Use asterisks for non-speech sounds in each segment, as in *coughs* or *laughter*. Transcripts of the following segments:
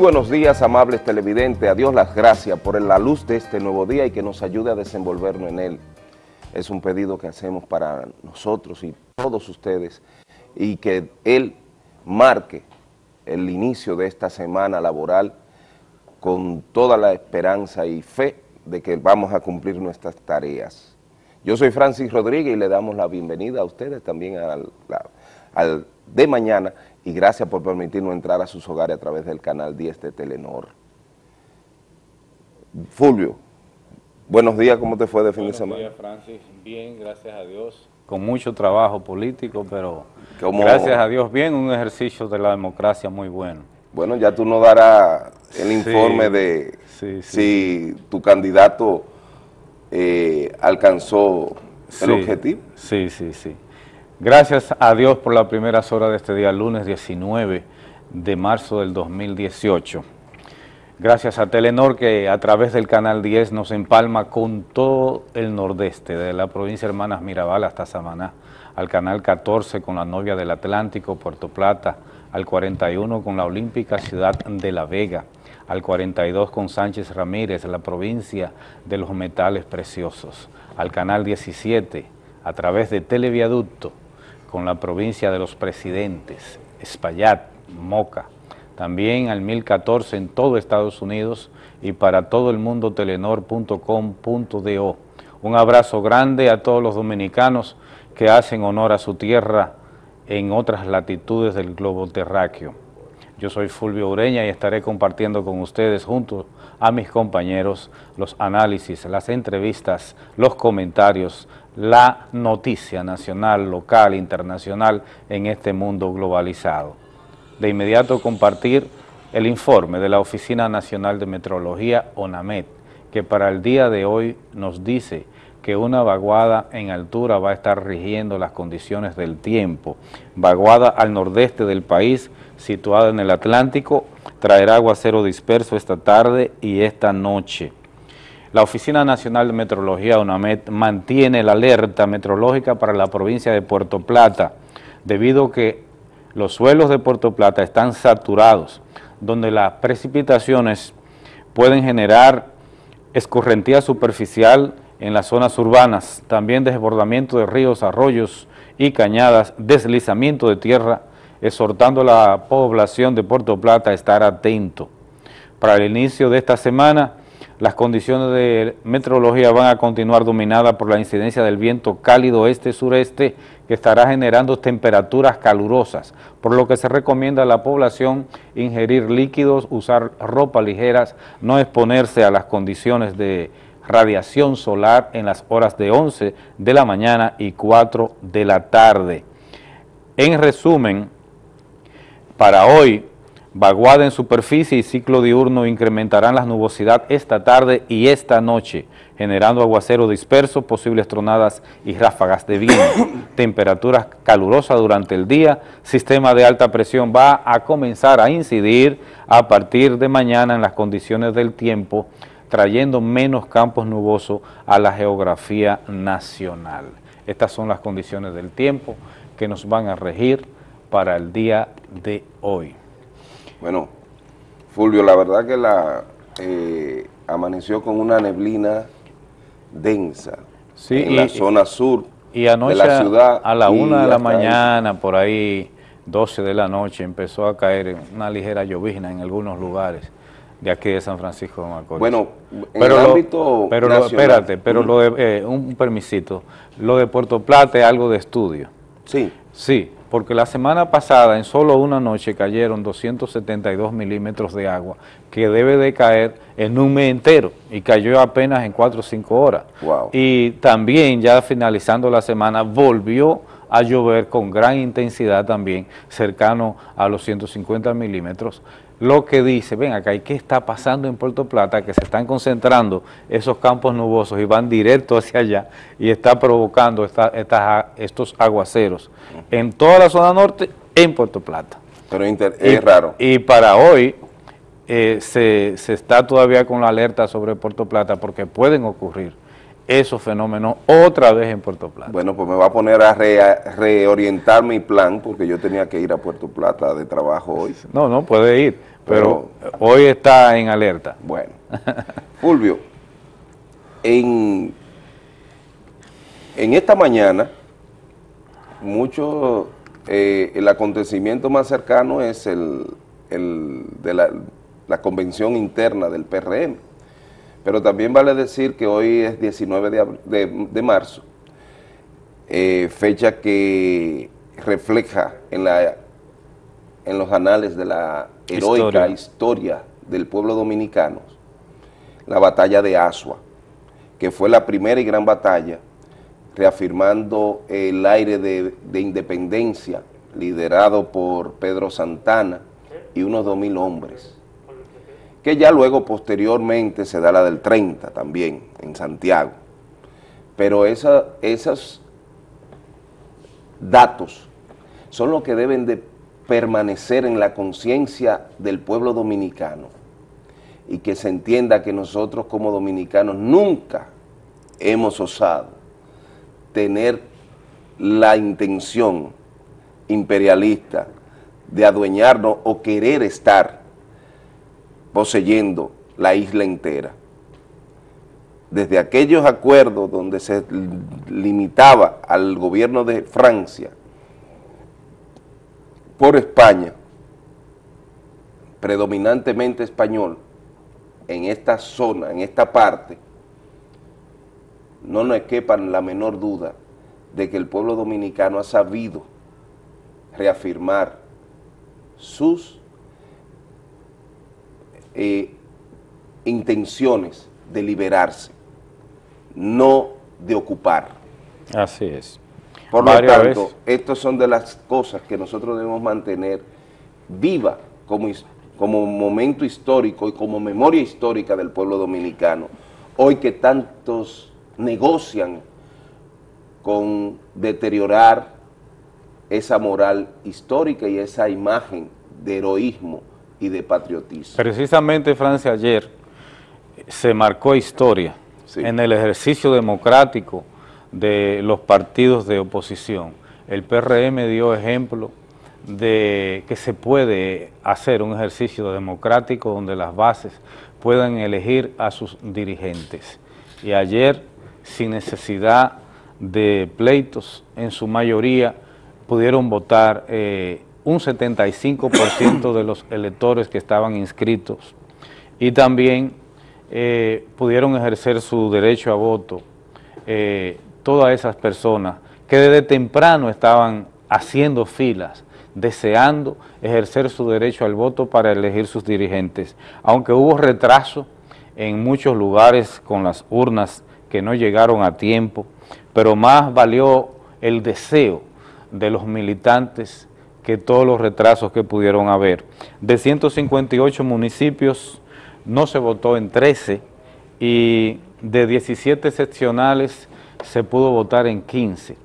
Buenos días, amables televidentes. A Dios las gracias por la luz de este nuevo día y que nos ayude a desenvolvernos en él. Es un pedido que hacemos para nosotros y todos ustedes y que Él marque el inicio de esta semana laboral con toda la esperanza y fe de que vamos a cumplir nuestras tareas. Yo soy Francis Rodríguez y le damos la bienvenida a ustedes también al de mañana y gracias por permitirnos entrar a sus hogares a través del canal 10 de Telenor. Fulvio, buenos días, ¿cómo te fue de fin de semana? Buenos días, Francis, bien, gracias a Dios, con mucho trabajo político, pero gracias a Dios, bien, un ejercicio de la democracia muy bueno. Bueno, ya tú nos darás el informe de si tu candidato eh, alcanzó el objetivo. Sí, sí, sí. Gracias a Dios por las primeras horas de este día, lunes 19 de marzo del 2018. Gracias a Telenor que a través del Canal 10 nos empalma con todo el nordeste, de la provincia de Hermanas Mirabal hasta Samaná, al Canal 14 con la novia del Atlántico, Puerto Plata, al 41 con la Olímpica Ciudad de La Vega, al 42 con Sánchez Ramírez, la provincia de los metales preciosos, al Canal 17 a través de Televiaducto, con la provincia de los presidentes, Espaillat, Moca, también al 1014 en todo Estados Unidos y para todo el mundo telenor.com.do. Un abrazo grande a todos los dominicanos que hacen honor a su tierra en otras latitudes del globo terráqueo. Yo soy Fulvio Ureña y estaré compartiendo con ustedes junto a mis compañeros los análisis, las entrevistas, los comentarios, la noticia nacional, local, internacional en este mundo globalizado. De inmediato compartir el informe de la Oficina Nacional de Metrología, ONAMET, que para el día de hoy nos dice que una vaguada en altura va a estar rigiendo las condiciones del tiempo. Vaguada al nordeste del país, situada en el Atlántico, traerá aguacero disperso esta tarde y esta noche. La Oficina Nacional de Metrología, UNAMED, mantiene la alerta meteorológica para la provincia de Puerto Plata, debido a que los suelos de Puerto Plata están saturados, donde las precipitaciones pueden generar escorrentía superficial en las zonas urbanas, también desbordamiento de ríos, arroyos y cañadas, deslizamiento de tierra, exhortando a la población de Puerto Plata a estar atento. Para el inicio de esta semana, las condiciones de meteorología van a continuar dominadas por la incidencia del viento cálido este-sureste que estará generando temperaturas calurosas, por lo que se recomienda a la población ingerir líquidos, usar ropa ligeras, no exponerse a las condiciones de radiación solar en las horas de 11 de la mañana y 4 de la tarde. En resumen, para hoy Vaguada en superficie y ciclo diurno incrementarán la nubosidad esta tarde y esta noche, generando aguacero disperso, posibles tronadas y ráfagas de viento. *coughs* Temperaturas calurosas durante el día, sistema de alta presión va a comenzar a incidir a partir de mañana en las condiciones del tiempo, trayendo menos campos nubosos a la geografía nacional. Estas son las condiciones del tiempo que nos van a regir para el día de hoy. Bueno, Fulvio, la verdad que la eh, amaneció con una neblina densa en la zona sur y anoche de la ciudad. a la una de la mañana, por ahí 12 de la noche, empezó a caer una ligera llovizna en algunos lugares de aquí de San Francisco de Macorís. Bueno, en pero el ámbito Pero lo, espérate, pero lo de, eh, un permisito, lo de Puerto Plata es algo de estudio. Sí. Sí, porque la semana pasada en solo una noche cayeron 272 milímetros de agua, que debe de caer en un mes entero, y cayó apenas en 4 o 5 horas. Y también ya finalizando la semana volvió a llover con gran intensidad también, cercano a los 150 milímetros, lo que dice, ven acá, ¿y qué está pasando en Puerto Plata? Que se están concentrando esos campos nubosos y van directo hacia allá y está provocando estos aguaceros en toda la zona norte, en Puerto Plata. Pero es raro. Y para hoy eh, se, se está todavía con la alerta sobre Puerto Plata porque pueden ocurrir esos fenómenos otra vez en Puerto Plata. Bueno, pues me va a poner a, reorientar mi plan porque yo tenía que ir a Puerto Plata de trabajo hoy. No, no, puede ir, pero, hoy está en alerta. Bueno, Fulvio, en, en esta mañana, mucho, eh, el acontecimiento más cercano es el, de la, la convención interna del PRM pero también vale decir que hoy es 19 de, marzo, eh, fecha que refleja en, la, en los anales de la heroica historia. del pueblo dominicano, la batalla de Asua, que fue la primera y gran batalla, reafirmando el aire de, de independencia liderado por Pedro Santana y unos 2.000 hombres que ya luego posteriormente se da la del 30 también en Santiago. Pero esos datos son los que deben de permanecer en la conciencia del pueblo dominicano y que se entienda que nosotros como dominicanos nunca hemos osado tener la intención imperialista de adueñarnos o querer estar poseyendo la isla entera. Desde aquellos acuerdos donde se limitaba al gobierno de Francia por España, predominantemente español, en esta zona, en esta parte, no nos quepa la menor duda de que el pueblo dominicano ha sabido reafirmar sus eh, intenciones de liberarse, no de ocupar. Así es. Por lo tanto, estas son de las cosas que nosotros debemos mantener viva como, como momento histórico y como memoria histórica del pueblo dominicano. Hoy que tantos negocian con deteriorar esa moral histórica y esa imagen de heroísmo y de patriotismo. Precisamente, Francia, ayer se marcó historia en el ejercicio democrático de los partidos de oposición. El PRM dio ejemplo de que se puede hacer un ejercicio democrático donde las bases puedan elegir a sus dirigentes. Y ayer, sin necesidad de pleitos, en su mayoría pudieron votar eh, un 75% de los electores que estaban inscritos y también eh, pudieron ejercer su derecho a voto eh, todas esas personas que desde temprano estaban haciendo filas, deseando ejercer su derecho al voto para elegir sus dirigentes. Aunque hubo retraso en muchos lugares con las urnas que no llegaron a tiempo, pero más valió el deseo de los militantes que todos los retrasos que pudieron haber. De 158 municipios no se votó en 13 y de 17 seccionales se pudo votar en 15.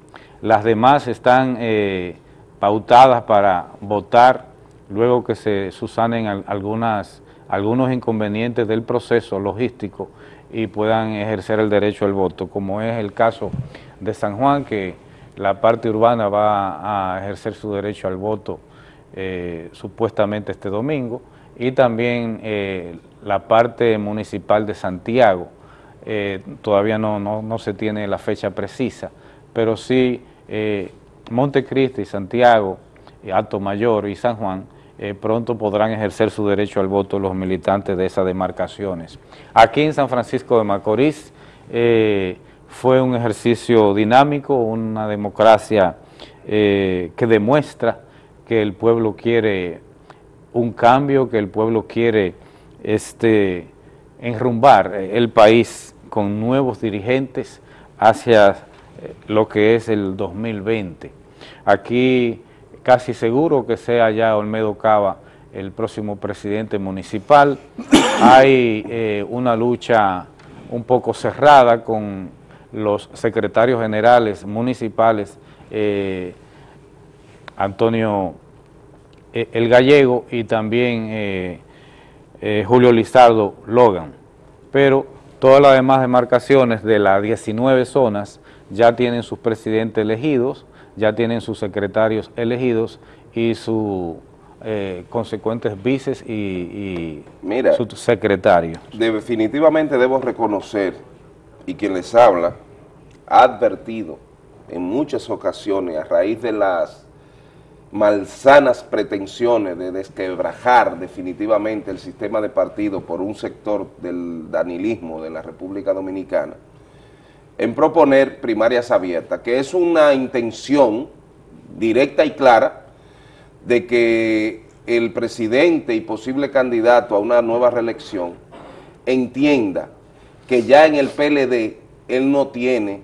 Las demás están eh, pautadas para votar luego que se susanen algunas, algunos inconvenientes del proceso logístico y puedan ejercer el derecho al voto, como es el caso de San Juan, que la parte urbana va a ejercer su derecho al voto eh, supuestamente este domingo y también eh, la parte municipal de Santiago, eh, todavía no, no, se tiene la fecha precisa, pero sí Montecristi, Santiago, Alto Mayor y San Juan pronto podrán ejercer su derecho al voto los militantes de esas demarcaciones. Aquí en San Francisco de Macorís, fue un ejercicio dinámico, una democracia eh, que demuestra que el pueblo quiere un cambio, que el pueblo quiere este, enrumbar el país con nuevos dirigentes hacia eh, lo que es el 2020. Aquí casi seguro que sea ya Olmedo Cava el próximo presidente municipal. *coughs* Hay eh, una lucha un poco cerrada con los secretarios generales municipales, eh, Antonio El Gallego y también Julio Lizardo Logan. Pero Todas las demás demarcaciones de las 19 zonas ya tienen sus presidentes elegidos, ya tienen sus secretarios elegidos y sus eh, consecuentes vices y, y Mira, sus secretarios. Definitivamente debo reconocer, y quien les habla ha advertido en muchas ocasiones a raíz de las malsanas pretensiones de desquebrajar definitivamente el sistema de partido por un sector del danilismo de la República Dominicana, en proponer primarias abiertas, que es una intención directa y clara de que el presidente y posible candidato a una nueva reelección entienda que ya en el PLD él no tiene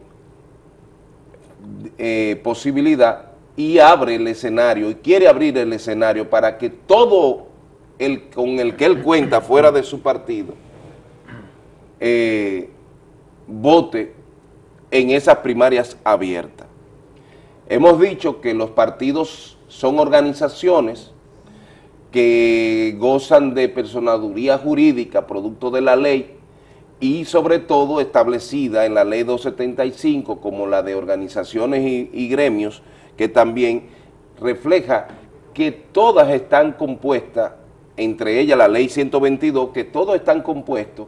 eh, posibilidad y abre el escenario y quiere abrir el escenario para que todo el con el que él cuenta fuera de su partido eh, vote en esas primarias abiertas. Hemos dicho que los partidos son organizaciones que gozan de personaduría jurídica, producto de la ley, y sobre todo establecida en la ley 275 como la de organizaciones y, y gremios, que también refleja que todas están compuestas, entre ellas la ley 122, que todos están compuestos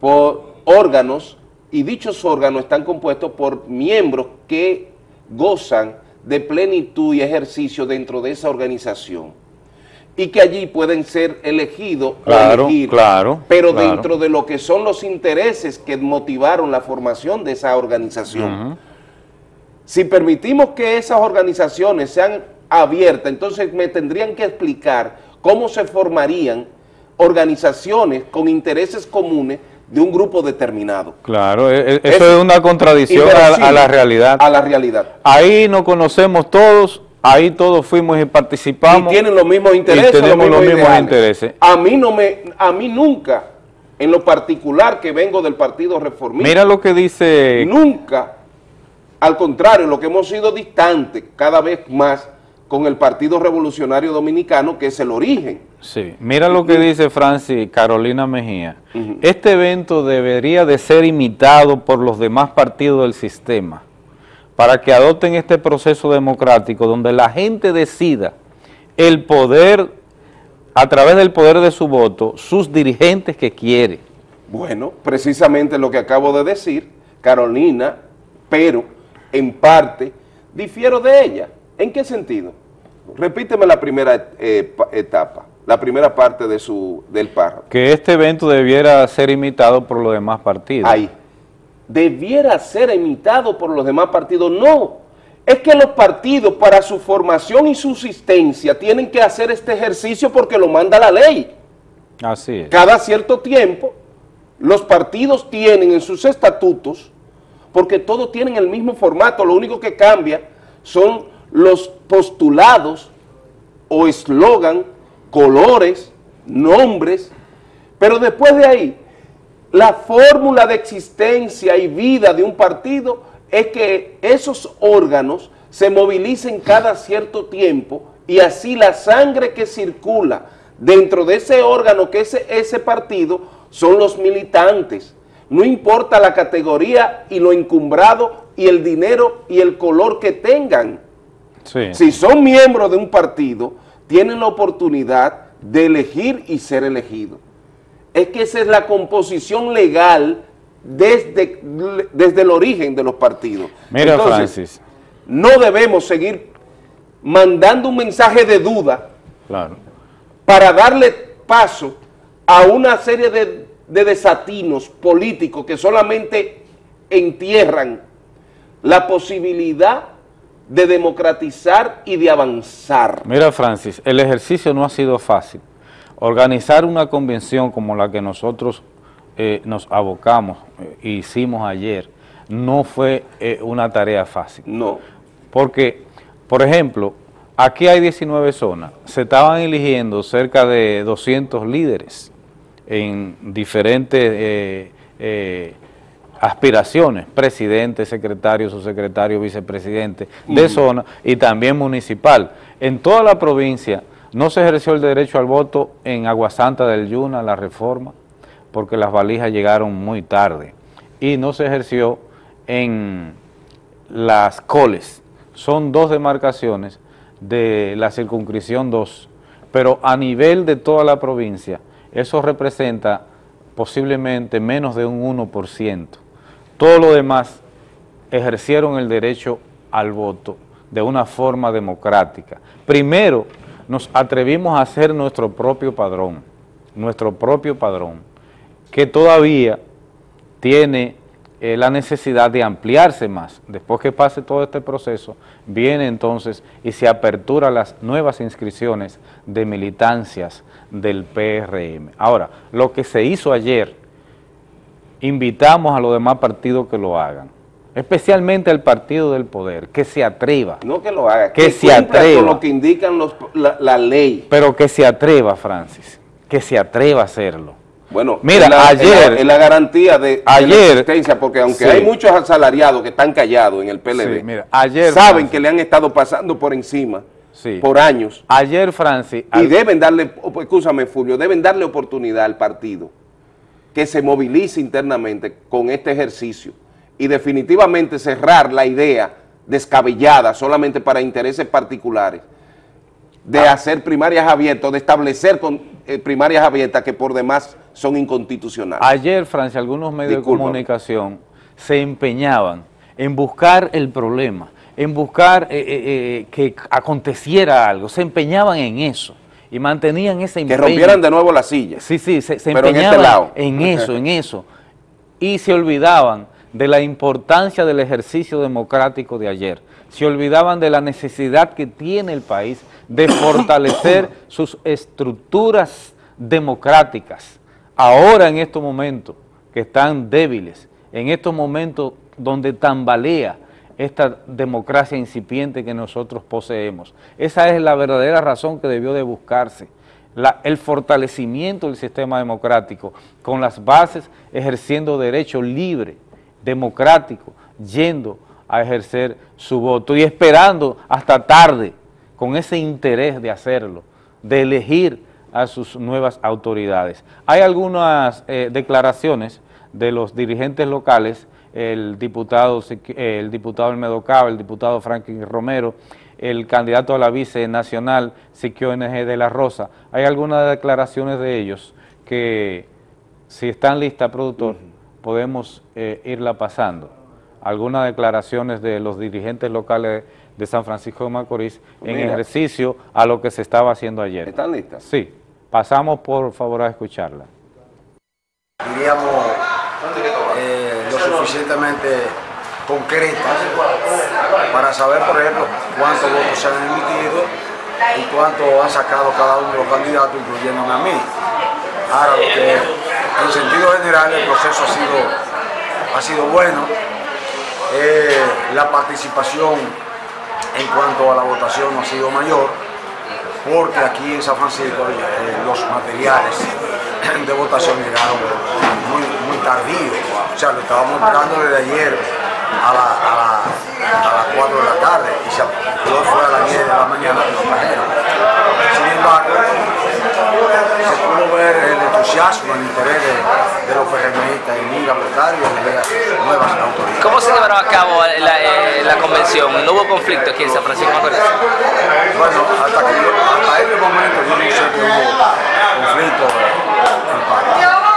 por órganos y dichos órganos están compuestos por miembros que gozan de plenitud y ejercicio dentro de esa organización y que allí pueden ser elegidos Claro, o elegir, claro, pero claro. dentro de lo que son los intereses que motivaron la formación de esa organización. Si permitimos que esas organizaciones sean abiertas, entonces me tendrían que explicar cómo se formarían organizaciones con intereses comunes de un grupo determinado. Claro, e- e- eso Es es una contradicción a, la realidad. A la realidad. Ahí nos conocemos todos, ahí todos fuimos y participamos. y tienen los mismos intereses, y tenemos los mismos ideales. intereses. A mí no me, a mí nunca, en lo particular que vengo del Partido Reformista, Mira lo que dice nunca, al contrario, lo que hemos sido distantes cada vez más con el Partido Revolucionario Dominicano, que es el origen. Sí, mira lo que dice Francis Carolina Mejía. Este evento debería de ser imitado por los demás partidos del sistema para que adopten este proceso democrático donde la gente decida el poder, a través del poder de su voto, sus dirigentes que quiere. Bueno, precisamente lo que acabo de decir, Carolina, pero en parte difiero de ella. ¿En qué sentido? Repíteme la primera eh, pa- etapa, la primera parte de su, del párrafo. Que este evento debiera ser imitado por los demás partidos. Ahí. Debiera ser imitado por los demás partidos. No, es que los partidos para su formación y subsistencia tienen que hacer este ejercicio porque lo manda la ley. Así es. Cada cierto tiempo, los partidos tienen en sus estatutos, porque todos tienen el mismo formato, lo único que cambia son los postulados o eslogan, colores, nombres, pero después de ahí, la fórmula de existencia y vida de un partido es que esos órganos se movilicen cada cierto tiempo y así la sangre que circula dentro de ese órgano que es ese partido son los militantes. No importa la categoría y lo encumbrado y el dinero y el color que tengan. Sí. Si son miembros de un partido, tienen la oportunidad de elegir y ser elegidos. Es que esa es la composición legal desde, desde el origen de los partidos. Mira, Entonces, Francis. no debemos seguir mandando un mensaje de duda Claro. para darle paso a una serie de, de desatinos políticos que solamente entierran la posibilidad de democratizar y de avanzar. Mira, Francis, el ejercicio no ha sido fácil. Organizar una convención como la que nosotros eh, nos abocamos eh, e hicimos ayer no fue eh, una tarea fácil. No, Porque, por ejemplo, aquí hay 19 zonas. Se estaban eligiendo cerca de 200 líderes en diferentes eh, eh, aspiraciones, presidente, secretario, subsecretario, vicepresidente de zona y también municipal. En toda la provincia no se ejerció el derecho al voto en Aguasanta del Yuna, la reforma, porque las valijas llegaron muy tarde y no se ejerció en las coles. Son dos demarcaciones de la circunscripción 2, pero a nivel de toda la provincia, eso representa posiblemente menos de un 1%. Todo lo demás ejercieron el derecho al voto de una forma democrática. Primero, nos atrevimos a hacer nuestro propio padrón, nuestro propio padrón, que todavía tiene eh, la necesidad de ampliarse más. Después que pase todo este proceso, viene entonces y se apertura las nuevas inscripciones de militancias del PRM. Ahora, lo que se hizo ayer, invitamos a los demás partidos que lo hagan especialmente el partido del poder, que se atreva. No que lo haga, que, se atreva. con lo que indican los, la, ley. Pero que se atreva, Francis, que se atreva a hacerlo. Bueno, mira, ayer... Es la, garantía de, ayer, la existencia, porque aunque hay muchos asalariados que están callados en el PLD, mira, ayer, saben que le han estado pasando por encima por años. Ayer, Francis... Y deben darle, escúchame, Fulvio, deben darle oportunidad al partido que se movilice internamente con este ejercicio y definitivamente cerrar la idea descabellada solamente para intereses particulares de ah. hacer primarias abiertas, de establecer con, eh, primarias abiertas que por demás son inconstitucionales. Ayer, Francia, algunos medios de comunicación se empeñaban en buscar el problema, en buscar eh, eh, que aconteciera algo, se empeñaban en eso y mantenían ese empeño. Que rompieran de nuevo la silla. Sí, sí, se, se este empeñaban en eso, en eso, y se olvidaban de la importancia del ejercicio democrático de ayer. Se olvidaban de la necesidad que tiene el país de *coughs* fortalecer sus estructuras democráticas. Ahora en estos momentos que están débiles, en estos momentos donde tambalea esta democracia incipiente que nosotros poseemos. Esa es la verdadera razón que debió de buscarse. el fortalecimiento del sistema democrático con las bases ejerciendo derecho libre, democrático, yendo a ejercer su voto y esperando hasta tarde con ese interés de hacerlo, de elegir a sus nuevas autoridades. Hay algunas eh, declaraciones de los dirigentes locales, el diputado, el diputado Elmedo el diputado Franklin Romero, el candidato a la vice nacional, Siquio NG de la Rosa. Hay algunas declaraciones de ellos que, si están listas, productor, podemos eh, irla pasando. Algunas declaraciones de los dirigentes locales de San Francisco de Macorís en ejercicio a lo que se estaba haciendo ayer. ¿Están listas? Sí. Pasamos por favor a escucharla. Diríamos eh, suficientemente concretas para saber, por ejemplo, cuántos votos se han emitido y cuánto han sacado cada uno de los candidatos, incluyéndome a mí. Ahora, lo que en sentido general el proceso ha sido, ha sido bueno. Eh, la participación en cuanto a la votación no ha sido mayor, porque aquí en San Francisco eh, los materiales de votación llegaron muy, muy tardío. O sea, lo estábamos buscando desde ayer a, las 4 de la tarde y se fue a las 10 de la mañana y lo. Sin embargo, se pudo ver el entusiasmo, el interés de, los en ir a votar y en nuevas autoridades. ¿Cómo se llevará a cabo la, eh, la convención? ¿No hubo conflicto aquí en San Francisco Macorís? Bueno, hasta, que hasta este momento yo no sé que hubo conflicto en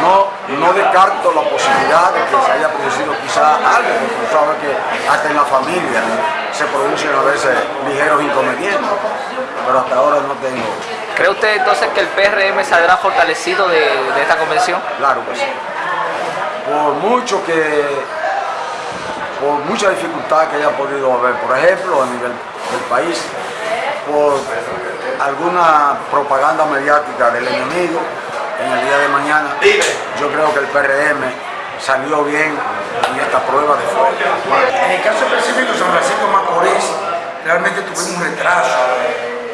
No, no descarto la posibilidad de que se haya producido quizá algo, porque sabes que hasta en la familia se producen a veces ligeros inconvenientes, pero hasta ahora no tengo ¿Cree usted entonces que el PRM saldrá fortalecido de, esta convención? Claro que sí. Por mucho que, por mucha dificultad que haya podido haber, por ejemplo, a nivel del país, por alguna propaganda mediática del enemigo en el día de mañana, yo creo que el PRM salió bien en esta prueba de fuego. En el caso específico de San Francisco Macorís, realmente tuvimos un retraso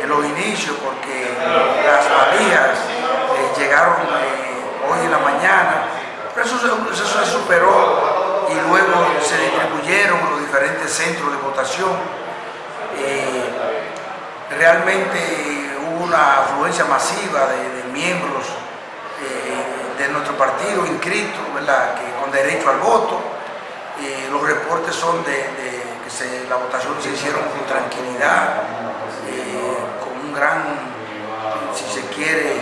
en los inicios porque las valijas eh, llegaron eh, hoy en la mañana, pero eso, se superó y luego se distribuyeron los diferentes centros de votación. Eh, realmente hubo una afluencia masiva de, miembros de nuestro partido inscrito. Que, con derecho al voto. los reportes son de, que la votación se hicieron con tranquilidad, con un gran, si se quiere,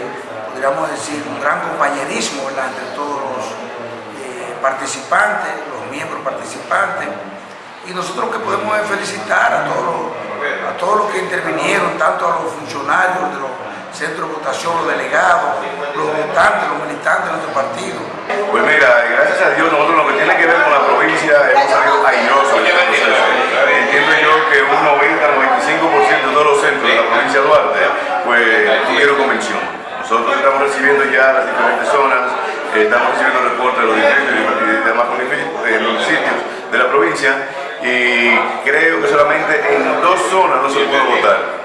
podríamos decir, un gran compañerismo entre todos los participantes, los miembros participantes. Y nosotros que podemos felicitar a todos, a todos los que intervinieron, tanto a los funcionarios de los centros de votación, los delegados, los votantes, los militantes de nuestro partido. Pues mira, gracias a Dios nosotros lo que tiene que ver con la provincia hemos salido airosos. Entiendo yo que un 90-95% de todos los centros de la provincia de Duarte pues tuvieron convención. Nosotros estamos recibiendo ya las diferentes zonas, estamos recibiendo reportes de los distritos y demás municipios de la provincia y creo que solamente en dos zonas no se pudo votar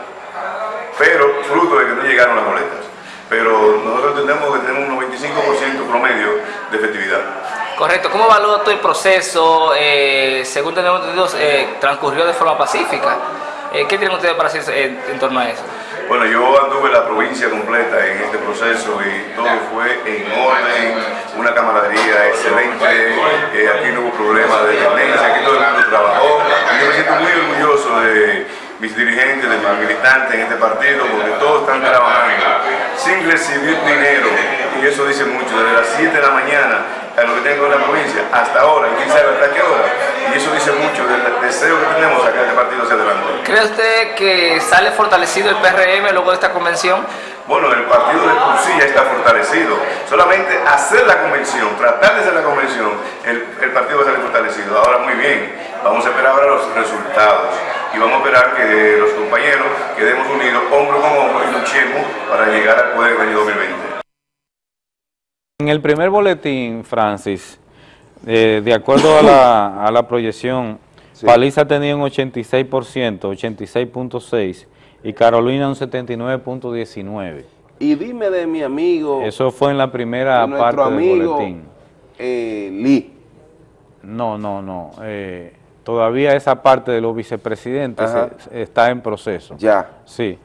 pero fruto de que no llegaron las boletas. Pero nosotros entendemos que tenemos un 95% promedio de efectividad. Correcto. ¿Cómo evalúa todo el proceso? Eh, según tenemos entendido, eh, transcurrió de forma pacífica. Eh, ¿Qué tienen ustedes para decir en, torno a eso? Bueno, yo anduve la provincia completa en este proceso y todo fue en orden, una camaradería excelente, aquí no hubo problema de dependencia, aquí todo el mundo trabajó. Y yo me siento muy orgulloso de mis dirigentes, de mis militantes en este partido, porque todos están trabajando sin recibir dinero, y eso dice mucho, desde las 7 de la mañana a lo que tengo en la provincia hasta ahora, y quién sabe hasta qué hora, y eso dice mucho del deseo que tenemos acá este partido hacia adelante. ¿Cree usted que sale fortalecido el PRM luego de esta convención? Bueno, el partido de por ya está fortalecido. Solamente hacer la convención, tratar de hacer la convención, el, el partido va a salir fortalecido. Ahora muy bien, vamos a esperar ahora los resultados y vamos a esperar que los compañeros quedemos unidos hombro con hombro y luchemos para llegar al poder del año 2020. En el primer boletín, Francis, eh, de acuerdo a la, a la proyección, Paliza tenía un 86%, 86.6%, y Carolina un 79.19%. Y dime de mi amigo... Eso fue en la primera parte del boletín. Eh, Lee. No, no, no. Eh, todavía esa parte de los vicepresidentes está en proceso. Ya. Sí.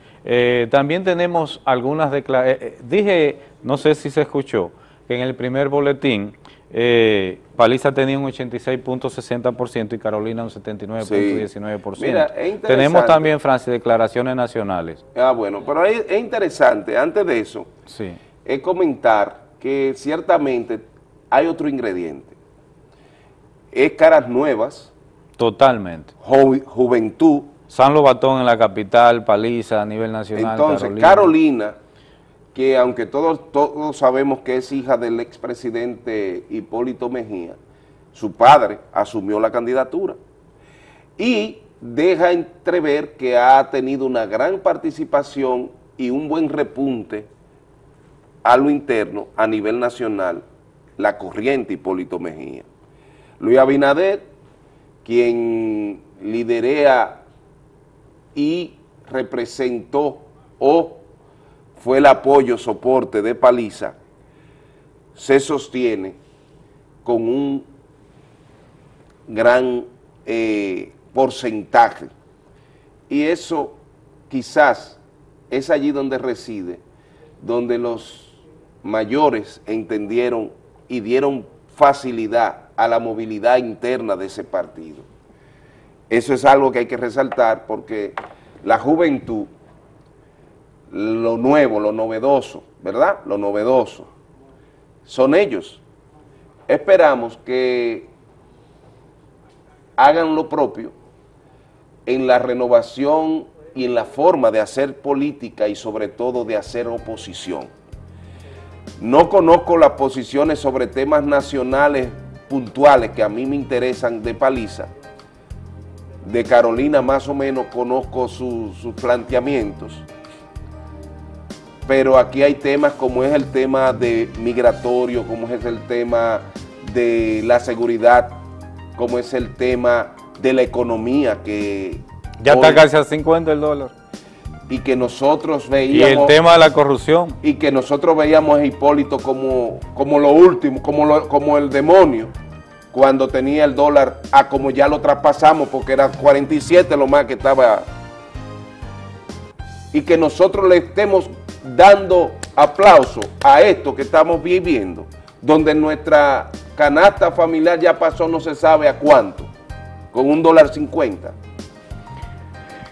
También tenemos algunas declaraciones. Dije, no sé si se escuchó, en el primer boletín eh, Paliza tenía un 86.60% y Carolina un 79.19%. Mira, Tenemos también, Francia, declaraciones nacionales. Ah, bueno, pero es, interesante, antes de eso, sí. es comentar que ciertamente hay otro ingrediente. Es caras nuevas, Totalmente. juventud. San Lobatón en la capital, Paliza a nivel nacional. Entonces, Carolina, que aunque todos, todos sabemos que es hija del expresidente Hipólito Mejía, su padre asumió la candidatura y deja entrever que ha tenido una gran participación y un buen repunte a lo interno a nivel nacional, la corriente Hipólito Mejía. Luis Abinader quien liderea y representó o fue el apoyo, soporte de Paliza, se sostiene con un gran eh, porcentaje. Y eso quizás es allí donde reside, donde los mayores entendieron y dieron facilidad a la movilidad interna de ese partido. Eso es algo que hay que resaltar porque la juventud, lo nuevo, lo novedoso, ¿verdad? Lo novedoso, son ellos. Esperamos que hagan lo propio en la renovación y en la forma de hacer política y sobre todo de hacer oposición. No conozco las posiciones sobre temas nacionales puntuales que a mí me interesan de Paliza, de Carolina más o menos conozco sus planteamientos, pero aquí hay temas como es el tema de migratorio, como es el tema de la seguridad, como es el tema de la economía que... Ya está casi a 50 el dólar. Y que nosotros veíamos... Y el tema de la corrupción. Y que nosotros veíamos a Hipólito como, como lo último, como, como el demonio cuando tenía el dólar a como ya lo traspasamos porque era 47 lo más que estaba y que nosotros le estemos dando aplauso a esto que estamos viviendo donde nuestra canasta familiar ya pasó no se sabe a cuánto, con un dólar cincuenta.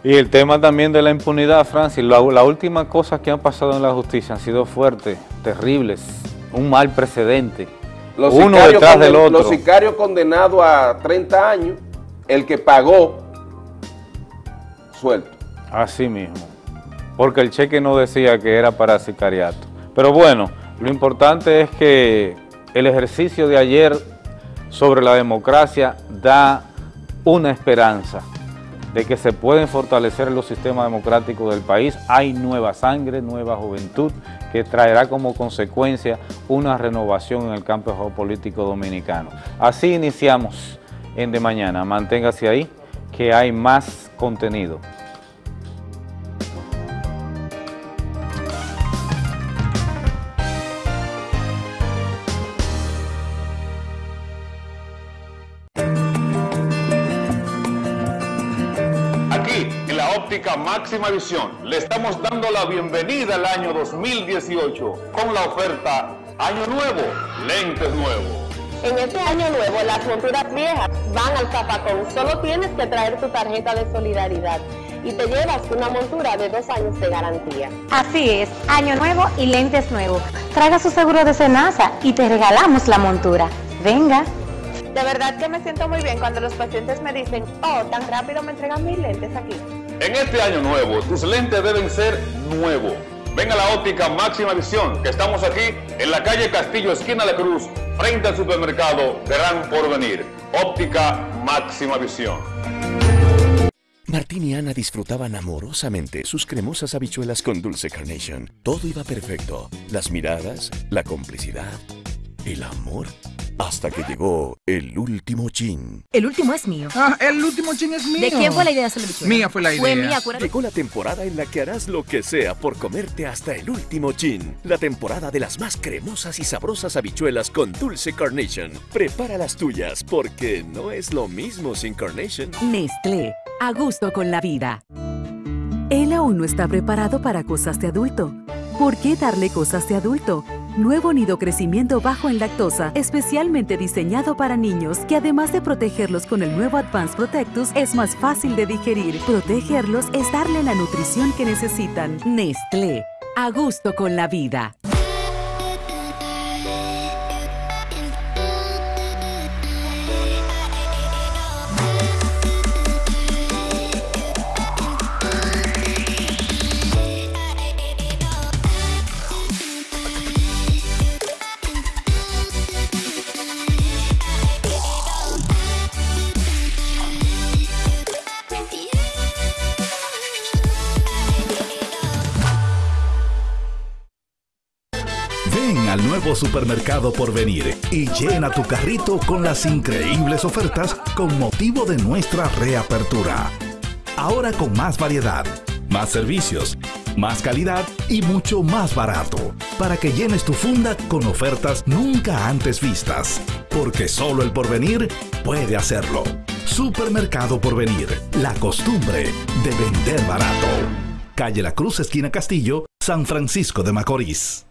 Y el tema también de la impunidad, Francis, la, la última cosa que han pasado en la justicia han sido fuertes, terribles, un mal precedente, Los uno detrás conden- del otro. Los sicarios condenados a 30 años, el que pagó, suelto. Así mismo, porque el cheque no decía que era para sicariato. Pero bueno, lo importante es que el ejercicio de ayer sobre la democracia da una esperanza de que se pueden fortalecer los sistemas democráticos del país. Hay nueva sangre, nueva juventud, que traerá como consecuencia una renovación en el campo geopolítico dominicano. Así iniciamos en De Mañana. Manténgase ahí, que hay más contenido. Máxima visión, le estamos dando la bienvenida al año 2018 con la oferta Año Nuevo, lentes nuevos. En este año nuevo, las monturas viejas van al zapacón. Solo tienes que traer tu tarjeta de solidaridad y te llevas una montura de dos años de garantía. Así es, año nuevo y lentes nuevos. Traiga su seguro de cenaza y te regalamos la montura. Venga. De verdad que me siento muy bien cuando los pacientes me dicen, oh, tan rápido me entregan mis lentes aquí. En este año nuevo, tus lentes deben ser nuevos. Ven a la óptica máxima visión, que estamos aquí en la calle Castillo, esquina de Cruz, frente al supermercado Gran Porvenir. Óptica máxima visión. Martín y Ana disfrutaban amorosamente sus cremosas habichuelas con dulce carnation. Todo iba perfecto. Las miradas, la complicidad, el amor. Hasta que llegó el último chin. El último es mío. Ah, el último chin es mío. ¿De quién fue la idea de hacer la bichuela? Mía fue la idea. Fue mía, acuérdate. Llegó la temporada en la que harás lo que sea por comerte hasta el último chin. La temporada de las más cremosas y sabrosas habichuelas con dulce carnation. Prepara las tuyas porque no es lo mismo sin carnation. Nestlé, a gusto con la vida. Él aún no está preparado para cosas de adulto. ¿Por qué darle cosas de adulto? Nuevo nido crecimiento bajo en lactosa, especialmente diseñado para niños, que además de protegerlos con el nuevo Advanced Protectus, es más fácil de digerir. Protegerlos es darle la nutrición que necesitan. Nestlé, a gusto con la vida. Supermercado por venir y llena tu carrito con las increíbles ofertas con motivo de nuestra reapertura. Ahora con más variedad, más servicios, más calidad y mucho más barato, para que llenes tu funda con ofertas nunca antes vistas, porque solo el porvenir puede hacerlo. Supermercado Porvenir, la costumbre de vender barato. Calle La Cruz, esquina Castillo, San Francisco de Macorís.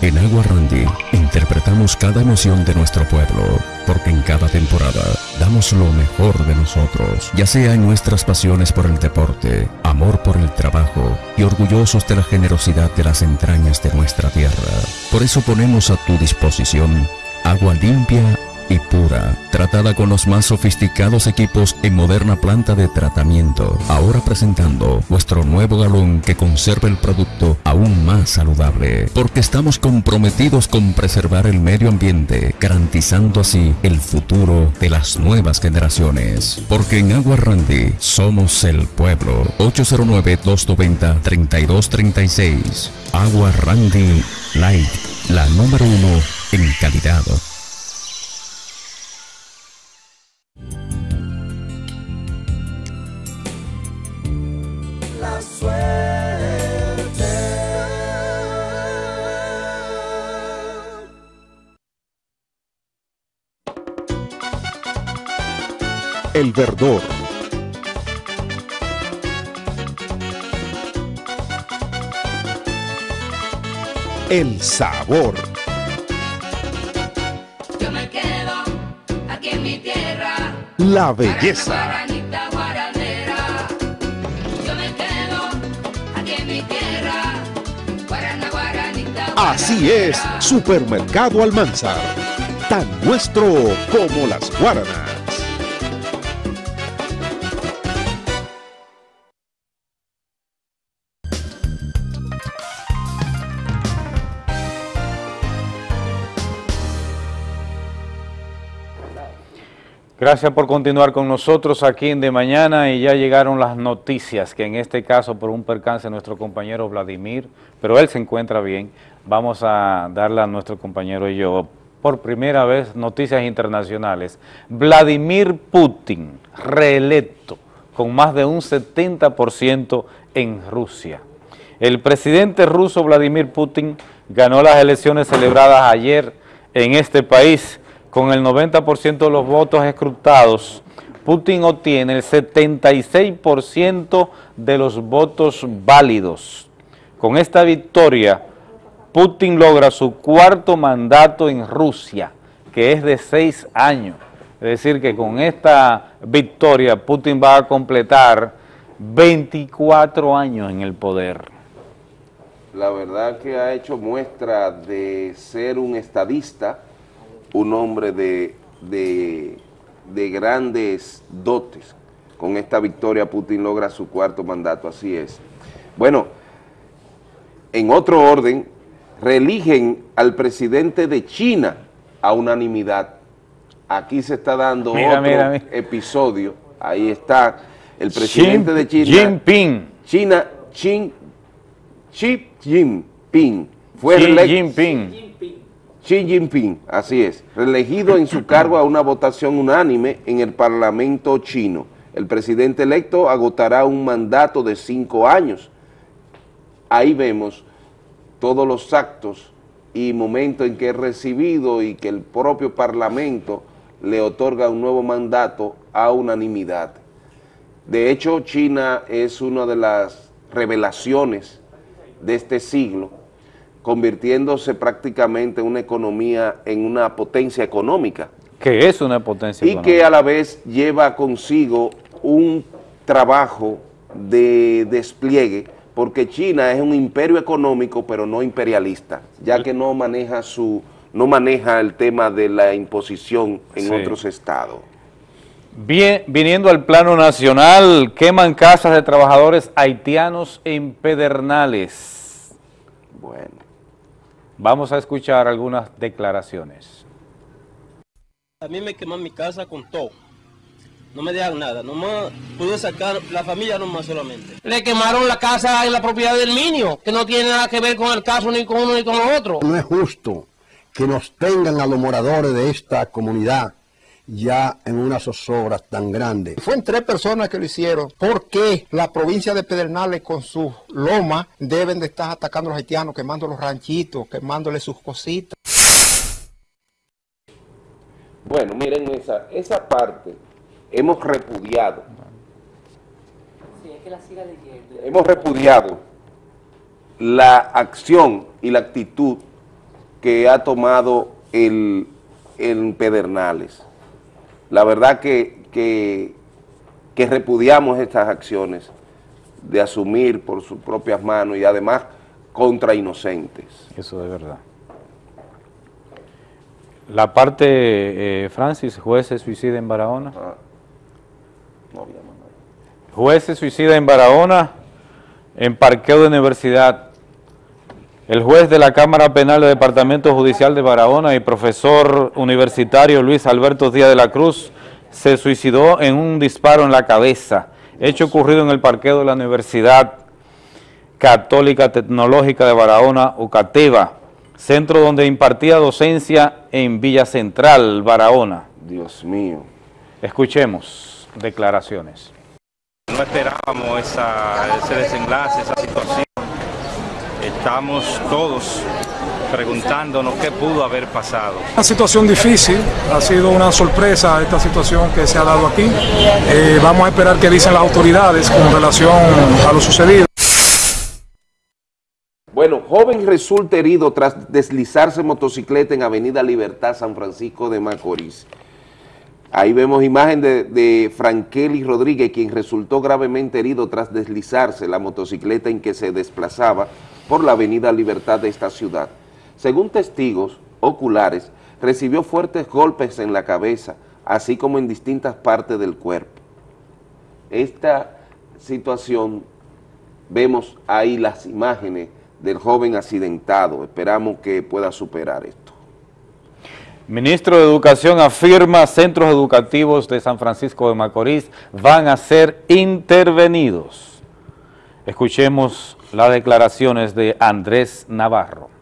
En Agua Randy interpretamos cada emoción de nuestro pueblo, porque en cada temporada damos lo mejor de nosotros, ya sea en nuestras pasiones por el deporte, amor por el trabajo y orgullosos de la generosidad de las entrañas de nuestra tierra. Por eso ponemos a tu disposición agua limpia y pura, tratada con los más sofisticados equipos en moderna planta de tratamiento. Ahora presentando nuestro nuevo galón que conserva el producto aún más saludable, porque estamos comprometidos con preservar el medio ambiente, garantizando así el futuro de las nuevas generaciones. Porque en Agua Randy somos el pueblo. 809-290-3236. Agua Randy Light, la número uno en calidad. El Verdor. El sabor. Yo me quedo aquí en mi tierra. La belleza. Así es, Supermercado Almanzar, tan nuestro como las guaranas. Gracias por continuar con nosotros aquí en De Mañana y ya llegaron las noticias, que en este caso por un percance nuestro compañero Vladimir, pero él se encuentra bien, vamos a darle a nuestro compañero y yo por primera vez noticias internacionales. Vladimir Putin, reelecto con más de un 70% en Rusia. El presidente ruso Vladimir Putin ganó las elecciones celebradas ayer en este país con el 90% de los votos escrutados. Putin obtiene el 76% de los votos válidos. Con esta victoria, Putin logra su cuarto mandato en Rusia, que es de seis años. Es decir, que con esta victoria Putin va a completar 24 años en el poder. La verdad que ha hecho muestra de ser un estadista, un hombre de, de, de grandes dotes. Con esta victoria Putin logra su cuarto mandato, así es. Bueno, en otro orden, reeligen al presidente de China a unanimidad. Aquí se está dando Mira, otro mira, mira. episodio. Ahí está el presidente Xi de China. Jinping. China, Xi, Xi Jinping. Fue Xi Jinping. Xi Jinping, así es, reelegido en su cargo a una votación unánime en el Parlamento chino. El presidente electo agotará un mandato de cinco años. Ahí vemos todos los actos y momentos en que es recibido y que el propio Parlamento le otorga un nuevo mandato a unanimidad. De hecho, China es una de las revelaciones de este siglo, convirtiéndose prácticamente una economía en una potencia económica Que es una potencia y económica. que a la vez lleva consigo un trabajo de despliegue, porque China es un imperio económico, pero no imperialista, ya que no maneja su no maneja el tema de la imposición en Sí. otros estados. Bien, viniendo al plano nacional, queman casas de trabajadores haitianos en Pedernales. Bueno. Vamos a escuchar algunas declaraciones. A mí me queman mi casa con todo. No me dejan nada. Nomás pude sacar la familia nomás solamente. Le quemaron la casa en la propiedad del niño, que no tiene nada que ver con el caso ni con uno ni con el otro. No es justo que nos tengan a los moradores de esta comunidad ya en una zozobra tan grande. Fueron tres personas que lo hicieron. ¿Por qué la provincia de Pedernales con sus lomas deben de estar atacando a los haitianos, quemando los ranchitos, quemándole sus cositas? Bueno, miren esa, esa parte hemos repudiado, hemos repudiado la acción y la actitud que ha tomado el, el Pedernales. La verdad que, que, que repudiamos estas acciones de asumir por sus propias manos y además contra inocentes. Eso de verdad. La parte, eh, Francis, juez se suicida en Barahona. Juez se suicida en Barahona, en parqueo de universidad. El juez de la Cámara Penal del Departamento Judicial de Barahona y profesor universitario Luis Alberto Díaz de la Cruz se suicidó en un disparo en la cabeza, hecho ocurrido en el parqueo de la Universidad Católica Tecnológica de Barahona, Ucateva, centro donde impartía docencia en Villa Central, Barahona. Dios mío. Escuchemos declaraciones. No esperábamos esa- ese desenlace, esa situación. Estamos todos preguntándonos qué pudo haber pasado. Una situación difícil, ha sido una sorpresa esta situación que se ha dado aquí. Eh, vamos a esperar qué dicen las autoridades con relación a lo sucedido. Bueno, joven resulta herido tras deslizarse en motocicleta en Avenida Libertad, San Francisco de Macorís. Ahí vemos imagen de, de Frankeli Rodríguez, quien resultó gravemente herido tras deslizarse la motocicleta en que se desplazaba por la avenida Libertad de esta ciudad. Según testigos oculares, recibió fuertes golpes en la cabeza, así como en distintas partes del cuerpo. Esta situación, vemos ahí las imágenes del joven accidentado, esperamos que pueda superar esto. Ministro de Educación afirma centros educativos de San Francisco de Macorís van a ser intervenidos. Escuchemos las declaraciones de Andrés Navarro.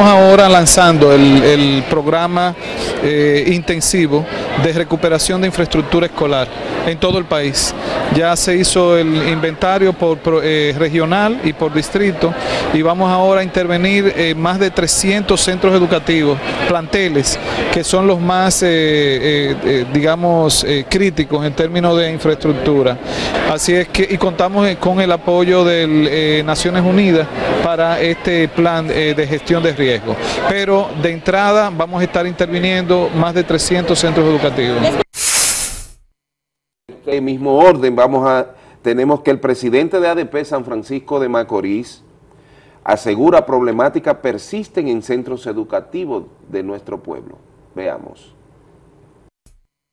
Estamos ahora lanzando el, programa eh, intensivo de recuperación de infraestructura escolar en todo el país. Ya se hizo el inventario por, eh, regional y por distrito y vamos ahora a intervenir en más de 300 centros educativos, planteles, que son los más, eh, eh, eh, digamos, eh, críticos en términos de infraestructura. Así es que, y contamos eh, con el apoyo de Naciones Unidas para este plan eh, de gestión de riesgo. Pero de entrada vamos a estar interviniendo más de 300 centros educativos. este mismo orden vamos a tenemos que el presidente de ADP San Francisco de Macorís asegura problemáticas persisten en centros educativos de nuestro pueblo. Veamos.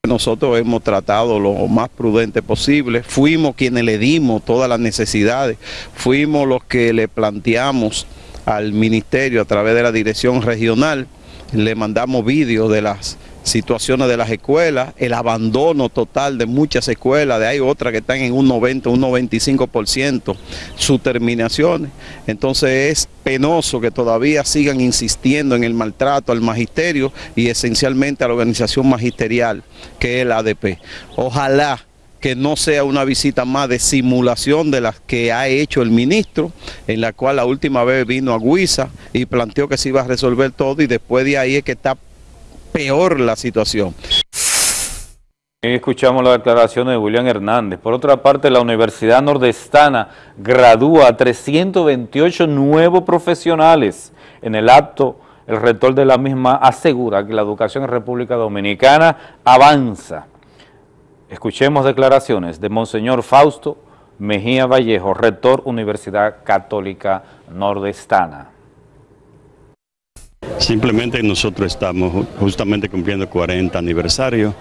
Nosotros hemos tratado lo más prudente posible, fuimos quienes le dimos todas las necesidades, fuimos los que le planteamos al ministerio a través de la dirección regional, le mandamos vídeos de las situaciones de las escuelas, el abandono total de muchas escuelas, de hay otras que están en un 90, un 95% sus terminaciones. Entonces es penoso que todavía sigan insistiendo en el maltrato al magisterio y esencialmente a la organización magisterial que es el ADP. Ojalá que no sea una visita más de simulación de las que ha hecho el ministro, en la cual la última vez vino a Guisa y planteó que se iba a resolver todo y después de ahí es que está peor la situación. Escuchamos la declaración de William Hernández. Por otra parte, la Universidad Nordestana gradúa a 328 nuevos profesionales. En el acto, el rector de la misma asegura que la educación en República Dominicana avanza. Escuchemos declaraciones de Monseñor Fausto Mejía Vallejo, rector Universidad Católica Nordestana. Simplemente nosotros estamos ju- justamente cumpliendo 40 aniversario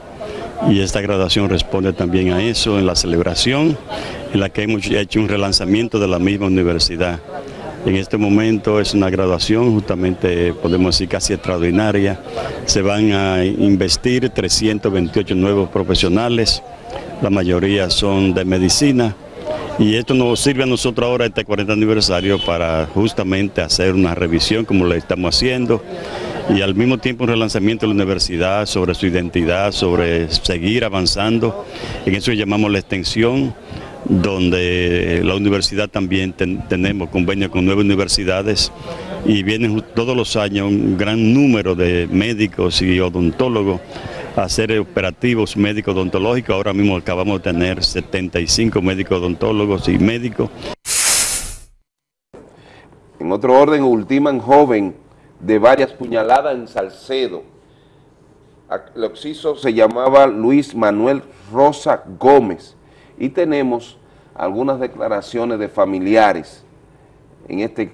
y esta graduación responde también a eso, en la celebración en la que hemos hecho un relanzamiento de la misma universidad. En este momento es una graduación justamente, podemos decir, casi extraordinaria. Se van a investir 328 nuevos profesionales, la mayoría son de medicina. Y esto nos sirve a nosotros ahora, este 40 aniversario, para justamente hacer una revisión como lo estamos haciendo y al mismo tiempo un relanzamiento de la universidad sobre su identidad, sobre seguir avanzando. En eso llamamos la extensión, donde la universidad también ten- tenemos convenio con nueve universidades y vienen todos los años un gran número de médicos y odontólogos a hacer operativos médicos odontológicos. Ahora mismo acabamos de tener 75 médicos odontólogos y médicos. En otro orden, ultiman joven de varias puñaladas en Salcedo. El occiso se llamaba Luis Manuel Rosa Gómez. Y tenemos algunas declaraciones de familiares en este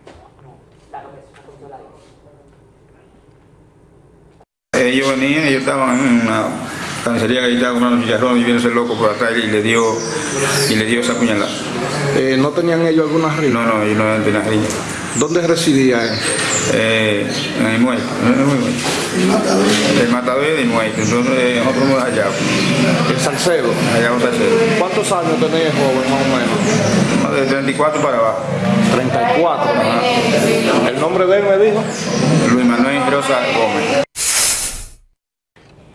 Ellos venían, ellos estaban en una carnicería que estaba comprando chicharrón y vino ese loco por atrás y le dio, y le dio esa puñalada. ¿No tenían ellos alguna riña? No, no, ellos no tenían riña. ¿Dónde residía él? Eh, en el muelle, en el muelle. El matador del muelle, entonces eh, nosotros nos allá. ¿En Salcedo? Allá en Salcedo. ¿Cuántos años tenía el joven más o menos? De 34 para abajo. 34. ¿El nombre de él me dijo? Luis Manuel Rosa Gómez.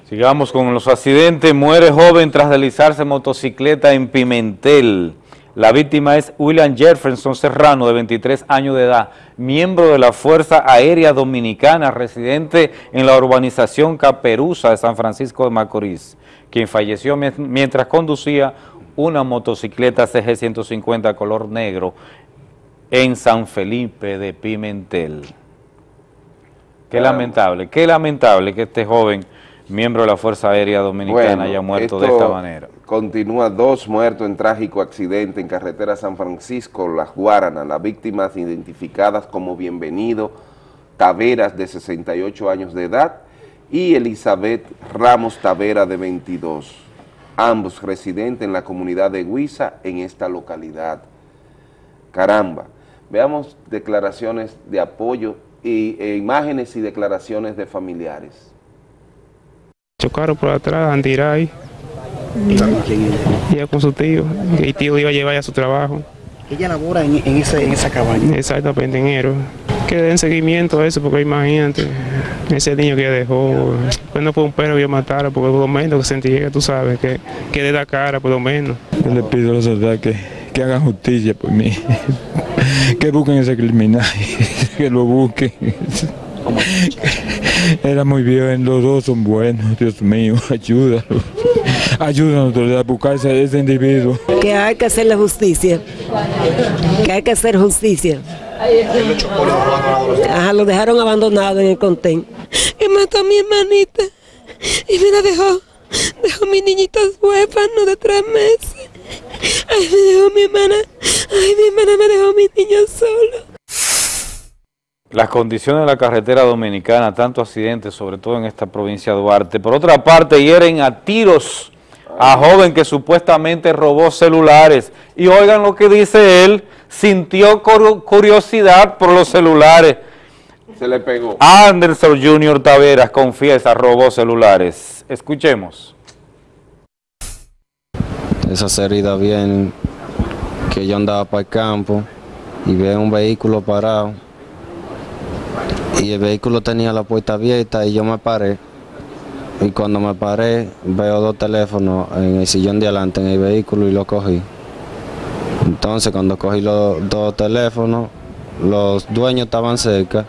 Sigamos con los accidentes. Muere joven tras deslizarse en motocicleta en Pimentel. La víctima es William Jefferson Serrano, de 23 años de edad, miembro de la Fuerza Aérea Dominicana, residente en la urbanización Caperuza de San Francisco de Macorís, quien falleció mien- mientras conducía una motocicleta CG150 color negro en San Felipe de Pimentel. Qué lamentable, qué lamentable que este joven miembro de la Fuerza Aérea Dominicana, haya muerto de esta manera. Continúa dos muertos en trágico accidente en carretera San Francisco, Las Guaranas. Las víctimas identificadas como Bienvenido Taveras, de 68 años de edad, y Elizabeth Ramos Tavera, de 22. Ambos residentes en la comunidad de Huiza, en esta localidad. Caramba. Veamos declaraciones de apoyo y e imágenes y declaraciones de familiares. Chocaron por atrás, Andiray. Ella con su tío. Y el tío iba a llevar a su trabajo. Ella labora en, en, ese, en esa cabaña. Exactamente, en. Que den seguimiento a eso, porque imagínate, ese niño que dejó, pues no fue un perro que yo matara, porque por lo menos que sentí que tú sabes, que, que de la cara, por lo menos. Yo le pido a los soldados que, que hagan justicia por mí, *laughs* que busquen ese criminal, *laughs* que lo busquen. *laughs* Era muy bien, los dos son buenos, Dios mío, *laughs* ayúdalo. Ayúdanos a buscar ese, ese individuo. Que hay que hacer la justicia, que hay que hacer justicia. Ajá, lo dejaron abandonado en el contén. Y mató a mi hermanita y me la dejó, dejó mi niñita huérfano de tres meses. Ay, me dejó mi hermana, ay, mi hermana me dejó mi niño solo. Las condiciones de la carretera dominicana, tanto accidentes, sobre todo en esta provincia de Duarte. Por otra parte, hieren a tiros a joven que supuestamente robó celulares. Y oigan lo que dice él, sintió curiosidad por los celulares. Se le pegó. Anderson Junior Taveras confiesa, robó celulares. Escuchemos. Esa herida bien que yo andaba para el campo y veo un vehículo parado y el vehículo tenía la puerta abierta y yo me paré y cuando me paré veo dos teléfonos en el sillón de adelante en el vehículo y lo cogí. Entonces cuando cogí los dos teléfonos, los dueños estaban cerca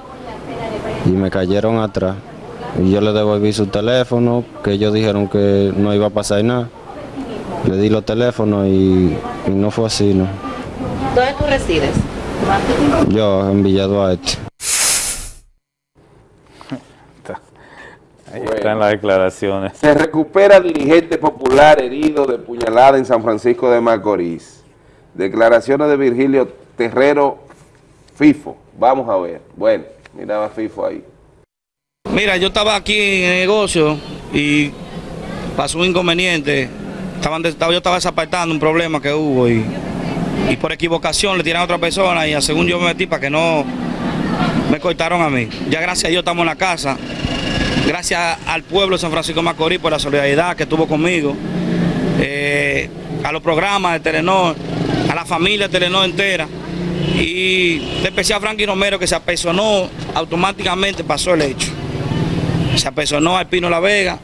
y me cayeron atrás. Y yo le devolví su teléfono, que ellos dijeron que no iba a pasar nada. Le di los teléfonos y, y no fue así, ¿no? ¿Dónde tú resides? Yo en Villa Duarte. Ahí están las declaraciones. Se recupera dirigente popular herido de puñalada en San Francisco de Macorís. Declaraciones de Virgilio Terrero FIFO. Vamos a ver. Bueno, miraba FIFO ahí. Mira, yo estaba aquí en el negocio y pasó un inconveniente. Estaban, yo estaba desapartando un problema que hubo y, y por equivocación le tiraron a otra persona y según yo me metí para que no me cortaron a mí. Ya gracias a Dios estamos en la casa. Gracias al pueblo de San Francisco Macorís por la solidaridad que tuvo conmigo. Eh, a los programas de Telenor, a la familia de Telenor entera. Y de especial a Frankie Romero que se apersonó, automáticamente pasó el hecho. Se apersonó al Pino La Vega.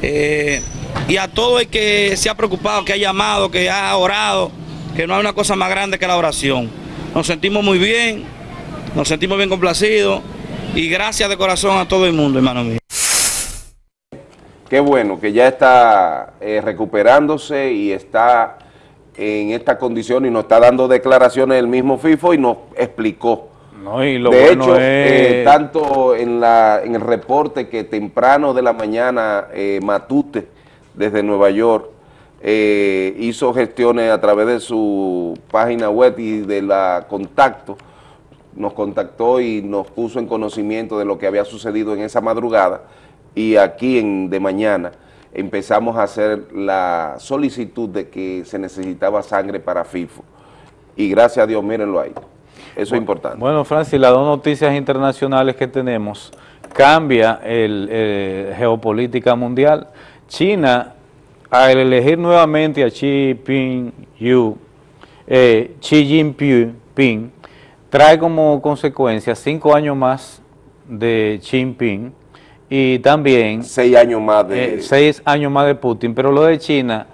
Eh, y a todo el que se ha preocupado, que ha llamado, que ha orado, que no hay una cosa más grande que la oración. Nos sentimos muy bien, nos sentimos bien complacidos y gracias de corazón a todo el mundo, hermano mío. Qué bueno que ya está eh, recuperándose y está en esta condición y nos está dando declaraciones el mismo FIFO y nos explicó. No, y lo de bueno hecho, es... eh, tanto en, la, en el reporte que temprano de la mañana eh, Matute, desde Nueva York, eh, hizo gestiones a través de su página web y de la contacto, nos contactó y nos puso en conocimiento de lo que había sucedido en esa madrugada y aquí en de mañana empezamos a hacer la solicitud de que se necesitaba sangre para FIFO y gracias a Dios, mírenlo ahí, eso es importante. Bueno, Francis, las dos noticias internacionales que tenemos cambia el, eh, geopolítica mundial. China, al elegir nuevamente a Xi Jinping, eh, Xi Jinping, trae como consecuencia cinco años más de Xi Jinping y también... Seis años más de... Eh, seis años más de Putin, pero lo de China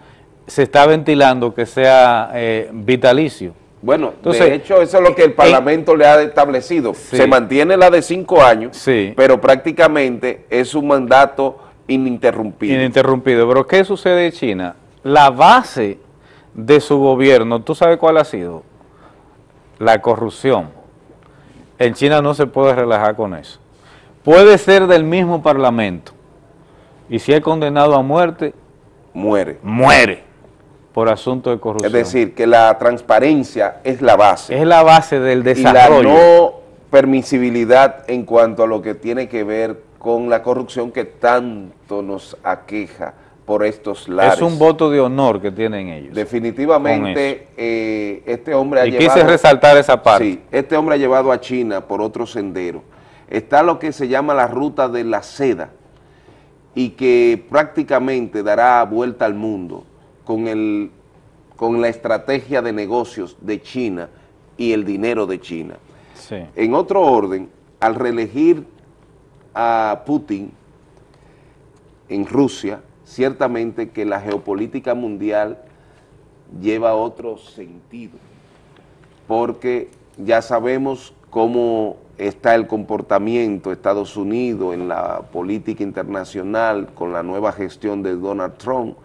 se está ventilando que sea eh, vitalicio. Bueno, Entonces, de hecho eso es lo que el Parlamento le ha establecido. Sí. Se mantiene la de cinco años, Sí. pero prácticamente es un mandato ininterrumpido. Ininterrumpido. Pero ¿qué sucede en China? La base de su gobierno, ¿tú sabes cuál ha sido? La corrupción. En China no se puede relajar con eso. Puede ser del mismo parlamento Y si es condenado a muerte, muere. Muere por asunto de corrupción. Es decir, que la transparencia es la base. Es la base del desarrollo. Y la no permisibilidad en cuanto a lo que tiene que ver con la corrupción que tanto nos aqueja por estos lares. Es un voto de honor que tienen ellos. Definitivamente, eh, este hombre ha y llevado... quise resaltar esa parte. Sí, este hombre ha llevado a China por otro sendero. Está lo que se llama la ruta de la seda y que prácticamente dará vuelta al mundo con, el, con la estrategia de negocios de China y el dinero de China. En otro orden, al reelegir a Putin en Rusia, ciertamente que la geopolítica mundial lleva otro sentido, porque ya sabemos cómo está el comportamiento de Estados Unidos en la política internacional con la nueva gestión de Donald Trump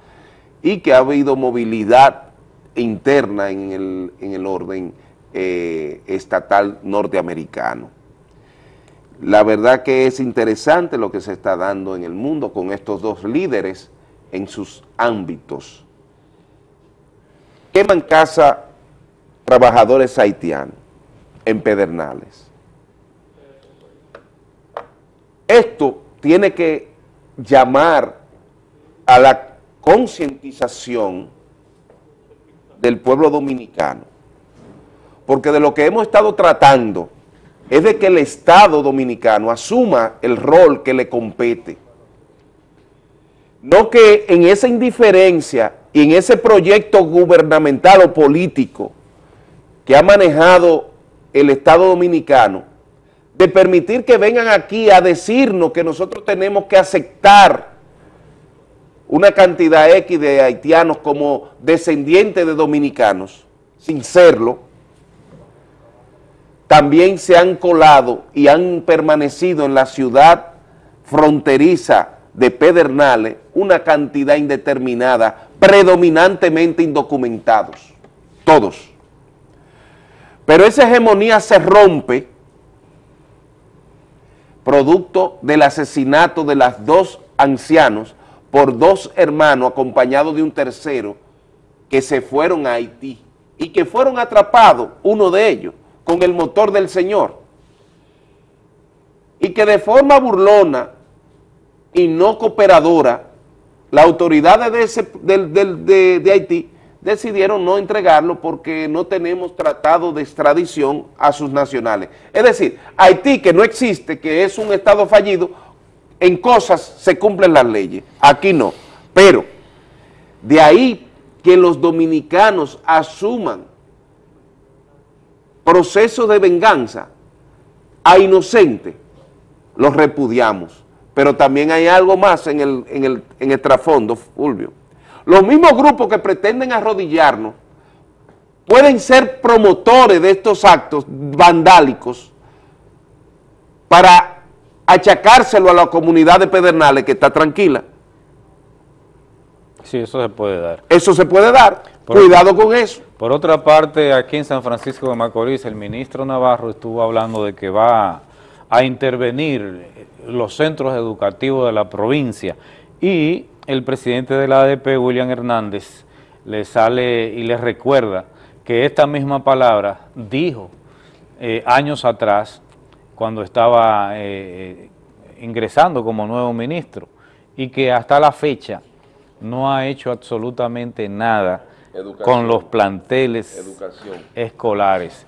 y que ha habido movilidad interna en el, en el orden eh, estatal norteamericano. La verdad que es interesante lo que se está dando en el mundo con estos dos líderes en sus ámbitos. Queman casa trabajadores haitianos en Pedernales. Esto tiene que llamar a la concientización del pueblo dominicano porque de lo que hemos estado tratando es de que el Estado dominicano asuma el rol que le compete. No que en esa indiferencia y en ese proyecto gubernamental o político que ha manejado el Estado dominicano, de permitir que vengan aquí a decirnos que nosotros tenemos que aceptar una cantidad X de haitianos como descendientes de dominicanos, sin serlo, también se han colado y han permanecido en la ciudad fronteriza de Pedernales una cantidad indeterminada, predominantemente indocumentados, todos. Pero esa hegemonía se rompe producto del asesinato de las dos ancianos por dos hermanos acompañados de un tercero que se fueron a Haití y que fueron atrapados, uno de ellos, con el motor del Señor. Y que de forma burlona y no cooperadora, las autoridades de, de Haití decidieron no entregarlo porque no tenemos tratado de extradición a sus nacionales. Es decir, Haití, que no existe, que es un estado fallido, en cosas se cumplen las leyes, aquí no. Pero de ahí que los dominicanos asuman proceso de venganza a inocente, los repudiamos. Pero también hay algo más en el, en el, en el trasfondo, Fulvio. Los mismos grupos que pretenden arrodillarnos pueden ser promotores de estos actos vandálicos para achacárselo a la comunidad de Pedernales que está tranquila. Sí, eso se puede dar. Eso se puede dar. Cuidado con eso. Por otra parte, aquí en San Francisco de Macorís, el ministro Navarro estuvo hablando de que va a intervenir los centros educativos de la provincia y el presidente de la ADP, William Hernández, le sale y le recuerda que esta misma palabra dijo eh, años atrás cuando estaba eh, eh, ingresando como nuevo ministro y que hasta la fecha no ha hecho absolutamente nada con los planteles escolares.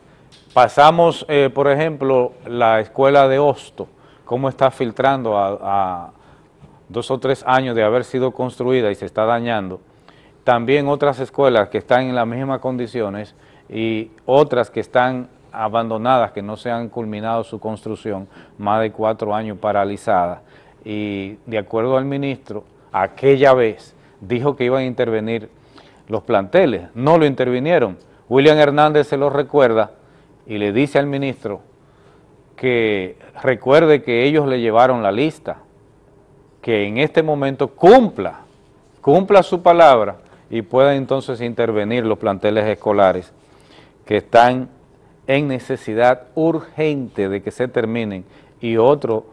Pasamos, eh, por ejemplo, la escuela de Hosto, cómo está filtrando a, dos o tres años de haber sido construida y se está dañando. También otras escuelas que están en las mismas condiciones y otras que están abandonadas, que no se han culminado su construcción, más de cuatro años paralizadas. Y de acuerdo al ministro, aquella vez dijo que iban a intervenir los planteles, no lo intervinieron. William Hernández se lo recuerda y le dice al ministro que recuerde que ellos le llevaron la lista, que en este momento cumpla, cumpla su palabra y pueda entonces intervenir los planteles escolares que están en necesidad urgente de que se terminen y otro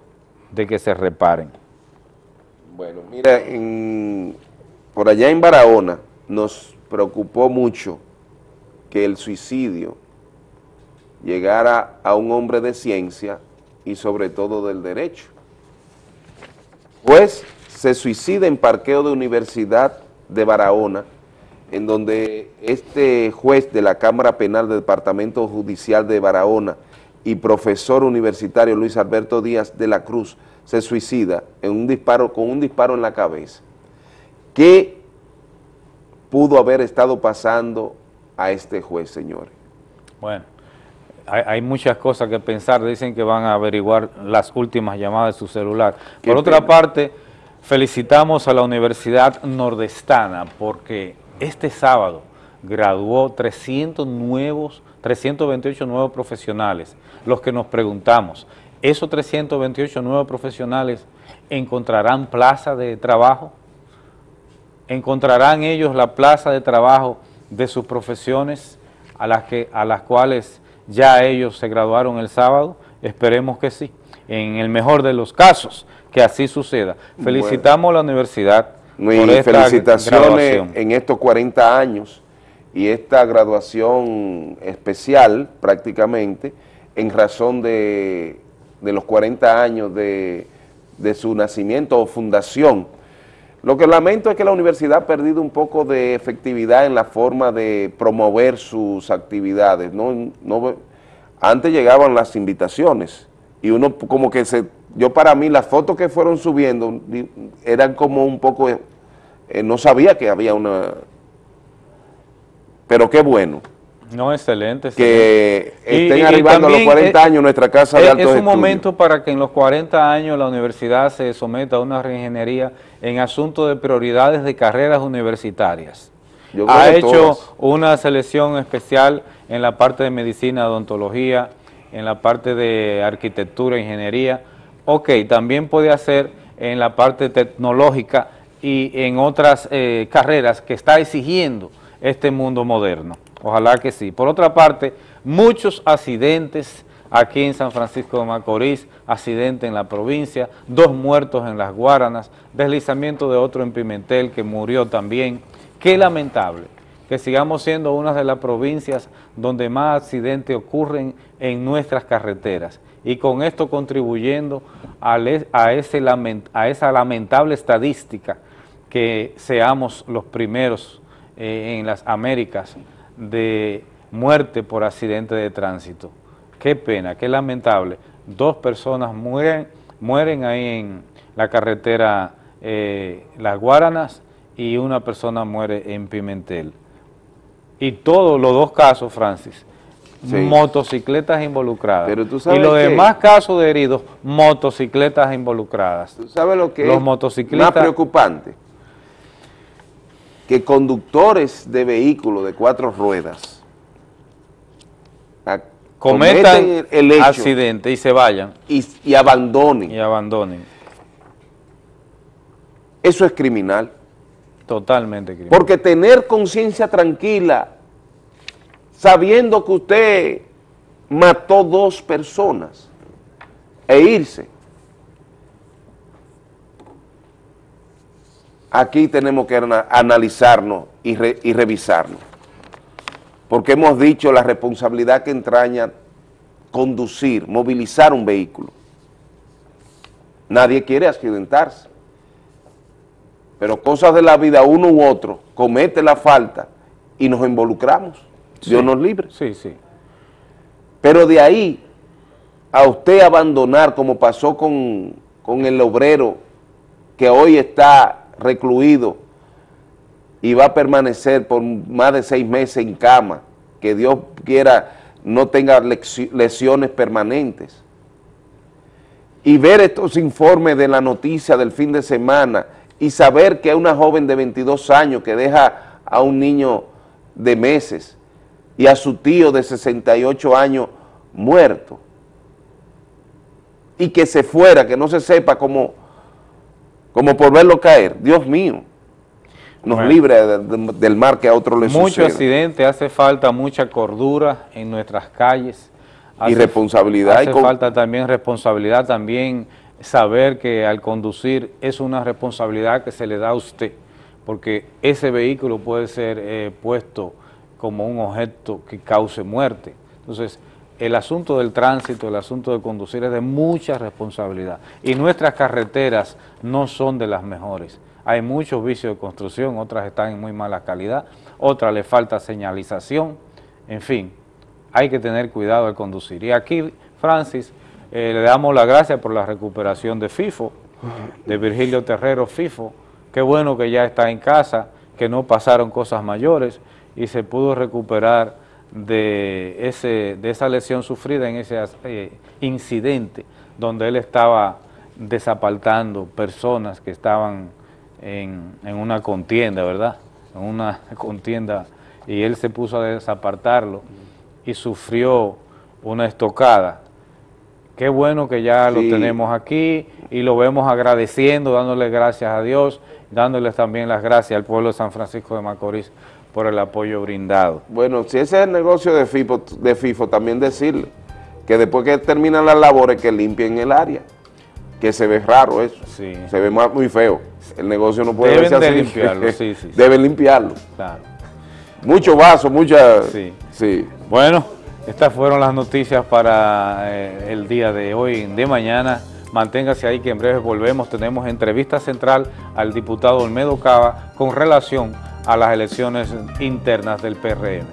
de que se reparen. Bueno, mira, en, por allá en Barahona nos preocupó mucho que el suicidio llegara a un hombre de ciencia y sobre todo del derecho. Pues se suicida en parqueo de Universidad de Barahona, en donde este juez de la Cámara Penal del Departamento Judicial de Barahona y profesor universitario Luis Alberto Díaz de la Cruz se suicida en un disparo, con un disparo en la cabeza. ¿Qué pudo haber estado pasando a este juez, señores? Bueno, hay, hay, muchas cosas que pensar, dicen que van a averiguar las últimas llamadas de su celular. Por otra parte, felicitamos a la Universidad Nordestana porque este sábado graduó 300 nuevos, 328 nuevos profesionales, los que nos preguntamos, ¿esos 328 nuevos profesionales encontrarán plaza de trabajo? ¿Encontrarán ellos la plaza de trabajo de sus profesiones a las, que, a las cuales ya ellos se graduaron el sábado? Esperemos que sí, en el mejor de los casos, que así suceda. Felicitamos bueno. a la universidad Mi por esta felicitaciones graduación. en estos 40 años y esta graduación especial prácticamente en razón de, de los 40 años de, de, su nacimiento o fundación. Lo que lamento es que la universidad ha perdido un poco de efectividad en la forma de promover sus actividades. No, no, antes llegaban las invitaciones y uno como que se... Yo para mí las fotos que fueron subiendo eran como un poco... Eh, no sabía que había una pero qué bueno. No, excelente. Que estén y, arribando y a los 40 años nuestra casa es, de altos Es un estudios. momento para que en los 40 años la universidad se someta a una reingeniería en asuntos de prioridades de carreras universitarias. ha hecho todas. una selección especial en la parte de medicina, odontología, en la parte de arquitectura, ingeniería. Ok, también puede hacer en la parte tecnológica y en otras eh, carreras que está exigiendo este mundo moderno. Ojalá que sí. Por otra parte, muchos accidentes aquí en San Francisco de Macorís, accidente en la provincia, dos muertos en las Guaranas, deslizamiento de otro en Pimentel que murió también. Qué lamentable que sigamos siendo una de las provincias donde más accidentes ocurren en nuestras carreteras y con esto contribuyendo a, esa lamentable estadística que seamos los primeros eh, en las Américas de muerte por accidente de tránsito. Qué pena, qué lamentable. Dos personas mueren, mueren ahí en la carretera eh, Las Guaranas y una persona muere en Pimentel. Y todos los dos casos, Francis, sí. motocicletas involucradas. Pero tú sabes y los demás casos de heridos, motocicletas involucradas. ¿Tú sabes lo que los es motociclistas, más preocupante? Que conductores de vehículos de cuatro ruedas cometan el, el hecho accidente y se vayan. Y, y, abandonen. Y abandonen. Eso es criminal. Totalmente criminal. Porque tener conciencia tranquila, sabiendo que usted mató dos personas e irse, aquí tenemos que analizarnos y, re, y, revisarnos, porque hemos dicho la responsabilidad que entraña conducir, movilizar un vehículo. Nadie quiere accidentarse, pero cosas de la vida, uno u otro, comete la falta y nos involucramos, sí. Dios nos libre. Sí, sí. Pero de ahí a usted abandonar, como pasó con, con el obrero que hoy está recluido y va a permanecer por más de seis meses en cama, que Dios quiera no tenga lesiones permanentes. Y ver estos informes de la noticia del fin de semana y saber que una joven de 22 años que deja a un niño de meses y a su tío de 68 años muerto y que se fuera, que no se sepa cómo como por verlo caer. Dios mío, nos bueno, libre de, de, del mar que a otro le Mucho sucede. accidente, hace falta mucha cordura en nuestras calles. Hace, y responsabilidad. Hace y falta también responsabilidad también saber que al conducir es una responsabilidad que se le da a usted, porque ese vehículo puede ser eh, puesto como un objeto que cause muerte. Entonces, el asunto del tránsito, el asunto de conducir es de mucha responsabilidad y nuestras carreteras no son de las mejores. Hay muchos vicios de construcción, otras están en muy mala calidad, otras le falta señalización, en fin, hay que tener cuidado al conducir. Y aquí, Francis, eh, le damos las gracias por la recuperación de FIFO, de Virgilio Terrero FIFO, qué bueno que ya está en casa, que no pasaron cosas mayores y se pudo recuperar de, ese, de esa lesión sufrida en ese eh, incidente donde él estaba desapartando personas que estaban en, en, una contienda, ¿verdad? En una *laughs* contienda y él se puso a desapartarlo y sufrió una estocada. Qué bueno que ya lo tenemos aquí y lo vemos agradeciendo, dándole gracias a Dios, dándoles también las gracias al pueblo de San Francisco de Macorís por el apoyo brindado. Bueno, si ese es el negocio de FIFO, de FIFO también decirle que después que terminan las labores que limpien el área, que se ve raro eso, se ve muy feo. El negocio no puede Deben de limpiarlo, *laughs* sí, sí. Deben limpiarlo. Claro. Mucho vaso, mucha... Sí. sí. Bueno, estas fueron las noticias para eh, el día de hoy, de mañana. Manténgase ahí que en breve volvemos. Tenemos entrevista central al diputado Olmedo Cava con relación a las elecciones internas del PRM.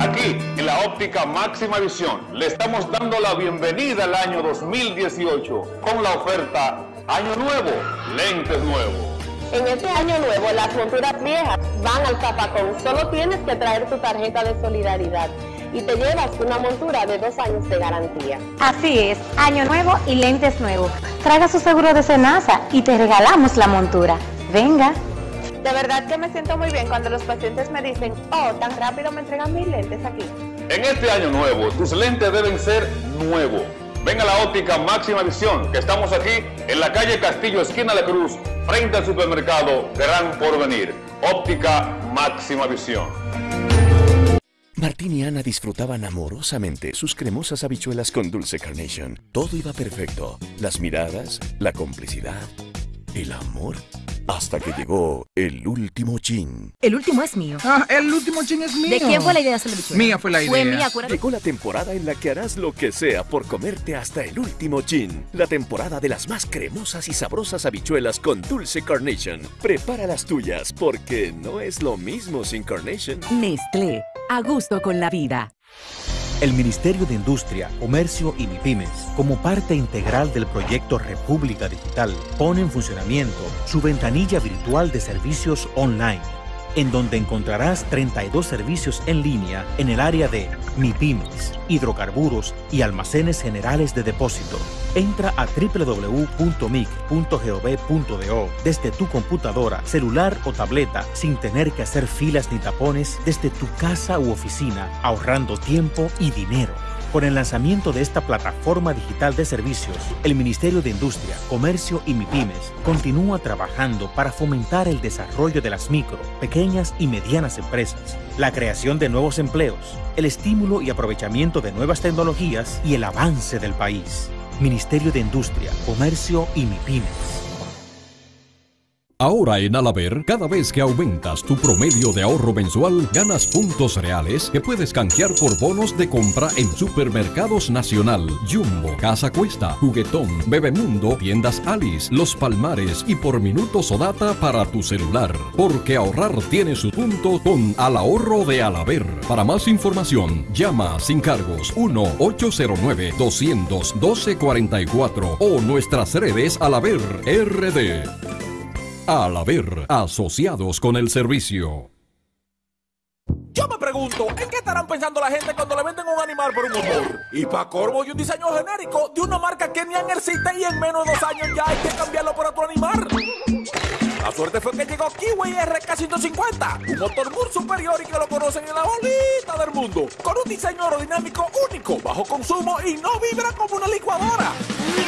Aquí, en la óptica máxima visión, le estamos dando la bienvenida al año 2018 con la oferta Año Nuevo, lentes nuevos. En este año nuevo, las monturas viejas van al zapacón. Solo tienes que traer tu tarjeta de solidaridad y te llevas una montura de dos años de garantía. Así es, año nuevo y lentes nuevos. Traiga su seguro de Senasa y te regalamos la montura. Venga. De verdad que me siento muy bien cuando los pacientes me dicen, oh, tan rápido me entregan mis lentes aquí. En este año nuevo, tus lentes deben ser nuevos. Venga a la óptica máxima visión, que estamos aquí en la calle Castillo, esquina de Cruz, frente al supermercado Gran Porvenir. Óptica máxima visión. Martín y Ana disfrutaban amorosamente sus cremosas habichuelas con dulce carnation. Todo iba perfecto. Las miradas, la complicidad, el amor. Hasta que llegó el último chin. El último es mío. Ah, el último chin es mío. ¿De quién fue la idea de hacer la? Mía fue la idea. Fue mía, acuérdate. Llegó la temporada en la que harás lo que sea por comerte hasta el último chin. La temporada de las más cremosas y sabrosas habichuelas con dulce carnation. Prepara las tuyas porque no es lo mismo sin carnation. Nestlé, a gusto con la vida. El Ministerio de Industria, Comercio y MIPIMES, como parte integral del proyecto República Digital, pone en funcionamiento su ventanilla virtual de servicios online, en donde encontrarás 32 servicios en línea en el área de MIPIMES, hidrocarburos y almacenes generales de depósito. Entra a www.mic.gov.do desde tu computadora, celular o tableta sin tener que hacer filas ni tapones desde tu casa u oficina, ahorrando tiempo y dinero. Con el lanzamiento de esta plataforma digital de servicios, el Ministerio de Industria, Comercio y MIPIMES continúa trabajando para fomentar el desarrollo de las micro, pequeñas y medianas empresas, la creación de nuevos empleos, el estímulo y aprovechamiento de nuevas tecnologías y el avance del país. Ministerio de Industria, Comercio y MIPIMES. Ahora en Alaber, cada vez que aumentas tu promedio de ahorro mensual, ganas puntos reales que puedes canjear por bonos de compra en Supermercados Nacional, Jumbo, Casa Cuesta, Juguetón, Bebemundo, Tiendas Alice, Los Palmares y por minutos o data para tu celular. Porque ahorrar tiene su punto con Al Ahorro de Alaber. Para más información, llama sin cargos 1-809-212-44 o nuestras redes Alaber RD. Al haber asociados con el servicio. Yo me pregunto, ¿en qué estarán pensando la gente cuando le venden un animal por un motor? Y para corvo y un diseño genérico de una marca que ni existe y en menos de dos años ya hay que cambiarlo por otro animal. La suerte fue que llegó Kiwi RK150, un motor muy superior y que lo conocen en la bolita del mundo, con un diseño aerodinámico único, bajo consumo y no vibra como una licuadora.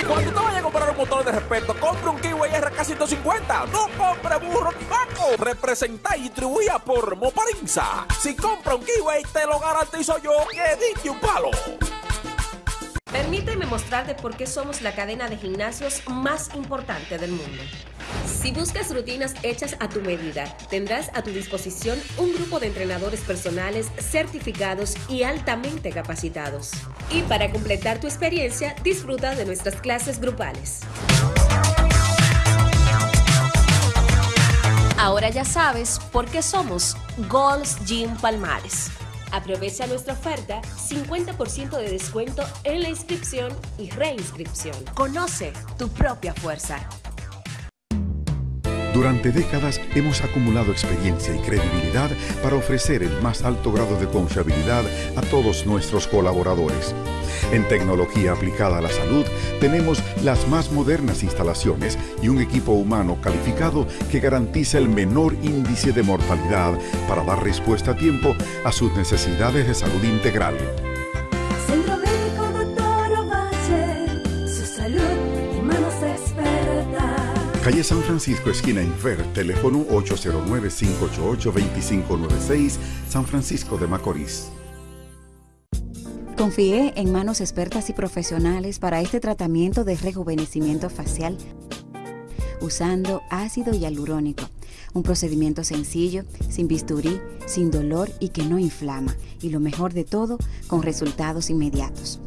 Cuando te vayas a comprar un motor de respeto, compra un Kiwi RK Caracas 150. No compre burro ni vaco. Representa y distribuía por Moparinza. Si compra un kiwi, te lo garantizo yo que dije un palo. Permíteme mostrarte por qué somos la cadena de gimnasios más importante del mundo. Si buscas rutinas hechas a tu medida, tendrás a tu disposición un grupo de entrenadores personales certificados y altamente capacitados. Y para completar tu experiencia, disfruta de nuestras clases grupales. Ahora ya sabes por qué somos Gold's Gym Palmares. Aprovecha nuestra oferta 50% de descuento en la inscripción y reinscripción. Conoce tu propia fuerza. Durante décadas hemos acumulado experiencia y credibilidad para ofrecer el más alto grado de confiabilidad a todos nuestros colaboradores. En tecnología aplicada a la salud tenemos las más modernas instalaciones y un equipo humano calificado que garantiza el menor índice de mortalidad para dar respuesta a tiempo a sus necesidades de salud integral. Calle San Francisco, esquina Infer, teléfono 809-588-2596, San Francisco de Macorís. Confié en manos expertas y profesionales para este tratamiento de rejuvenecimiento facial usando ácido hialurónico, un procedimiento sencillo, sin bisturí, sin dolor y que no inflama, y lo mejor de todo, con resultados inmediatos.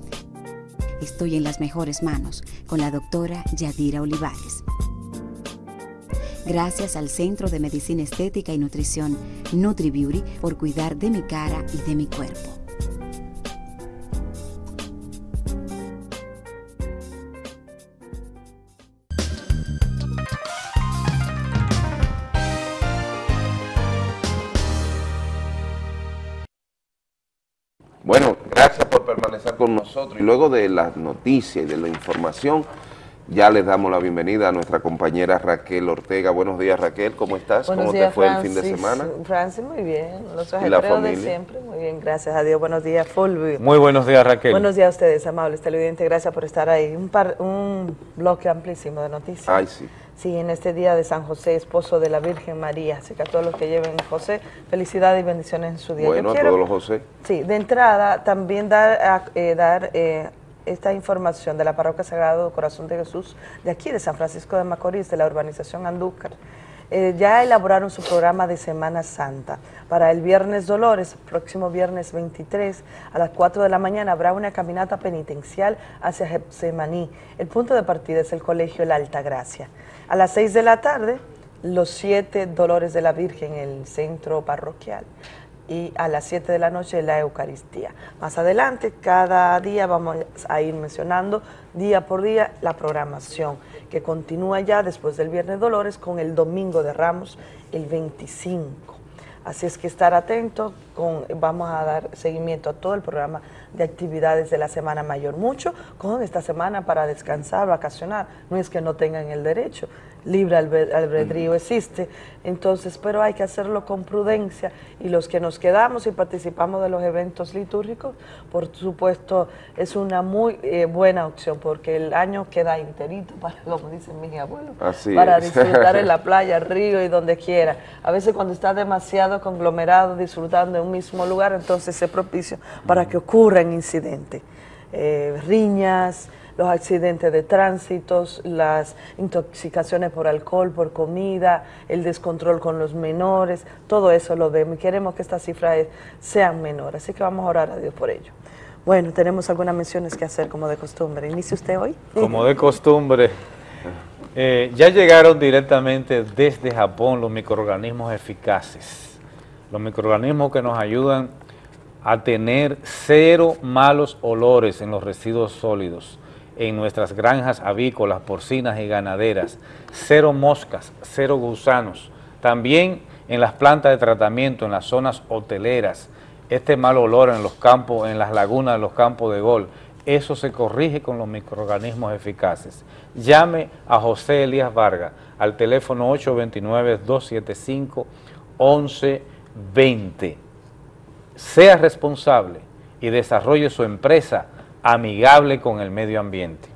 Estoy en las mejores manos con la doctora Yadira Olivares. Gracias al Centro de Medicina Estética y Nutrición NutriBeauty por cuidar de mi cara y de mi cuerpo. Bueno, gracias por permanecer con nosotros. Y luego de las noticias y de la información, ya les damos la bienvenida a nuestra compañera Raquel Ortega. Buenos días, Raquel, ¿cómo estás? Buenos ¿Cómo días, te fue Francis. el fin de semana? Francis, muy bien. Los ¿Y la ajetreos de familia? siempre. Muy bien, gracias a Dios. Buenos días, Fulvio. Muy buenos días, Raquel. Buenos días a ustedes, amables televidentes. Gracias por estar ahí. Un, par- un bloque amplísimo de noticias. Ay, sí. Sí, en este día de San José, esposo de la Virgen María. Así que a todos los que lleven José, felicidades y bendiciones en su día. Yo Bueno, a quiero- todos los José. Sí, de entrada también dar, eh, dar eh, esta información de la Parroquia Sagrado Corazón de Jesús de aquí de San Francisco de Macorís, de la urbanización Andúcar. Eh, ya elaboraron su programa de Semana Santa. Para el viernes Dolores, próximo viernes 23, a las 4 de la mañana habrá una caminata penitencial hacia Getsemaní. El punto de partida es el Colegio La Alta Gracia. A las 6 de la tarde, los siete Dolores de la Virgen en el centro parroquial y a las 7 de la noche la Eucaristía. Más adelante, cada día vamos a ir mencionando día por día la programación que continúa ya después del Viernes Dolores con el Domingo de Ramos el 25. Así es que estar atento, con, vamos a dar seguimiento a todo el programa de actividades de la Semana Mayor. Mucho con esta semana para descansar, vacacionar. No es que no tengan el derecho, libre albe- albedrío existe. Entonces, pero hay que hacerlo con prudencia. Y los que nos quedamos y participamos de los eventos litúrgicos, por supuesto, es una muy eh, buena opción porque el año queda enterito, *laughs* para, como dicen mis abuelos, Así para es. disfrutar en la *laughs* playa, río y donde quiera. A veces cuando está demasiado conglomerado disfrutando en un mismo lugar, entonces es propicio para que ocurran incidentes. Eh, riñas, los accidentes de tránsitos, las intoxicaciones por alcohol, por comida, el descontrol con los menores, todo eso lo vemos y queremos que estas cifras eh, sean menores. Así que vamos a orar a Dios por ello. Bueno, tenemos algunas menciones que hacer como de costumbre. ¿Inicia usted hoy? Como de costumbre, eh, ya llegaron directamente desde Japón los microorganismos eficaces, los microorganismos que nos ayudan a tener cero malos olores en los residuos sólidos, en nuestras granjas avícolas, porcinas y ganaderas, cero moscas, cero gusanos, también en las plantas de tratamiento, en las zonas hoteleras, este mal olor en los campos, en las lagunas de los campos de gol, eso se corrige con los microorganismos eficaces. Llame a José Elías Vargas al teléfono 829-275-1120. Sea responsable y desarrolle su empresa amigable con el medio ambiente.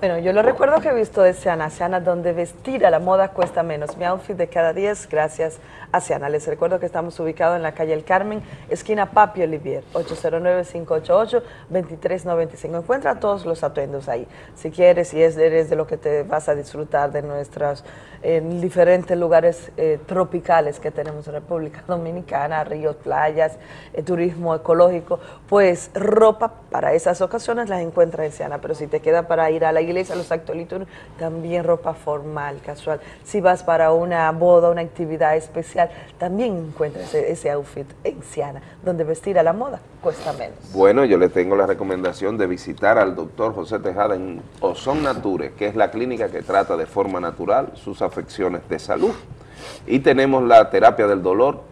Bueno, yo lo recuerdo que he visto de Seana, Seana, donde vestir a la moda cuesta menos. Mi outfit de cada 10, gracias a Seana. Les recuerdo que estamos ubicados en la calle El Carmen, esquina Papi Olivier, 809-588-2395. Encuentra todos los atuendos ahí. Si quieres, si es, eres de lo que te vas a disfrutar de nuestros en diferentes lugares eh, tropicales que tenemos en República *laughs* Dominicana, ríos, playas, eh, turismo ecológico, pues ropa para esas ocasiones las encuentras en Seana. Pero si te queda para ir a la iglesia, los actos litúrgicos, también ropa formal, casual. Si vas para una boda, una actividad especial, también encuentras ese, outfit en Siana, donde vestir a la moda cuesta menos. Bueno, yo le tengo la recomendación de visitar al doctor José Tejada en Ozon Nature, que es la clínica que trata de forma natural sus afecciones de salud. Y tenemos la terapia del dolor,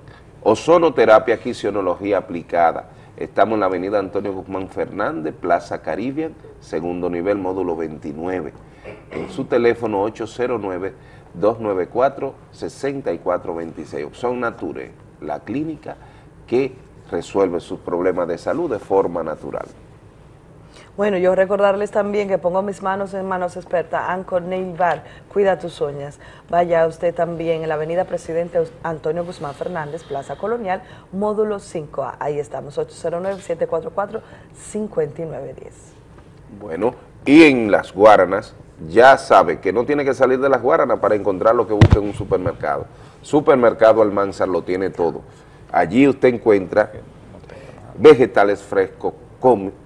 ozonoterapia, quisionología aplicada. Estamos en la avenida Antonio Guzmán Fernández, Plaza Caribbean, segundo nivel, módulo 29. En su teléfono 809-294-6426. Opción Nature, la clínica que resuelve sus problemas de salud de forma natural. Bueno, yo recordarles también que pongo mis manos en manos expertas, Anchor Nail Bar, cuida tus uñas. Vaya usted también en la avenida Presidente Antonio Guzmán Fernández, Plaza Colonial, módulo 5A. Ahí estamos, 809-744-5910. Bueno, y en las Guaranas, ya sabe que no tiene que salir de las Guaranas para encontrar lo que busca en un supermercado. Supermercado Almanzar lo tiene todo. Allí usted encuentra vegetales frescos,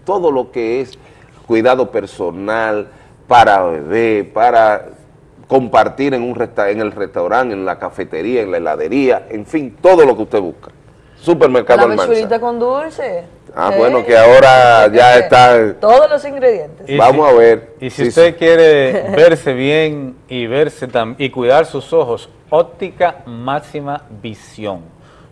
todo lo que es cuidado personal para bebé, para compartir en, un resta en el restaurante, en la cafetería, en la heladería, en fin, todo lo que usted busca. Supermercado La Almanzar. con dulce. Ah, ¿eh? bueno, que ahora ya está... Todos los ingredientes. Y Vamos si- a ver. Y si Sí, usted sí. quiere *laughs* verse bien y verse tam- y cuidar sus ojos, óptica máxima visión.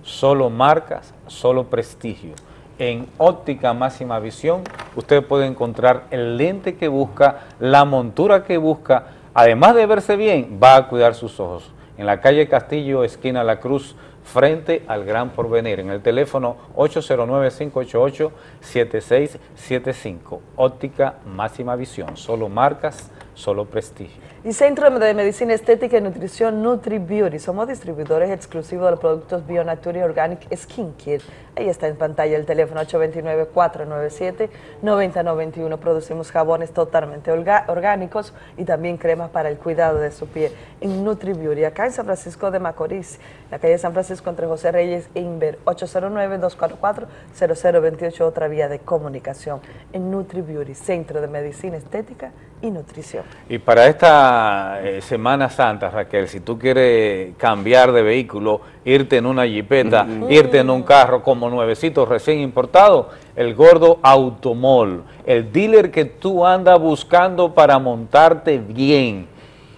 Solo marcas, solo prestigio. En óptica máxima visión usted puede encontrar el lente que busca, la montura que busca. Además de verse bien, va a cuidar sus ojos. En la calle Castillo, esquina La Cruz, frente al Gran Porvenir, en el teléfono 809-588-7675. Óptica máxima visión, solo marcas, solo prestigio. Y Centro de Medicina Estética y Nutrición Nutri Beauty. Somos distribuidores exclusivos de los productos Bionature y Organic Skin Kit. Ahí está en pantalla el teléfono 829-497-9091. Producimos jabones totalmente orgánicos y también cremas para el cuidado de su piel en Nutri Beauty. Acá en San Francisco de Macorís, la calle San Francisco entre José Reyes e Inver. 809-244-0028, otra vía de comunicación en Nutri Beauty, Centro de Medicina Estética y Nutrición. Y para esta eh, Semana Santa, Raquel, si tú quieres cambiar de vehículo, irte en una jipeta, irte en un carro como nuevecito recién importado, el Gordo Automol, el dealer que tú andas buscando para montarte bien,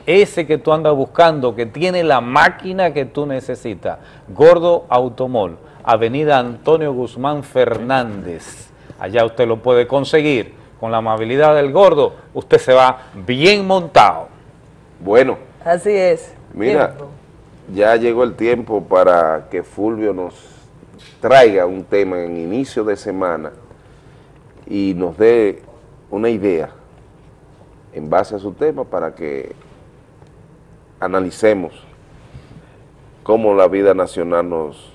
ese que tú andas buscando, que tiene la máquina que tú necesitas, Gordo Automol, Avenida Antonio Guzmán Fernández, allá usted lo puede conseguir, con la amabilidad del Gordo, usted se va bien montado. Bueno, Así es. mira, Tiempo. ya llegó el tiempo para que Fulvio nos traiga un tema en inicio de semana y nos dé una idea en base a su tema para que analicemos cómo la vida nacional nos,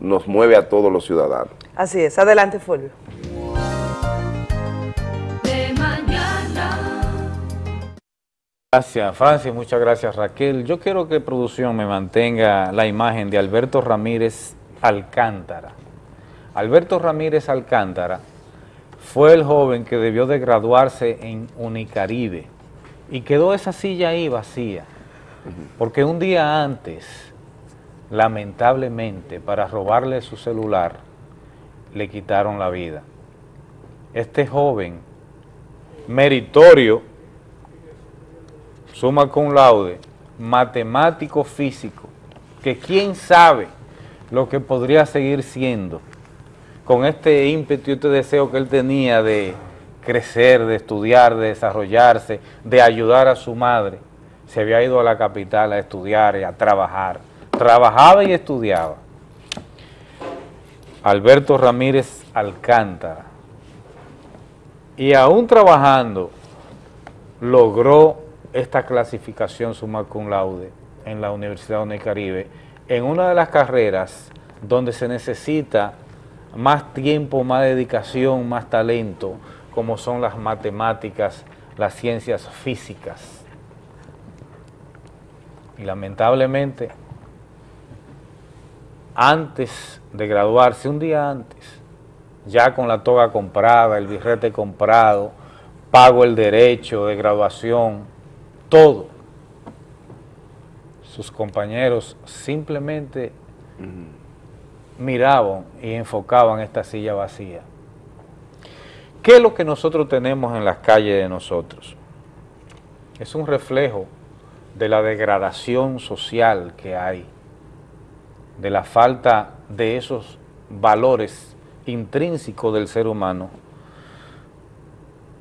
nos mueve a todos los ciudadanos. Así es. Adelante, Fulvio. Gracias, Francis. Muchas gracias, Raquel. Yo quiero que producción me mantenga la imagen de Alberto Ramírez Alcántara. Alberto Ramírez Alcántara fue el joven que debió de graduarse en Unicaribe y quedó esa silla ahí vacía, porque un día antes, lamentablemente, para robarle su celular, le quitaron la vida. Este joven, meritorio, suma cum laude, matemático físico, que quién sabe lo que podría seguir siendo con este ímpetu y este deseo que él tenía de crecer, de estudiar, de desarrollarse, de ayudar a su madre, se había ido a la capital a estudiar y a trabajar. Trabajaba y estudiaba. Alberto Ramírez Alcántara. Y aún trabajando, logró esta clasificación summa cum laude en la Universidad Caribe en una de las carreras donde se necesita más tiempo, más dedicación, más talento, como son las matemáticas, las ciencias físicas. Y lamentablemente, antes de graduarse, un día antes, ya con la toga comprada, el birrete comprado, pago el derecho de graduación, todo. Sus compañeros simplemente miraban y enfocaban esta silla vacía. ¿Qué es lo que nosotros tenemos en las calles de nosotros? Es un reflejo de la degradación social que hay, de la falta de esos valores intrínsecos del ser humano,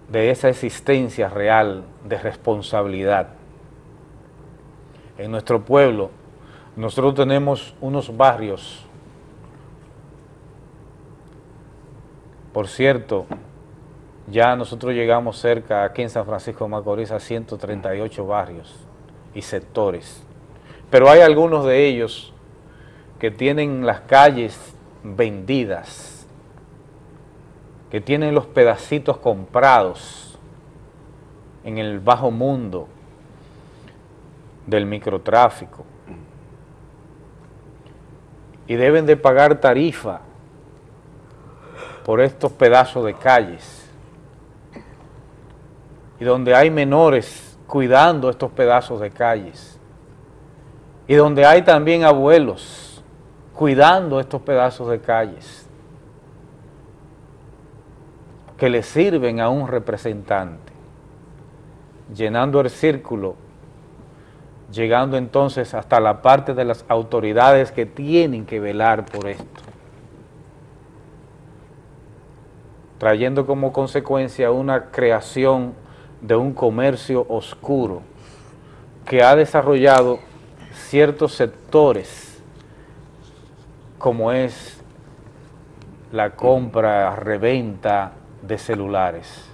de esa existencia real de responsabilidad. En nuestro pueblo, nosotros tenemos unos barrios, por cierto, ya nosotros llegamos cerca, aquí en San Francisco de Macorís, a 138 barrios y sectores. Pero hay algunos de ellos que tienen las calles vendidas, que tienen los pedacitos comprados en el bajo mundo del microtráfico. Y deben de pagar tarifa por estos pedazos de calles. Y donde hay menores cuidando estos pedazos de calles. Y donde hay también abuelos cuidando estos pedazos de calles que le sirven a un representante, llenando el círculo, llegando entonces hasta la parte de las autoridades que tienen que velar por esto, trayendo como consecuencia una creación de un comercio oscuro que ha desarrollado ciertos sectores como es la compra, reventa de celulares,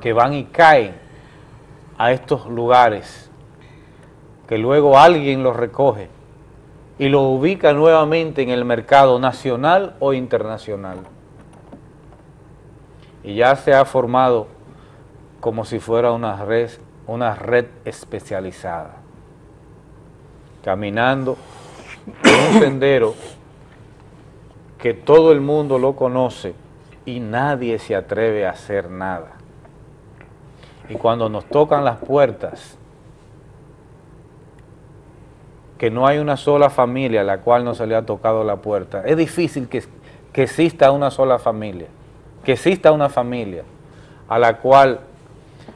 que van y caen a estos lugares, que luego alguien los recoge y lo ubica nuevamente en el mercado nacional o internacional. Y ya se ha formado como si fuera una red, una red especializada, caminando en un sendero que todo el mundo lo conoce y nadie se atreve a hacer nada. Y cuando nos tocan las puertas, que no hay una sola familia a la cual no se le ha tocado la puerta, es difícil que, que exista una sola familia, que exista una familia a la cual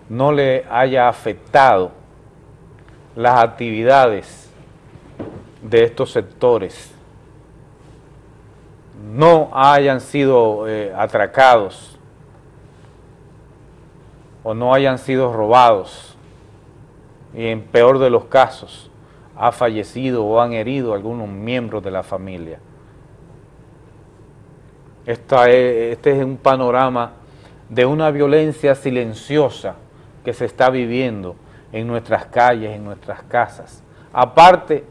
no le haya afectado las actividades de estos sectores, no hayan sido eh, atracados o no hayan sido robados y en peor de los casos ha fallecido o han herido algunos miembros de la familia. este es un panorama de una violencia silenciosa que se está viviendo en nuestras calles, en nuestras casas. Aparte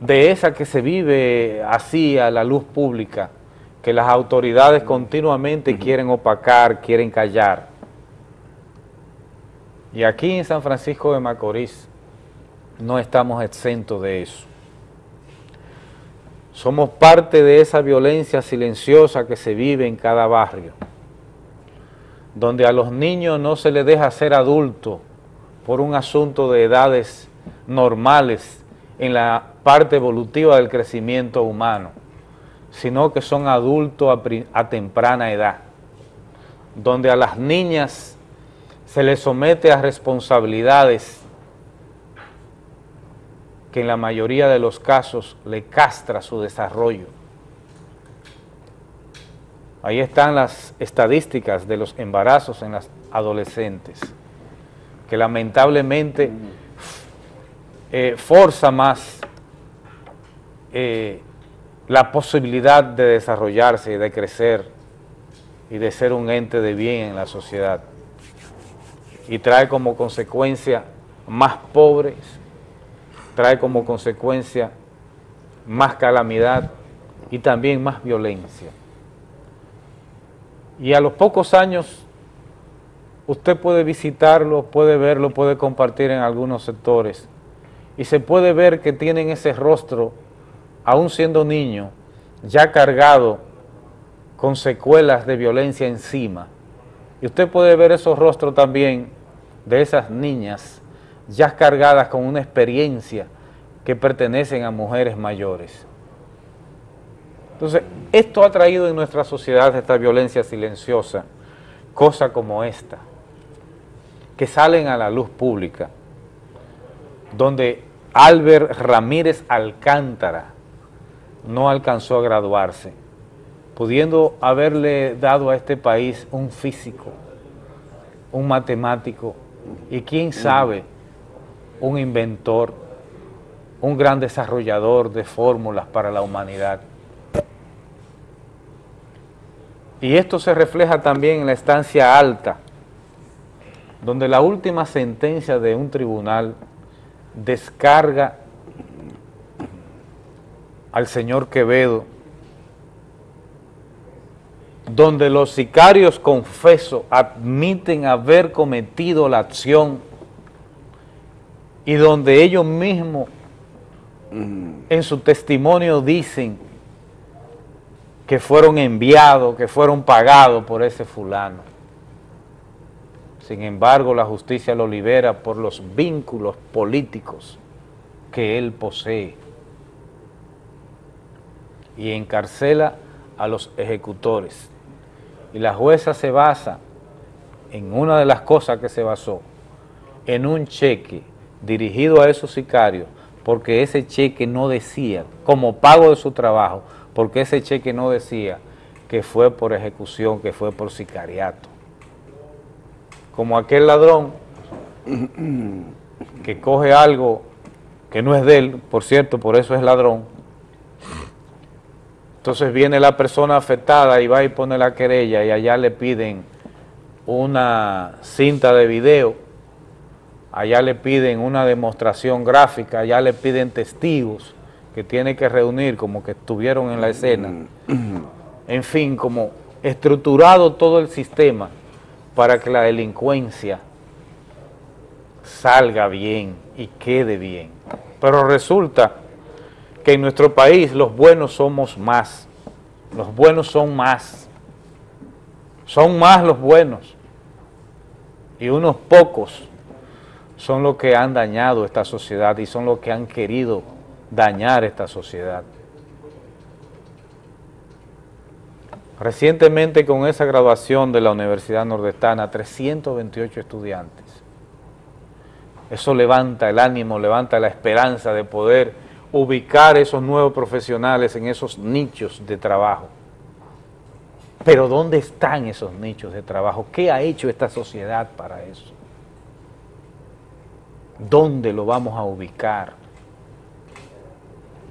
de esa que se vive así a la luz pública, que las autoridades continuamente quieren opacar, quieren callar. Y aquí en San Francisco de Macorís no estamos exentos de eso. Somos parte de esa violencia silenciosa que se vive en cada barrio donde a los niños no se les deja ser adultos por un asunto de edades normales en la parte evolutiva del crecimiento humano, sino que son adultos a, temprana edad, donde a las niñas se les somete a responsabilidades que en la mayoría de los casos le castra su desarrollo. Ahí están las estadísticas de los embarazos en las adolescentes, que lamentablemente eh, forza más eh, la posibilidad de desarrollarse y de crecer y de ser un ente de bien en la sociedad. Y trae como consecuencia más pobres, trae como consecuencia más calamidad y también más violencia. Y a los pocos años usted puede visitarlo, puede verlo, puede compartir en algunos sectores y se puede ver que tienen ese rostro, aún siendo niño, ya cargado con secuelas de violencia encima. Y usted puede ver esos rostros también de esas niñas ya cargadas con una experiencia que pertenecen a mujeres mayores. Entonces, esto ha traído en nuestra sociedad esta violencia silenciosa, cosa como esta, que salen a la luz pública, donde Albert Ramírez Alcántara no alcanzó a graduarse, pudiendo haberle dado a este país un físico, un matemático y quién sabe, un inventor, un gran desarrollador de fórmulas para la humanidad. Y esto se refleja también en la estancia alta, donde la última sentencia de un tribunal descarga al señor Quevedo, donde los sicarios confesos admiten haber cometido la acción y donde ellos mismos en su testimonio dicen que fueron enviados, que fueron pagados por ese fulano. Sin embargo, la justicia lo libera por los vínculos políticos que él posee y encarcela a los ejecutores. Y la jueza se basa en una de las cosas que se basó, en un cheque dirigido a esos sicarios, porque ese cheque no decía, como pago de su trabajo, porque ese cheque no decía que fue por ejecución, que fue por sicariato. Como aquel ladrón que coge algo que no es de él, por cierto, por eso es ladrón, entonces viene la persona afectada y va y pone la querella y allá le piden una cinta de video, allá le piden una demostración gráfica, allá le piden testigos que tiene que reunir como que estuvieron en la escena. En fin, como estructurado todo el sistema para que la delincuencia salga bien y quede bien. Pero resulta que en nuestro país los buenos somos más, los buenos son más, son más los buenos, y unos pocos son los que han dañado esta sociedad y son los que han querido dañar esta sociedad. Recientemente con esa graduación de la Universidad Nordestana, 328 estudiantes. Eso levanta el ánimo, levanta la esperanza de poder ubicar esos nuevos profesionales en esos nichos de trabajo. Pero ¿dónde están esos nichos de trabajo? ¿Qué ha hecho esta sociedad para eso? ¿Dónde lo vamos a ubicar?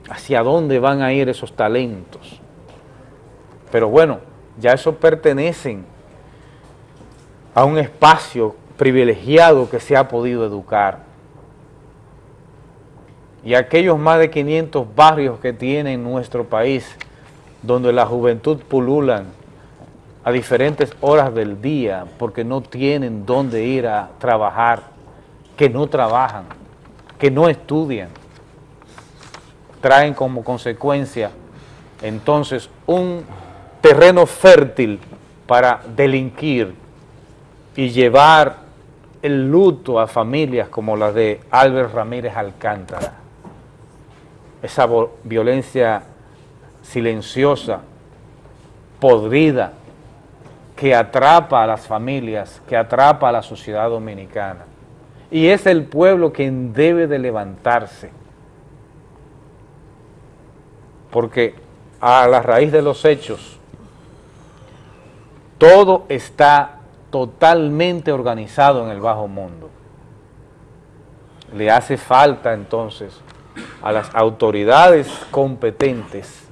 ¿Hacia dónde van a ir esos talentos? Pero bueno, ya eso pertenecen a un espacio privilegiado que se ha podido educar. Y aquellos más de 500 barrios que tiene nuestro país, donde la juventud pululan a diferentes horas del día porque no tienen dónde ir a trabajar, que no trabajan, que no estudian, traen como consecuencia entonces un terreno fértil para delinquir y llevar el luto a familias como la de Albert Ramírez Alcántara esa violencia silenciosa, podrida, que atrapa a las familias, que atrapa a la sociedad dominicana. Y es el pueblo quien debe de levantarse. Porque a la raíz de los hechos, todo está totalmente organizado en el bajo mundo. Le hace falta entonces a las autoridades competentes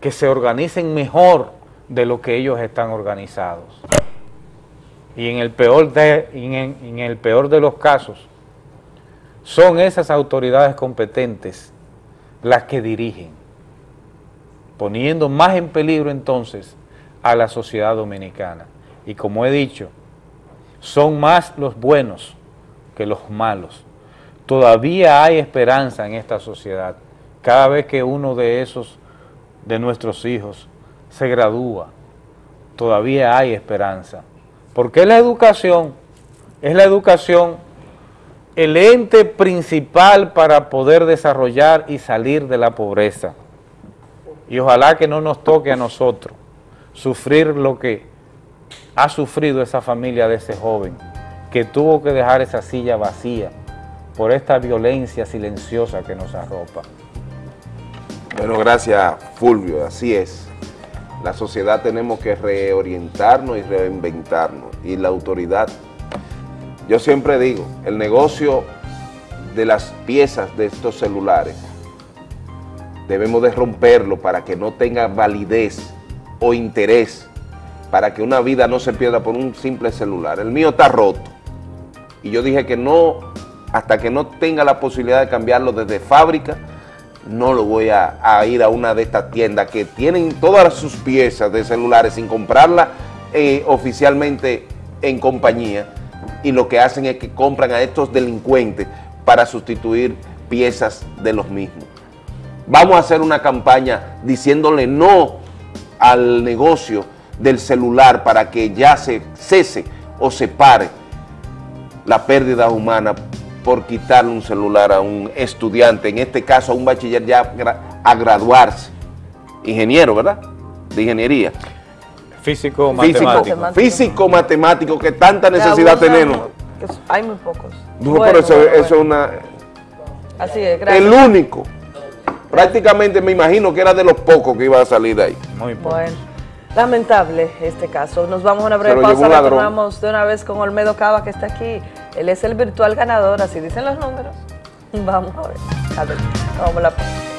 que se organicen mejor de lo que ellos están organizados. Y en el peor de, en, el peor de los casos, son esas autoridades competentes las que dirigen, poniendo más en peligro entonces a la sociedad dominicana. Y como he dicho, son más los buenos que los malos. Todavía hay esperanza en esta sociedad. Cada vez que uno de esos, de nuestros hijos, se gradúa, todavía hay esperanza. Porque la educación, es la educación el ente principal para poder desarrollar y salir de la pobreza. Y ojalá que no nos toque a nosotros sufrir lo que ha sufrido esa familia de ese joven, que tuvo que dejar esa silla vacía por esta violencia silenciosa que nos arropa. Bueno, gracias Fulvio, así es. La sociedad tenemos que reorientarnos y reinventarnos y la autoridad yo siempre digo, el negocio de las piezas de estos celulares debemos de romperlo para que no tenga validez o interés, para que una vida no se pierda por un simple celular. El mío está roto y yo dije que no, hasta que no tenga la posibilidad de cambiarlo desde fábrica, no lo voy a, ir a una de estas tiendas que tienen todas sus piezas de celulares sin comprarla eh, oficialmente en compañía y lo que hacen es que compran a estos delincuentes para sustituir piezas de los mismos. Vamos a hacer una campaña diciéndole no al negocio del celular para que ya se cese o se pare la pérdida humana por quitarle un celular a un estudiante, en este caso a un bachiller ya a graduarse, ingeniero, ¿verdad? De ingeniería. Físico, matemático. Físico, matemático, que tanta necesidad tenemos. Hay muy pocos. No, pero eso, es una... Así es, gracias. El único. Prácticamente me imagino que era de los pocos que iba a salir de ahí. Muy Bueno, lamentable este caso. Nos vamos a una breve pausa, retornamos de una vez con Olmedo Cava que está aquí. Él es el virtual ganador, así dicen los números. Vamos a ver. A ver, vamos a la pausa.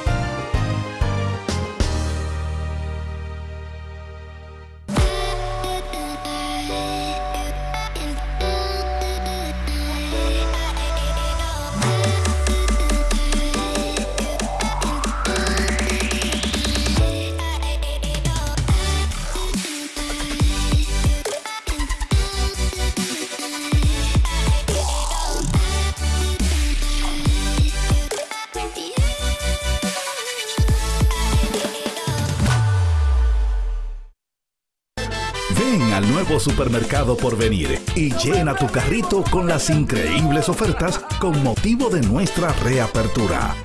Supermercado por venir y llena tu carrito con las increíbles ofertas con motivo de nuestra reapertura.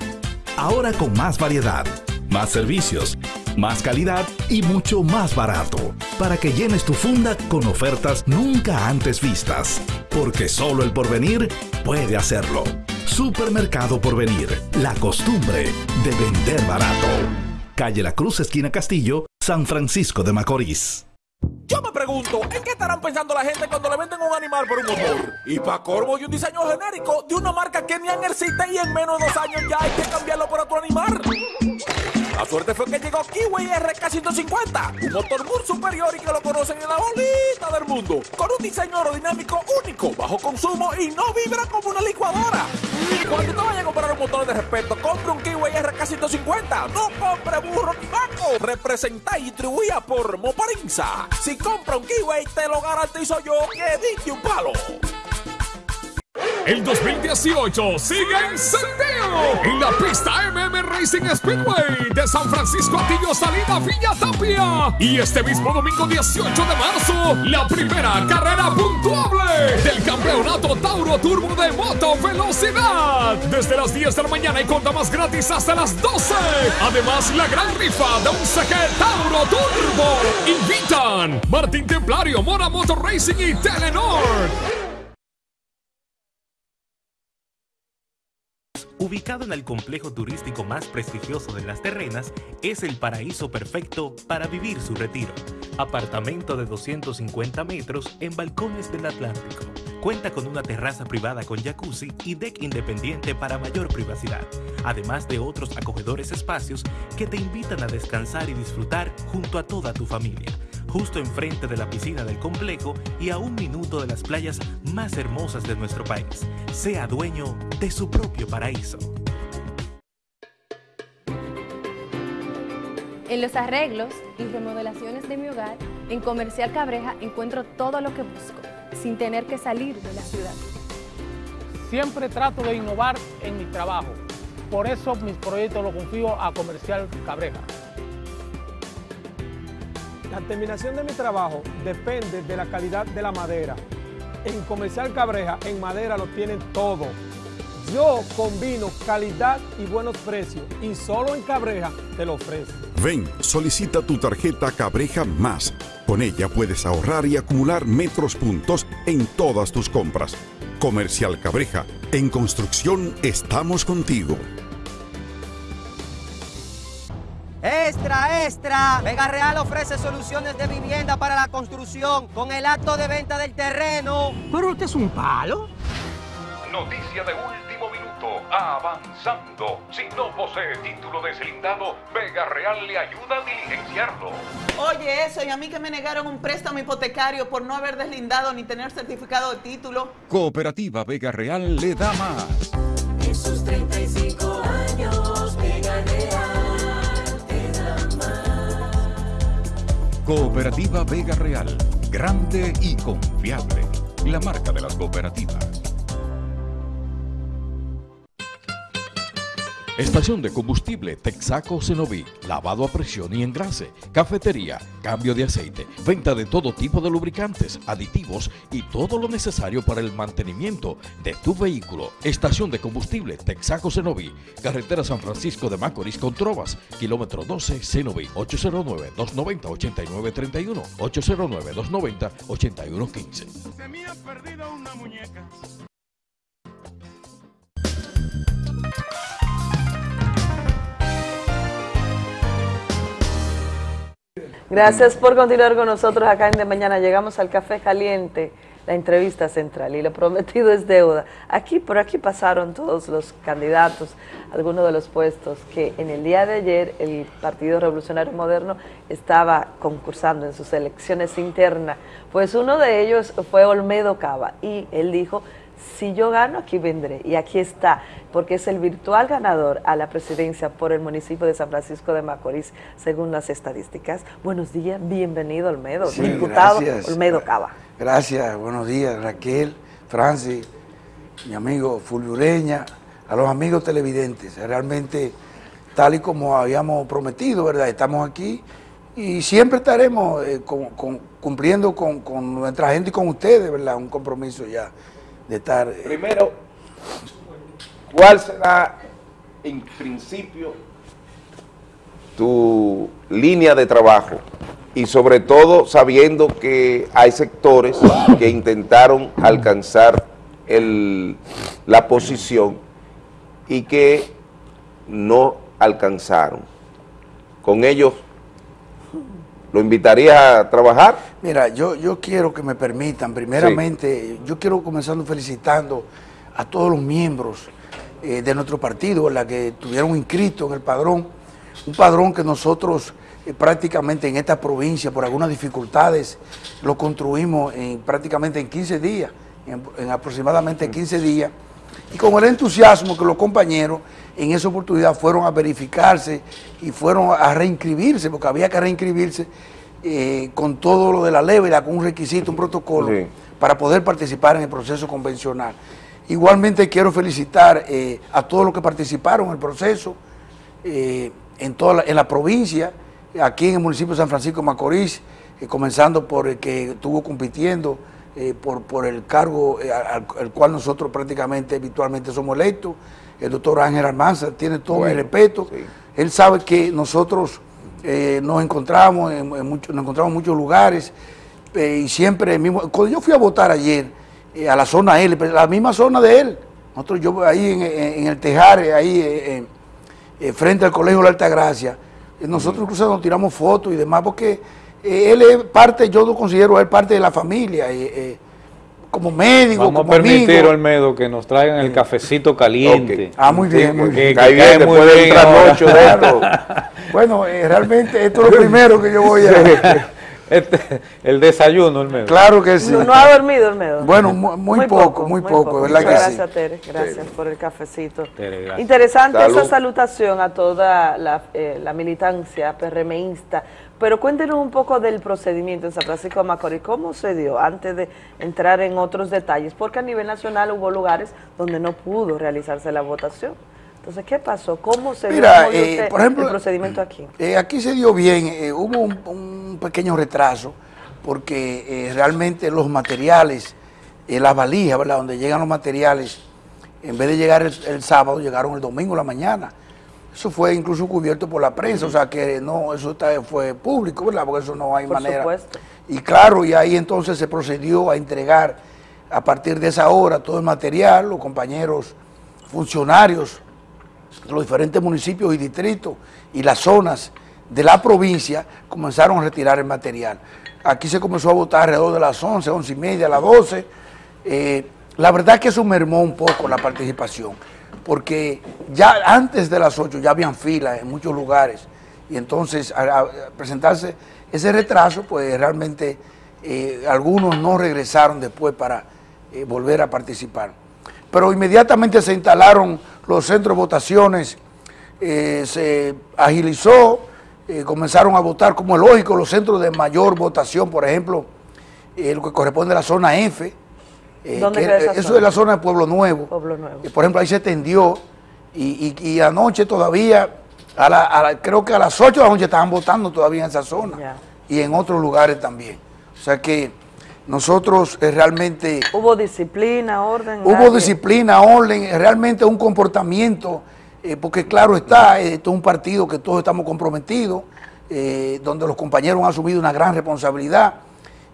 Ahora con más variedad, más servicios, más calidad y mucho más barato, para que llenes tu funda con ofertas nunca antes vistas, porque solo el porvenir puede hacerlo. Supermercado Porvenir, la costumbre de vender barato. Calle La Cruz, esquina Castillo, San Francisco de Macorís. Yo me pregunto, ¿en qué estarán pensando la gente cuando le venden un animal por un motor? Y para corvo y un diseño genérico de una marca que ni existe y en menos de dos años ya hay que cambiarlo por otro animal. La suerte fue que llegó Kiwi RK150, un motor muy superior y que lo conocen en la bolita del mundo, con un diseño aerodinámico único, bajo consumo y no vibra como una licuadora. Cuando te vayas a comprar un motor de respeto, compre un Kiwi RK150, no compre burro ni vaco. Representa y distribuía por Moparinza. Si compra un Kiwi, te lo garantizo yo que dije un palo. El 2018 sigue encendido en la pista MM Racing Speedway de San Francisco Atillo Salida Villa Tapia. Y este mismo domingo 18 de marzo, la primera carrera puntuable del campeonato Tauro Turbo de Moto Velocidad. Desde las 10 de la mañana y conta más gratis hasta las 12. Además, la gran rifa de un CG Tauro Turbo. Invitan Martín Templario, Mora Motor Racing y Telenor. Ubicado en el complejo turístico más prestigioso de las terrenas, es el paraíso perfecto para vivir su retiro. Apartamento de 250 metros en balcones del Atlántico Cuenta con una terraza privada con jacuzzi y deck independiente para mayor privacidad, además de otros acogedores espacios que te invitan a descansar y disfrutar junto a toda tu familia, justo enfrente de la piscina del complejo y a un minuto de las playas más hermosas de nuestro país. Sea dueño de su propio paraíso. En los arreglos y remodelaciones de mi hogar, en Comercial Cabreja encuentro todo lo que busco, sin tener que salir de la ciudad. Siempre trato de innovar en mi trabajo. Por eso mis proyectos los confío a Comercial Cabreja. La terminación de mi trabajo depende de la calidad de la madera. En Comercial Cabreja, en madera lo tienen todo. Yo combino calidad y buenos precios y solo en Cabreja te lo ofrezco. Ven, solicita tu tarjeta Cabreja Más. Con ella puedes ahorrar y acumular metros puntos en todas tus compras. Comercial Cabreja, en construcción estamos contigo. Extra, extra. Vega Real ofrece soluciones de vivienda para la construcción con el acto de venta del terreno. ¿Pero usted es un palo? Noticia de minuto, avanzando. Si no posee título deslindado, Vega Real le ayuda a diligenciarlo. Oye, eso, y a mí que me negaron un préstamo hipotecario por no haber deslindado ni tener certificado de título. Cooperativa Vega Real le da más. En sus 35 años, Vega Real te da más. Cooperativa Vega Real, grande y confiable. La marca de las cooperativas. Estación de combustible Texaco Cenoví, lavado a presión y engrase, cafetería, cambio de aceite, venta de todo tipo de lubricantes, aditivos y todo lo necesario para el mantenimiento de tu vehículo. Estación de combustible Texaco Cenoví, carretera San Francisco de Macorís con Trovas, kilómetro 12 Cenoví, 809-290-8931, 809-290-8115. Se me ha perdido una muñeca. Gracias por continuar con nosotros acá en De Mañana. Llegamos al Café Caliente, la entrevista central, y lo prometido es deuda. Aquí, por aquí pasaron todos los candidatos, algunos de los puestos que en el día de ayer el Partido Revolucionario Moderno estaba concursando en sus elecciones internas. Pues uno de ellos fue Olmedo Cava, y él dijo, si yo gano, aquí vendré. Y aquí está, porque es el virtual ganador a la presidencia por el municipio de San Francisco de Macorís, según las estadísticas. Buenos días, bienvenido Olmedo, Sí, diputado gracias. Olmedo Cava. Gracias, buenos días Raquel, Francis, mi amigo Fulvio Ureña, a los amigos televidentes. Realmente, tal y como habíamos prometido, ¿verdad? Estamos aquí y siempre estaremos eh, con- con- cumpliendo con, con nuestra gente y con ustedes, ¿verdad? Un compromiso ya de estar... eh, Primero, ¿cuál será en principio tu línea de trabajo? Y sobre todo sabiendo que hay sectores que intentaron alcanzar la posición y que no alcanzaron. Con ellos, ¿lo invitarías a trabajar? Mira, yo, yo quiero que me permitan, primeramente, yo quiero comenzando felicitando a todos los miembros eh, de nuestro partido, ¿verdad? que estuvieron inscritos en el padrón, un padrón que nosotros eh, prácticamente en esta provincia, por algunas dificultades, lo construimos en, prácticamente en 15 días, en, en aproximadamente 15 días, y con el entusiasmo que los compañeros en esa oportunidad fueron a verificarse y fueron a reinscribirse, porque había que reinscribirse eh, con todo lo de la ley, ¿verdad? con un requisito, un protocolo, Sí. para poder participar en el proceso convencional. Igualmente quiero felicitar eh, a todos los que participaron en el proceso, eh, en, toda la, en la provincia, aquí en el municipio de San Francisco de Macorís, comenzando por el que estuvo compitiendo eh, por, por el cargo eh, al, al cual nosotros prácticamente habitualmente somos electos, el doctor Ángel Almanza, tiene todo mi Bueno, respeto. Él sabe que nosotros eh, nos encontramos en, en muchos- nos encontramos en muchos lugares y siempre el mismo. Cuando yo fui a votar ayer a la zona L, pero la misma zona de él, nosotros yo ahí en, el Tejare, ahí en- frente al Colegio de la Altagracia, nosotros incluso nos tiramos fotos y demás, porque eh, él es parte, yo lo considero él parte de la familia. eh, eh, como médico, Vamos a como permitir, amigo. Olmedo, que nos traigan el cafecito caliente. Ah, muy bien, muy Que- bien. que Cae cae muy bien trasnocho de esto. *laughs* Bueno, eh, realmente esto es lo primero que yo voy a... *laughs* Este, el desayuno, Olmedo. Claro que sí. No, no ha dormido, Olmedo. Bueno, mu- muy, poco, muy poco, ¿verdad Muchas que sí? gracias, Tere. Gracias por el cafecito. Tere, gracias. Interesante Salud. esa salutación a toda la, eh, la militancia PRMista. Pero cuéntenos un poco del procedimiento en San Francisco de Macorís. ¿Cómo se dio antes de entrar en otros detalles? Porque a nivel nacional hubo lugares donde no pudo realizarse la votación. Entonces, ¿qué pasó? ¿Cómo se Mira, dio, ¿Cómo vio eh, por ejemplo, el procedimiento aquí? Eh, aquí se dio bien, eh, hubo un, un pequeño retraso porque eh, realmente los materiales, eh, las valijas, ¿verdad? Donde llegan los materiales, en vez de llegar el, el sábado, llegaron el domingo la mañana. Eso fue incluso cubierto por la prensa, o sea que no, eso está- fue público, ¿verdad? Porque eso no hay Por manera. supuesto. Y claro, y ahí entonces se procedió a entregar a partir de esa hora todo el material, los compañeros funcionarios de los diferentes municipios y distritos y las zonas de la provincia comenzaron a retirar el material. Aquí se comenzó a votar alrededor de las 11, 11 y media, las 12. Eh, la verdad que eso mermó un poco la participación, porque ya antes de las 8 ya habían filas en muchos lugares y entonces al presentarse ese retraso, pues realmente eh, algunos no regresaron después para eh, volver a participar. Pero inmediatamente se instalaron los centros de votaciones, eh, se agilizó, comenzaron a votar como es lógico los centros de mayor votación, por ejemplo, lo que corresponde a la zona F. eh, ¿Dónde que, queda esa eso zona? es la zona de Pueblo Nuevo. Pueblo Nuevo. Por ejemplo, ahí se tendió y, y- y anoche todavía, a la- a la- creo que a las 8 de la noche estaban votando todavía en esa zona y en otros lugares también. O sea que nosotros eh, realmente... ¿Hubo disciplina, orden? Hubo nadie? disciplina, orden, eh, realmente un comportamiento, eh, porque claro está, esto es un partido que todos estamos comprometidos, donde los compañeros han asumido una gran responsabilidad.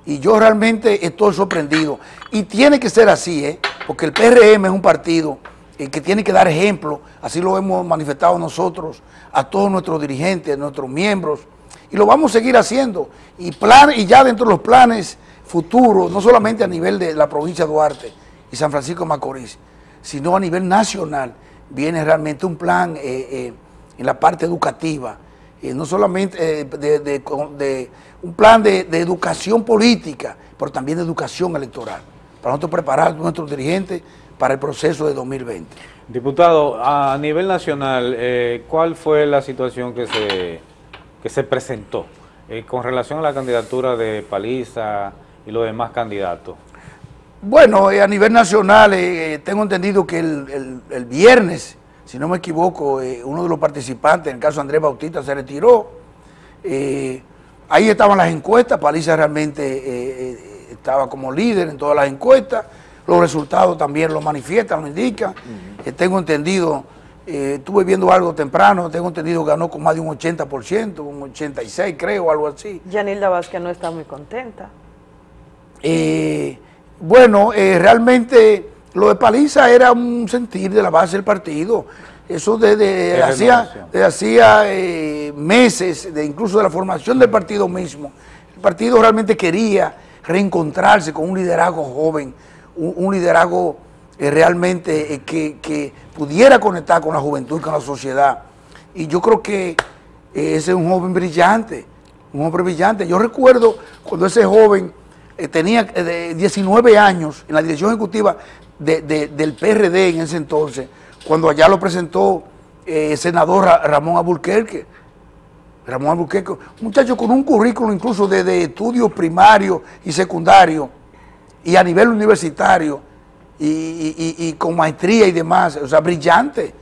Y yo realmente estoy sorprendido. Y tiene que ser así, ¿eh? porque el PRM es un partido eh, que tiene que dar ejemplo, así lo hemos manifestado nosotros, a todos nuestros dirigentes, nuestros miembros, y lo vamos a seguir haciendo. Y, plan, y ya dentro de los planes futuros, no solamente a nivel de la provincia de Duarte y San Francisco de Macorís, sino a nivel nacional, viene realmente un plan eh, eh, en la parte educativa, eh, no solamente eh, de, de- un plan de, de educación política, pero también de educación electoral, para nosotros preparar a nuestros dirigentes para el proceso de 2020. Diputado, a nivel nacional, eh, ¿cuál fue la situación que se, que se presentó eh, con relación a la candidatura de Paliza y los demás candidatos? Bueno, a nivel nacional, tengo entendido que el, el- el viernes, si no me equivoco, eh, uno de los participantes, en el caso de Andrés Bautista, se retiró. Eh, ahí estaban las encuestas, Paliza realmente eh, eh, estaba como líder en todas las encuestas, los resultados también lo manifiestan, lo indican. Eh, tengo entendido, eh, estuve viendo algo temprano, tengo entendido que ganó con más de un 80%, un 86 creo, algo así. Yanilda Vázquez no está muy contenta. Eh, bueno, eh, realmente lo de Paliza era un sentir de la base del partido. Eso desde Es hacía, desde hacía eh, meses, de incluso de la formación del partido mismo. El partido realmente quería reencontrarse con un liderazgo joven, un, un liderazgo eh, realmente eh, que, que pudiera conectar con la juventud, con la sociedad. Y yo creo que eh, ese es un joven brillante, un hombre brillante. Yo recuerdo cuando ese joven tenía eh, de 19 años en la dirección ejecutiva de- de- del PRD en ese entonces, cuando allá lo presentó eh, el senador Ra- Ramón Abulquerque. Ramón Albuquerque, un muchacho con un currículo incluso desde estudios primarios y secundarios y a nivel universitario y, y- y- y con maestría y demás, o sea, brillante.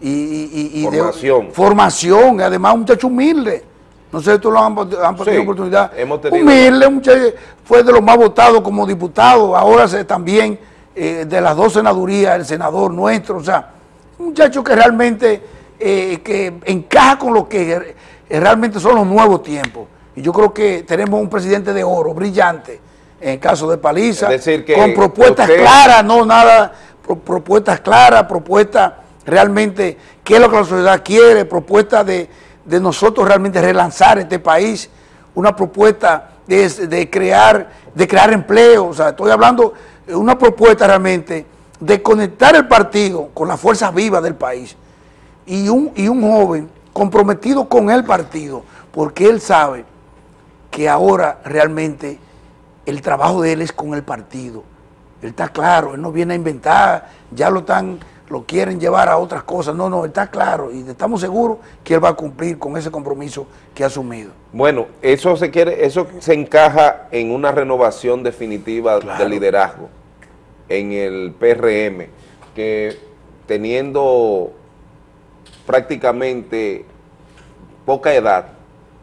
Y, y de- Formación. formación, además un muchacho humilde. No sé si tú lo han, han tenido Sí, oportunidad. hemos tenido- humilde, un muchacho, fue de los más votados como diputado, ahora se, también eh, de las dos senadurías, el senador nuestro, o sea, un muchacho que realmente eh, que encaja con lo que realmente son los nuevos tiempos. Y yo creo que tenemos un presidente de oro, brillante, en el caso de Paliza, Es decir, que con propuestas usted- claras, no nada, pro- propuestas claras, propuestas realmente qué es lo que la sociedad quiere, propuestas de, de nosotros realmente relanzar este país, una propuesta de, de crear, de crear empleo, o sea, estoy hablando una propuesta realmente de conectar el partido con las fuerzas vivas del país y un, y un joven comprometido con el partido, porque él sabe que ahora realmente el trabajo de él es con el partido. Él está claro, él no viene a inventar, ya lo están, lo quieren llevar a otras cosas. No, no, él está claro y estamos seguros que él va a cumplir con ese compromiso que ha asumido. Bueno, eso se quiere, eso se encaja en una renovación definitiva Claro. del liderazgo en el PRM, que teniendo prácticamente poca edad,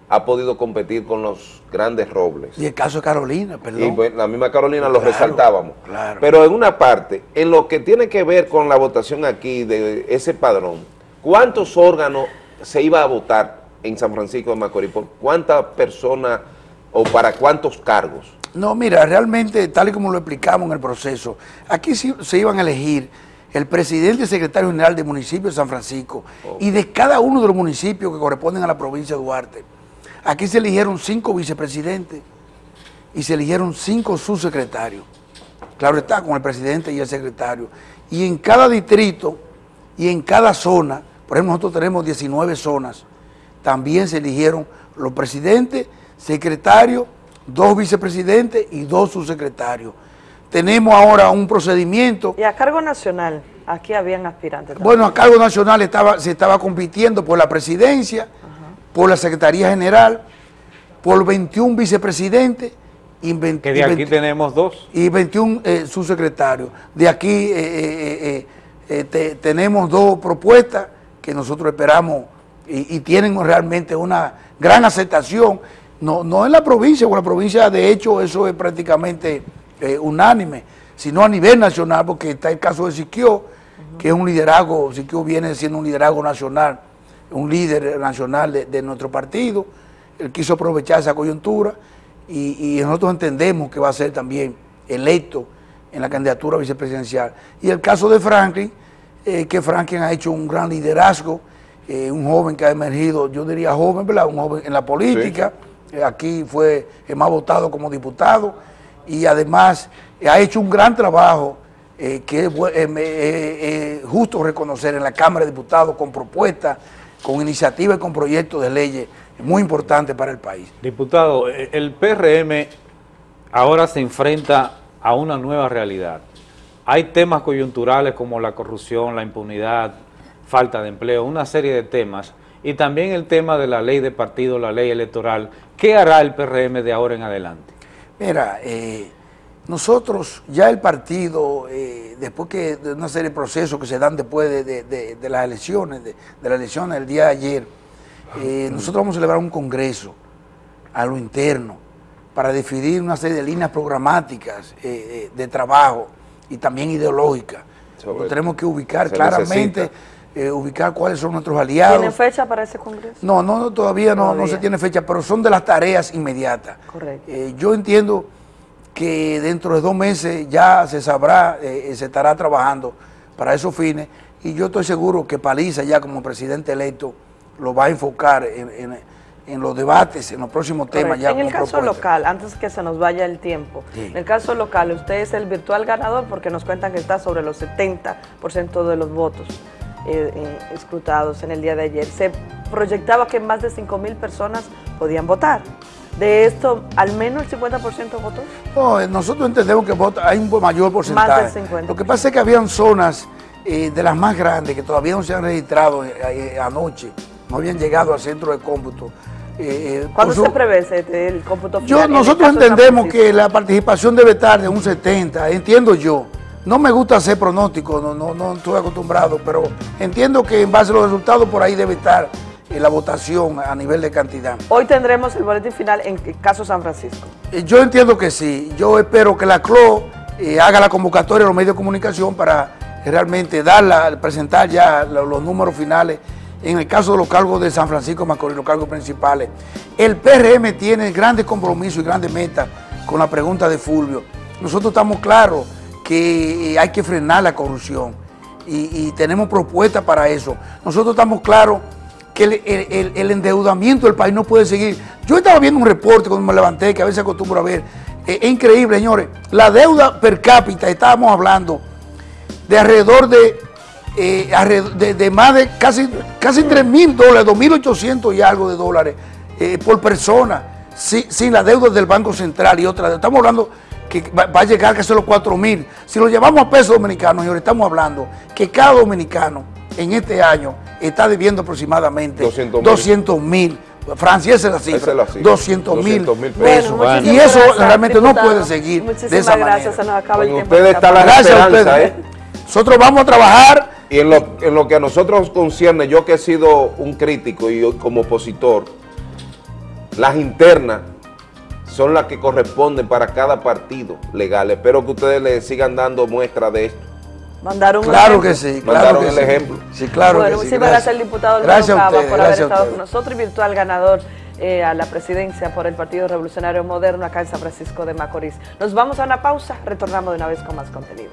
ha podido competir con los grandes robles. Y el caso de Carolina, perdón. Y bueno, la misma Carolina lo Claro, resaltábamos. claro. Pero en una parte, en lo que tiene que ver con la votación aquí de ese padrón, ¿cuántos órganos se iba a votar en San Francisco de Macorís? ¿Por cuántas personas o para cuántos cargos? No, mira, realmente, tal y como lo explicamos en el proceso, aquí se iban a elegir el presidente y secretario general del municipio de San Francisco y de cada uno de los municipios que corresponden a la provincia de Duarte. Aquí se eligieron cinco vicepresidentes y se eligieron cinco subsecretarios. Claro está, con el presidente y el secretario. Y en cada distrito y en cada zona, por ejemplo, nosotros tenemos 19 zonas, también se eligieron los presidentes, secretarios, dos vicepresidentes y dos subsecretarios. Tenemos ahora un procedimiento Y a cargo nacional, aquí habían aspirantes. también. bueno, a cargo nacional estaba, se estaba compitiendo por la presidencia, por la Secretaría General, por 21 vicepresidentes y, 20 Que de y aquí 20 tenemos dos. y 21 eh, subsecretarios. De aquí eh, eh, eh, eh, te- tenemos dos propuestas que nosotros esperamos y, y tienen realmente una gran aceptación, no, no en la provincia, porque la provincia de hecho eso es prácticamente eh, unánime, sino a nivel nacional, porque está el caso de Siquio, que es un liderazgo, Siquio viene siendo un liderazgo nacional, un líder nacional de, de nuestro partido, él quiso aprovechar esa coyuntura y, y nosotros entendemos que va a ser también electo en la candidatura vicepresidencial. Y el caso de Franklin, eh, que Franklin ha hecho un gran liderazgo, eh, un joven que ha emergido, yo diría joven, ¿verdad? Un joven en la política, aquí fue el más votado como diputado y además eh, ha hecho un gran trabajo eh, que es bu- eh, eh, eh, justo reconocer en la Cámara de Diputados con propuestas, con iniciativas y con proyectos de leyes muy importantes para el país. Diputado, eh, el PRM ahora se enfrenta a una nueva realidad. Hay temas coyunturales como la corrupción, la impunidad, falta de empleo, una serie de temas, y también el tema de la ley de partido, la ley electoral. ¿Qué hará el PRM de ahora en adelante? Mira, eh, nosotros ya el partido, eh, después que de una serie de procesos que se dan después de, de- de- de las elecciones, de, de las elecciones del día de ayer, eh, nosotros vamos a celebrar un congreso a lo interno para definir una serie de líneas programáticas de trabajo y también ideológicas. Nosotros tenemos que ubicar claramente, necesita. Eh, ubicar cuáles son nuestros aliados. ¿Tienen fecha para ese congreso? No, no, no, todavía no, no se tiene fecha, pero son de las tareas inmediatas. Correcto. Eh, yo entiendo que dentro de dos meses ya se sabrá, eh, se estará trabajando para esos fines y yo estoy seguro que Paliza ya como presidente electo lo va a enfocar en, en- en los debates, en los próximos temas ya en el caso propuesta. local, antes que se nos vaya el tiempo, Sí. en el caso local, usted es el virtual ganador porque nos cuentan que está sobre los 70% de los votos eh, eh, escrutados en el día de ayer. Se proyectaba que más de 5 mil personas podían votar. De esto, al menos el 50% votó. No, eh, nosotros entendemos que vota- hay un mayor porcentaje. Más del 50%. Lo que pasa es que habían zonas eh, de las más grandes que todavía no se han registrado anoche, no habían llegado al centro de cómputo. Eh, ¿Cuándo se prevé el cómputo Yo, final? El nosotros entendemos que la participación debe estar de un 70, entiendo yo. No me gusta hacer pronóstico, no, no, no estoy acostumbrado, pero entiendo que en base a los resultados por ahí debe estar eh, la votación a nivel de cantidad. Hoy tendremos el boletín final en el caso San Francisco. Eh, Yo entiendo que sí. Yo espero que la CLO eh, haga la convocatoria a los medios de comunicación para realmente darla, presentar ya lo- los, números finales. En el caso de los cargos de San Francisco Macorís, los cargos principales. El PRM tiene grandes compromisos y grandes metas con la pregunta de Fulvio. Nosotros estamos claros que eh, hay que frenar la corrupción y, tenemos propuestas para eso. Nosotros estamos claros que el, endeudamiento del país no puede seguir. Yo estaba viendo un reporte cuando me levanté, que a veces acostumbro a ver. Eh, es increíble, señores. La deuda per cápita, estábamos hablando de alrededor de, eh, de, más de casi, casi 3 mil dólares, 2.800 y algo de dólares por persona, si- sin la deuda del Banco Central y otra. Estamos hablando que va, a llegar casi a los 4 mil. Si lo llevamos a pesos dominicanos, señores, estamos hablando que cada dominicano en este año está debiendo aproximadamente 200.000. 200 mil. Francia, esa es la cifra. Esa es la cifra. 200 mil 200.000 pesos. y eso gracias, realmente no puede seguir de Muchísimas esa gracias, manera. se nos acaba el tiempo. ustedes está la Gracias a ustedes. ¿eh? Nosotros vamos a trabajar Y en lo, en lo que a nosotros concierne, yo que he sido un crítico y yo como opositor, las internas son las que corresponden para cada partido legal. Espero que ustedes le sigan dando muestra de esto. Mandaron un Claro ejemplo. que sí, Mandaron claro que el sí. ejemplo. Sí, claro bueno, que sí. muchísimas gracias al diputado Gracias a Cava ustedes, por haber gracias estado con nosotros y virtual ganador eh, a la presidencia por el Partido Revolucionario Moderno acá en San Francisco de Macorís. Nos vamos a una pausa, retornamos de una vez con más contenido.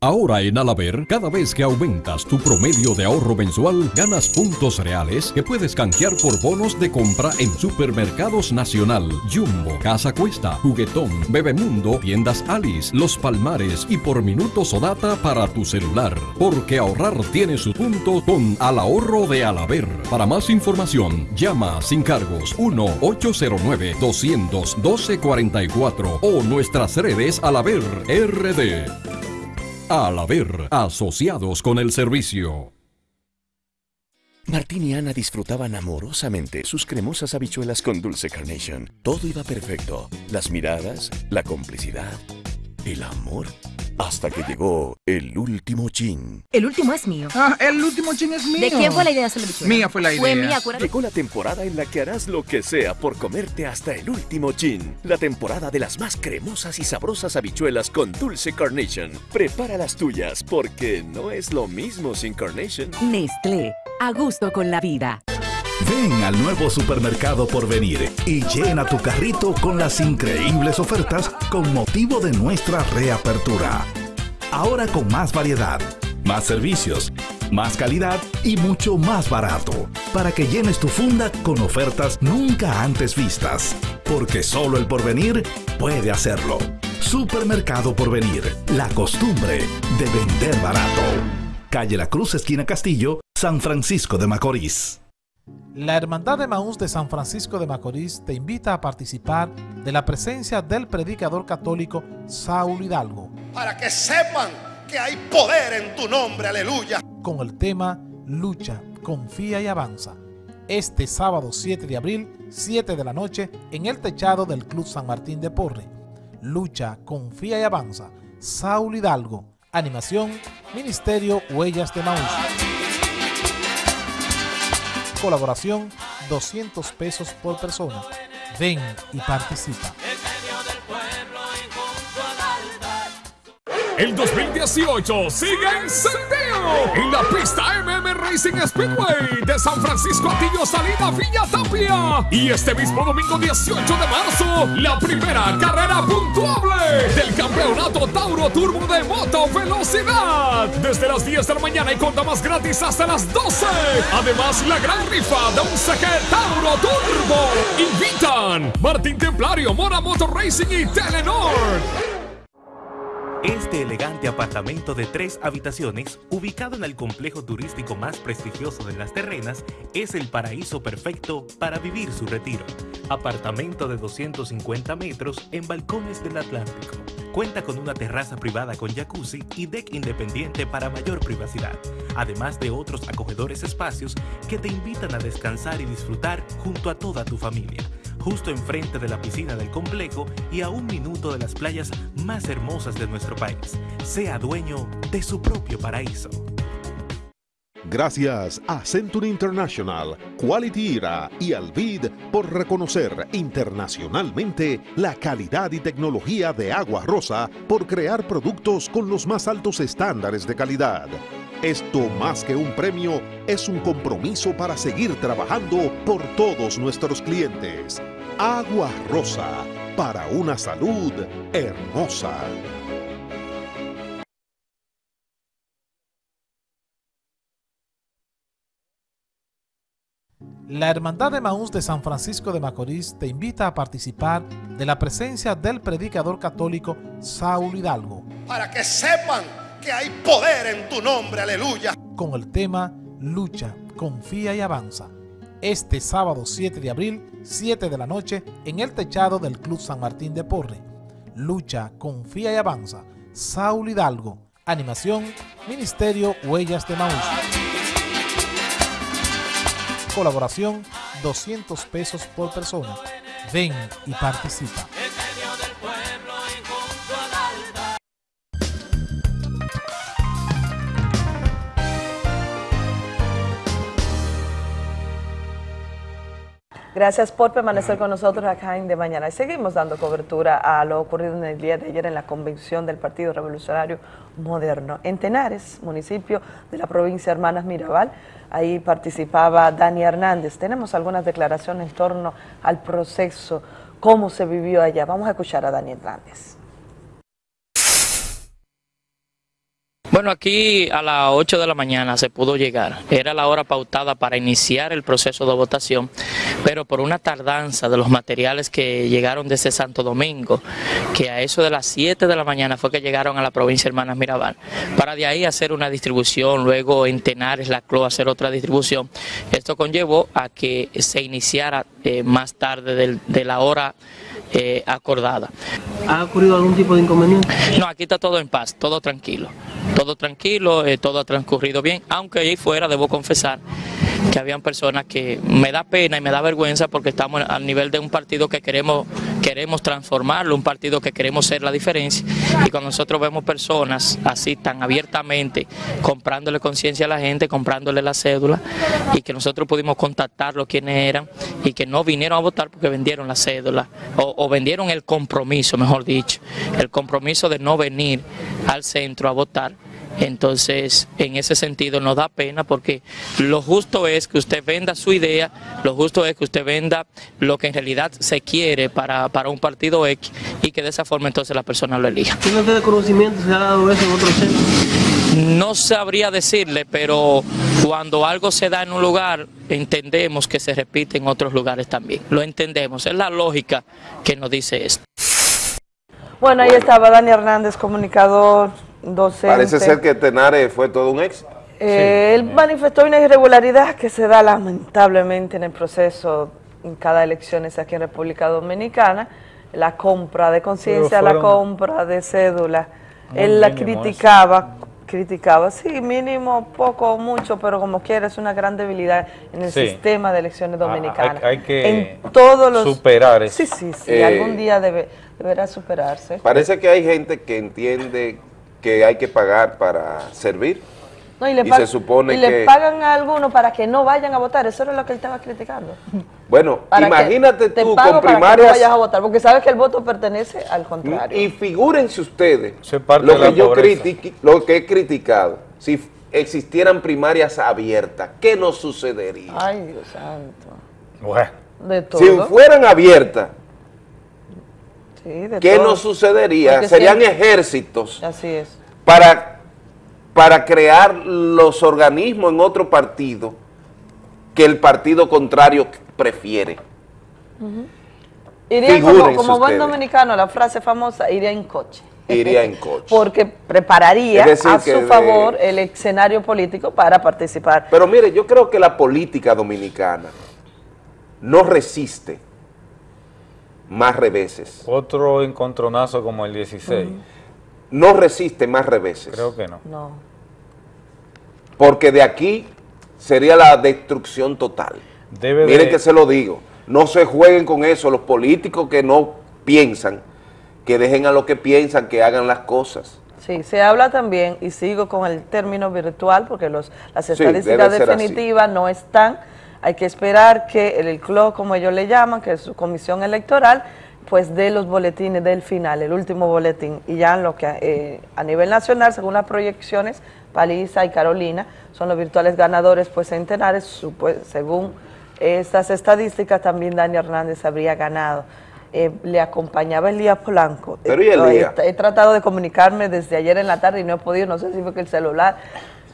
Ahora en Alaber, cada vez que aumentas tu promedio de ahorro mensual, ganas puntos reales que puedes canjear por bonos de compra en Supermercados Nacional, Jumbo, Casa Cuesta, Juguetón, Bebemundo, Tiendas Alice, Los Palmares y por minutos o data para tu celular. Porque ahorrar tiene su punto con Al Ahorro de Alaber. Para más información, llama sin cargos 1-809-212-44 o nuestras redes Alaber RD. Al haber asociados con el servicio. Martín y Ana disfrutaban amorosamente sus cremosas habichuelas con dulce carnation. Todo iba perfecto. Las miradas, la complicidad, el amor. Hasta que llegó el último chin. El último es mío. Ah, el último chin es mío. ¿De quién fue la idea de hacer la bichuela? Mía fue la idea. Fue mía, acuérdate. Llegó la temporada en la que harás lo que sea por comerte hasta el último chin. La temporada de las más cremosas y sabrosas habichuelas con dulce carnation. Prepara las tuyas porque no es lo mismo sin carnation. Nestlé, a gusto con la vida. Ven al nuevo supermercado por venir y llena tu carrito con las increíbles ofertas con motivo de nuestra reapertura. Ahora con más variedad, más servicios, más calidad y mucho más barato, para que llenes tu funda con ofertas nunca antes vistas, porque solo el porvenir puede hacerlo. Supermercado Porvenir, la costumbre de vender barato. Calle La Cruz, esquina Castillo, San Francisco de Macorís. La Hermandad de Maús de San Francisco de Macorís te invita a participar de la presencia del predicador católico Saúl Hidalgo para que sepan que hay poder en tu nombre, aleluya. con el tema Lucha, confía y avanza. Este sábado 7 de abril, 7 de la noche, en el techado del Club San Martín de Porre. Lucha, confía y avanza. Saúl Hidalgo. Animación, Ministerio Huellas de Maús. Colaboración, 200 pesos por persona. Ven y participa. El 2018 sigue encendido en la pista MM Racing Speedway de San Francisco Atillo Salida Villa Tapia. Y este mismo domingo 18 de marzo, la primera carrera puntuable del campeonato Tauro Turbo de Moto Velocidad. Desde las 10 de la mañana y conta más gratis hasta las 12. Además, la gran rifa de un CG Tauro Turbo. Invitan Martín Templario, Mora Motor Racing y Telenor. Este elegante apartamento de tres habitaciones, ubicado en el complejo turístico más prestigioso de las terrenas, es el paraíso perfecto para vivir su retiro. Apartamento de 250 metros en balcones del Atlántico. Cuenta con una terraza privada con jacuzzi y deck independiente para mayor privacidad, además de otros acogedores espacios que te invitan a descansar y disfrutar junto a toda tu familia justo enfrente de la piscina del complejo y a un minuto de las playas más hermosas de nuestro país. Sea dueño de su propio paraíso. Gracias a Century International, Quality Era y Alvid por reconocer internacionalmente la calidad y tecnología de Agua Rosa por crear productos con los más altos estándares de calidad. Esto más que un premio es un compromiso para seguir trabajando por todos nuestros clientes. Agua Rosa, para una salud hermosa. La Hermandad de Maús de San Francisco de Macorís te invita a participar de la presencia del predicador católico Saúl Hidalgo Para que sepan hay poder en tu nombre, aleluya. con el tema Lucha, confía y avanza. Este sábado 7 de abril, 7 de la noche, en el techado del Club San Martín de Porre. Lucha, confía y avanza. Saúl Hidalgo. Animación, Ministerio Huellas de Maús. Colaboración, 200 pesos por persona. Ven y participa. Gracias por permanecer con nosotros acá en De Mañana. Y seguimos dando cobertura a lo ocurrido en el día de ayer en la convención del Partido Revolucionario Moderno. En Tenares, municipio de la provincia de Hermanas Mirabal, ahí participaba Dani Hernández. Tenemos algunas declaraciones en torno al proceso, cómo se vivió allá. Vamos a escuchar a Dani Hernández. Bueno, aquí a las 8 de la mañana se pudo llegar. Era la hora pautada para iniciar el proceso de votación, pero por una tardanza de los materiales que llegaron desde Santo Domingo, que a eso de las 7 de la mañana fue que llegaron a la provincia de Hermanas Mirabal, para de ahí hacer una distribución, luego en Tenares, La Cloa, hacer otra distribución. Esto conllevó a que se iniciara eh, más tarde del- de la hora eh, acordada. ¿Ha ocurrido algún tipo de inconveniente? No, aquí está todo en paz, todo tranquilo. Todo tranquilo, eh, todo ha transcurrido bien, aunque ahí fuera debo confesar que habían personas que me da pena y me da vergüenza porque estamos al nivel de un partido que queremos queremos transformarlo, un partido que queremos ser la diferencia y cuando nosotros vemos personas así tan abiertamente comprándole conciencia a la gente, comprándole la cédula y que nosotros pudimos contactarlos quiénes eran y que no vinieron a votar porque vendieron la cédula o, o vendieron el compromiso, mejor dicho, el compromiso de no venir al centro a votar. Entonces, en ese sentido nos da pena porque lo justo es que usted venda su idea, lo justo es que usted venda lo que en realidad se quiere para, para un partido X y que de esa forma entonces la persona lo elija. ¿Tiene usted conocimiento? ¿Se ha dado eso en otros centros? No sabría decirle, pero cuando algo se da en un lugar, entendemos que se repite en otros lugares también. Lo entendemos, es la lógica que nos dice esto. Bueno, ahí estaba Dani Hernández, comunicador, docente. Parece ser que Tenares fue todo un éxito. Eh, Él manifestó una irregularidad que se da lamentablemente en el proceso en cada elecciones aquí en República Dominicana, la compra de conciencia, la compra de cédula. Él la criticaba, criticaba, sí, mínimo, poco o mucho, pero como quiera es una gran debilidad en el Sí. sistema de elecciones Ah, dominicanas. hay- hay que en todos los superar eso. Sí, sí, sí, Eh, algún día debe, deberá superarse. Parece que hay gente que entiende que hay que pagar para servir. No, y le, y se supone y que- le pagan a algunos para que no vayan a votar, eso era lo que él estaba criticando. Bueno, *laughs* Para imagínate te tú con para que no primarias vayas a votar, porque sabes que el voto pertenece al contrario. y figúrense ustedes parte lo que yo critiqui- lo que he criticado. Si existieran primarias abiertas, ¿qué nos sucedería? Ay, Dios santo. Bueno. De todo. Si fueran abiertas, Sí, de ¿qué todo. nos sucedería? Porque Serían siempre- ejércitos Así es. para, para crear los organismos en otro partido que el partido contrario prefiere. Iría como, buen dominicano, la frase famosa, iría en coche. Iría en *laughs* coche. Porque prepararía a su de- favor el escenario político para participar. Pero mire, yo creo que la política dominicana no resiste más reveses. Otro encontronazo como el 16. No resiste más reveses. Creo que no. No. Porque de aquí sería la destrucción total. Debe Miren de- que se lo digo. No se jueguen con eso. Los políticos que no piensan, que dejen a los que piensan que hagan las cosas. Sí, se habla también, y sigo con el término virtual, porque los, las estadísticas así. definitivas no están. Hay que esperar que el CLO, como ellos le llaman, que es su comisión electoral, pues dé los boletines del final, el último boletín. Y ya lo que eh, a nivel nacional, según las proyecciones, Paliza y Carolina son los virtuales ganadores, pues centenares, supu- según estas estadísticas, también Dani Hernández habría ganado eh, le acompañaba Elías Polanco. Pero, ¿y Eh, Elías? He, he tratado de comunicarme desde ayer en la tarde y no he podido, no sé si fue que el celular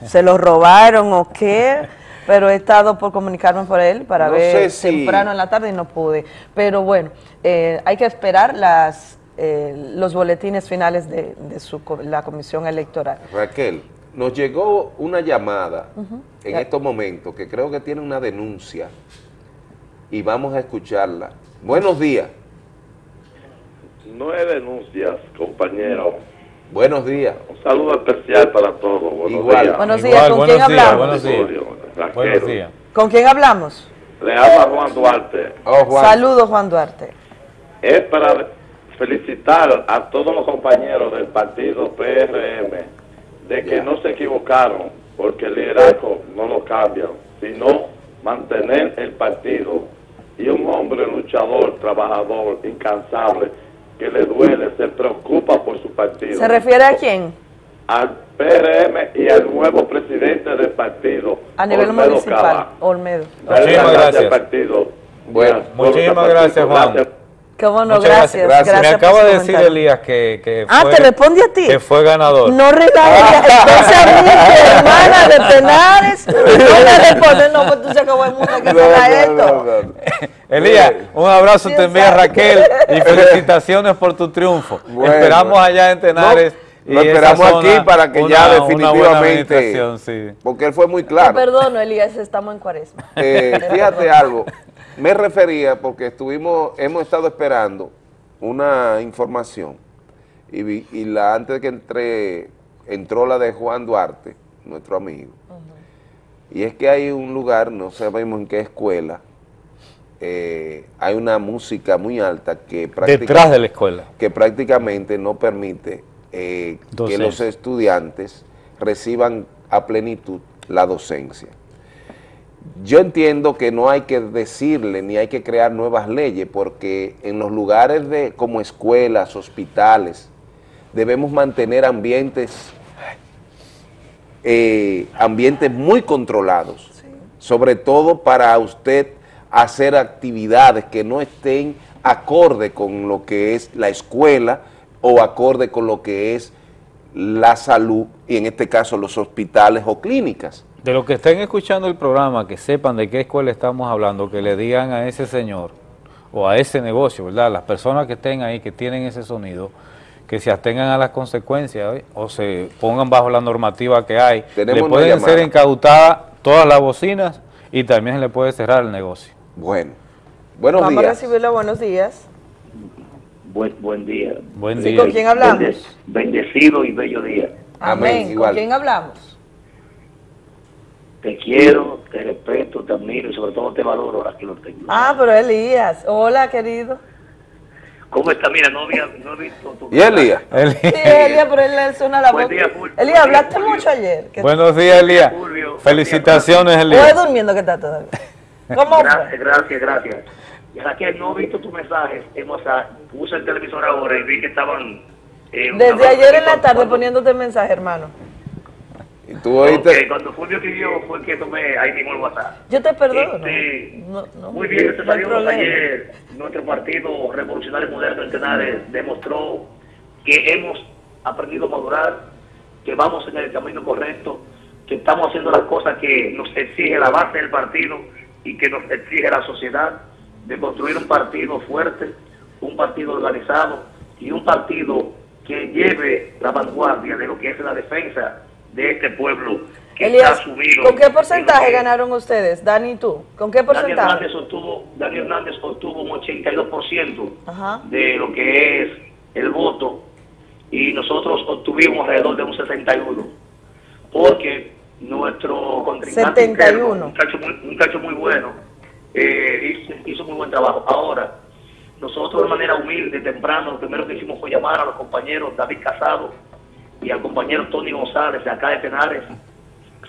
se lo robaron o qué, pero he estado por comunicarme por él para No ver si- temprano en la tarde y no pude. Pero bueno, eh, hay que esperar las, eh, los boletines finales de, de su, la comisión electoral. Raquel, nos llegó una llamada en Ya. estos momentos que creo que tiene una denuncia y vamos a escucharla. Buenos días. No es denuncias, compañero. Buenos días. Un saludo especial para todos. Buenos Igual. días. Buenos días, ¿con quién hablamos? Buenos días. Buenos días. ¿Con quién hablamos? Le habla Juan Duarte. Saludos, Juan Duarte. Es para felicitar a todos los compañeros del partido PRM de que no se equivocaron, porque el liderazgo no lo cambian, sino mantener el partido. Y un hombre luchador, trabajador, incansable, que le duele, se preocupa por su partido. ¿Se refiere a quién? al PRM y al nuevo presidente del partido. A nivel Olmedo municipal, Cava. Olmedo. Muchísimas gracias gracias. al partido. Bueno, muchísimas gracias, Juan. ¿Cómo no? Gracias. Gracias, Me acaba de decir. Elías que, que Ah, fue, ¿te responde a ti? que fue ganador. No relajes, entonces a mí, hermana de Penares, *laughs* no me responde, no, pues tú se acabó el mundo, que será esto. *laughs* Elías, un abrazo te envía. Raquel y *laughs* felicitaciones por tu triunfo. Bueno. Esperamos allá en Tenares. Lo esperamos zona aquí para que una- ya definitivamente, sí. porque él fue muy Te claro. perdono, Elías, estamos en cuaresma. *laughs* Eh, Te fíjate perdono. algo, me refería porque estuvimos, hemos estado esperando una información y, vi- y la antes de que entré, entró la de Juan Duarte, nuestro amigo, y es que hay un lugar, no sabemos en qué escuela, eh, hay una música muy alta que práctica- Detrás de la escuela. que prácticamente no permite eh, que los estudiantes reciban a plenitud la docencia. Yo entiendo que no hay que decirle ni hay que crear nuevas leyes porque en los lugares de como escuelas, hospitales, debemos mantener ambientes eh, ambientes muy controlados, sobre todo para usted hacer actividades que no estén acorde con lo que es la escuela o acorde con lo que es la salud y en este caso los hospitales o clínicas. De los que estén escuchando el programa, que sepan de qué escuela estamos hablando, que le digan a ese señor o a ese negocio, ¿verdad? Las personas que estén ahí, que tienen ese sonido, que se atengan a las consecuencias ¿eh? o se pongan bajo la normativa que hay. Tenemos le pueden llamada. ser incautadas todas las bocinas y también se le puede cerrar el negocio. Bueno, buenos Vamos a días. recibirlo, buenos días. Buen, buen día. Buen Sí, ¿con quién hablamos? Bende- Bendecido y bello día. Amén. ¿Con quién hablamos? Te quiero, te respeto, te admiro y sobre todo te valoro ahora que lo tengo. Ah, pero Elías. Hola, querido. ¿Cómo está? Mira, no, había, no he visto tu... ¿Y Elías? Sí, Elías, pero él le suena la Buen voz. día, Fulvio. Elías, hablaste mucho ayer. ¿Qué- Buenos días, Elías. Felicitaciones, ¿O Elías. es durmiendo que está todavía? Gracias, gracias, gracias. Y Raquel, no he visto tus mensajes. Hemos, puse el televisor ahora y vi que estaban... eh, Desde ayer en la tarde poniéndote mensaje, hermano. Y tú oíste, Ok, cuando Fulvio escribió fue que tomé ahí mismo el WhatsApp. Yo te perdono. Este, No, no, Muy bien, problema. Ayer nuestro partido revolucionario moderno en Tenares demostró que hemos aprendido a madurar, que vamos en el camino correcto, que estamos haciendo las cosas que nos exige la base del partido y que nos exige la sociedad, de construir un partido fuerte, un partido organizado y un partido que lleve la vanguardia de lo que es la defensa de este pueblo que Elías, está sumido. ¿con qué porcentaje que- ganaron ustedes, Dani y tú? ¿Con qué porcentaje? Hernández obtuvo, Daniel Hernández obtuvo un 82% Ajá. de lo que es el voto y nosotros obtuvimos alrededor de un 61 porque nuestro contrincante 71. interno, un muchacho muy, un muchacho muy bueno eh, hizo, muy buen trabajo. Ahora, nosotros de manera humilde, temprano, lo primero que hicimos fue llamar a los compañeros David Casado y al compañero Tony González de acá de Tenares,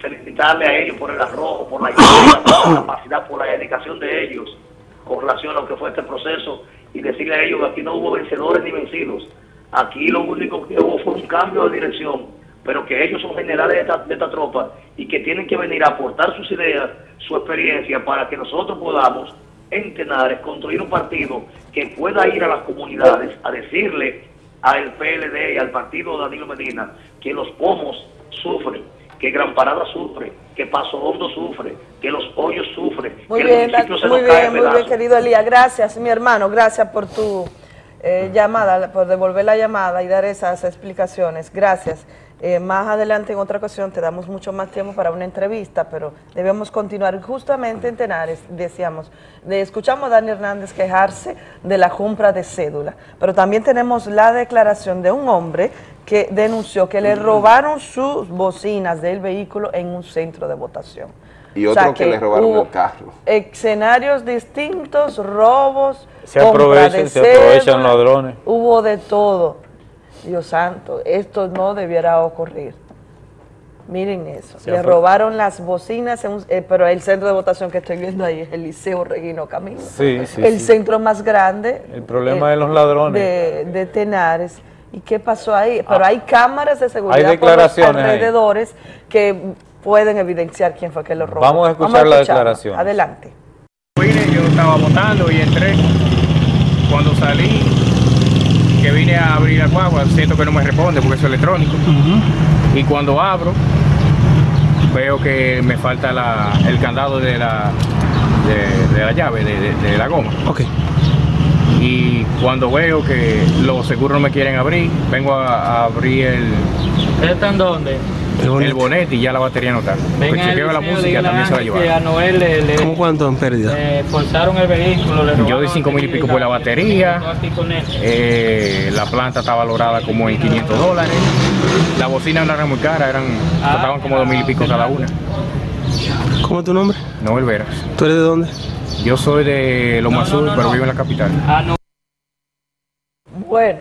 felicitarle a ellos por el arrojo, por la por la capacidad, por la dedicación de ellos con relación a lo que fue este proceso y decirle a ellos que aquí no hubo vencedores ni vencidos. Aquí lo único que hubo fue un cambio de dirección, pero que ellos son generales de esta, de esta tropa y que tienen que venir a aportar sus ideas, su experiencia, para que nosotros podamos en Tenares construir un partido que pueda ir a las comunidades a decirle al PLD y al partido de Danilo Medina que los pomos sufren, que Gran Parada sufre, que Paso Hondo sufre, que los hoyos sufren, Muy que bien, el municipio se muy nos cae bien, a muy bien, querido Elías. Gracias, mi hermano, gracias por tu eh, llamada, por devolver la llamada y dar esas explicaciones. Gracias. Eh, más adelante, en otra ocasión, te damos mucho más tiempo para una entrevista, pero debemos continuar justamente en Tenares, decíamos. De, escuchamos a Dani Hernández quejarse de la compra de cédula, pero también tenemos la declaración de un hombre que denunció que le robaron sus bocinas del vehículo en un centro de votación. Y O otro sea, que, le robaron hubo el carro. Escenarios distintos, robos, Se aprovechan, se aprovechan ladrones. Hubo de todo. Dios santo, esto no debiera ocurrir. Miren eso. Se Le robaron las bocinas, en un- eh, pero el centro de votación que estoy viendo ahí es el Liceo Regino Camilo. Sí, sí, el sí. centro más grande El problema eh, de los ladrones. de, de Tenares. ¿Y qué pasó ahí? Pero hay cámaras de seguridad Hay por los declaraciones ahí. alrededores que pueden evidenciar quién fue que lo robó. Vamos a escuchar la declaración. Adelante. Vine, yo estaba votando y entré. Cuando salí, que vine a abrir la guagua, siento que no me responde porque es electrónico. Y cuando abro, veo que me falta la- el candado de la, de, de la llave, de, de- de la goma. Y cuando veo que los seguros no me quieren abrir, vengo a, a abrir el, ¿Están dónde? El bonete y ya la batería no está. Pues Venga, chequeo la Eliseo, música, también se la a llevaron. que a Noel le, le- ¿Cómo cuánto en pérdida? forzaron el vehículo, le Yo di 5 mil y el pico por la batería. Eh, la planta está valorada como en 500 dólares. La bocina no era muy cara, eran, costaban como 2 mil y pico cada una. ¿Cómo es tu nombre? Noel Veras. ¿Tú eres de dónde? Yo soy de Loma Sur, pero vivo en la capital. Bueno,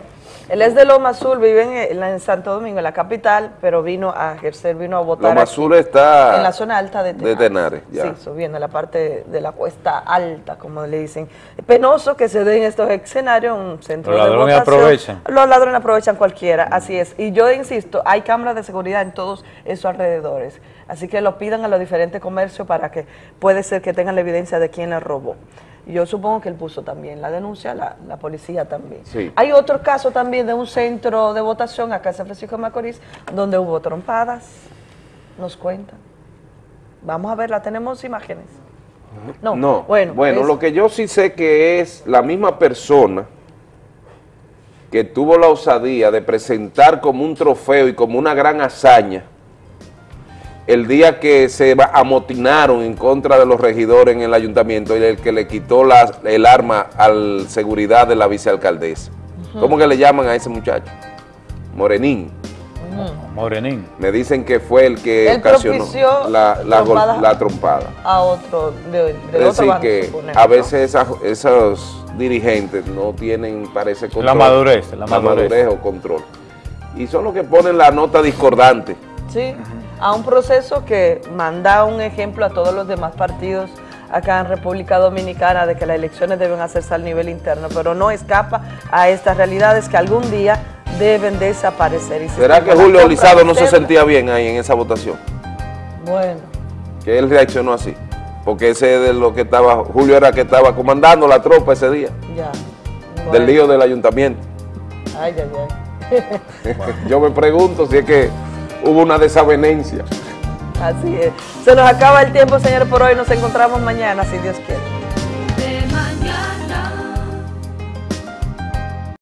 él es de Loma Azul, vive en, en la- en Santo Domingo, en la capital, pero vino a ejercer, vino a votar Loma aquí, Azul está en la zona alta de Tenares. de Tenares, ya. Sí, subiendo la parte de la cuesta alta, como le dicen. Penoso que se den estos escenarios en un centro Los de ladrones votación. aprovechan. Los ladrones aprovechan cualquiera, así es. Y yo insisto, hay cámaras de seguridad en todos esos alrededores. Así que lo pidan a los diferentes comercios para que puede ser que tengan la evidencia de quién les robó. Yo supongo que él puso también la denuncia, la, la policía también. Sí. Hay otro caso también de un centro de votación acá en San Francisco de Macorís, donde hubo trompadas, nos cuentan. Vamos a verla, tenemos imágenes. No, No, bueno, bueno, es- lo que yo sí sé que es la misma persona que tuvo la osadía de presentar como un trofeo y como una gran hazaña el día que se amotinaron en contra de los regidores en el ayuntamiento y el que le quitó la- el arma al seguridad de la vicealcaldesa. ¿Cómo que le llaman a ese muchacho? Morenín. Morenín. Me dicen que fue el que Él ocasionó la, trompada. la trompada. a otro, de, del Es decir, que a ¿no? veces esos dirigentes no tienen, parece, control. La madurez, la madurez. o control. Y son los que ponen la nota discordante. Sí, a un proceso que manda un ejemplo a todos los demás partidos acá en República Dominicana de que las elecciones deben hacerse al nivel interno, pero no escapa a estas realidades que algún día deben desaparecer. Y ¿Será que Julio Lizado no se sentía bien ahí en esa votación? Bueno, Que él reaccionó así. Porque ese de lo que estaba, Julio era que estaba comandando la tropa ese día, ya. del lío del ayuntamiento. Ay, ay, ay. *laughs* Yo me pregunto si es que hubo una desavenencia. Así es. Se nos acaba el tiempo, señores, por hoy. Nos encontramos mañana, si Dios quiere.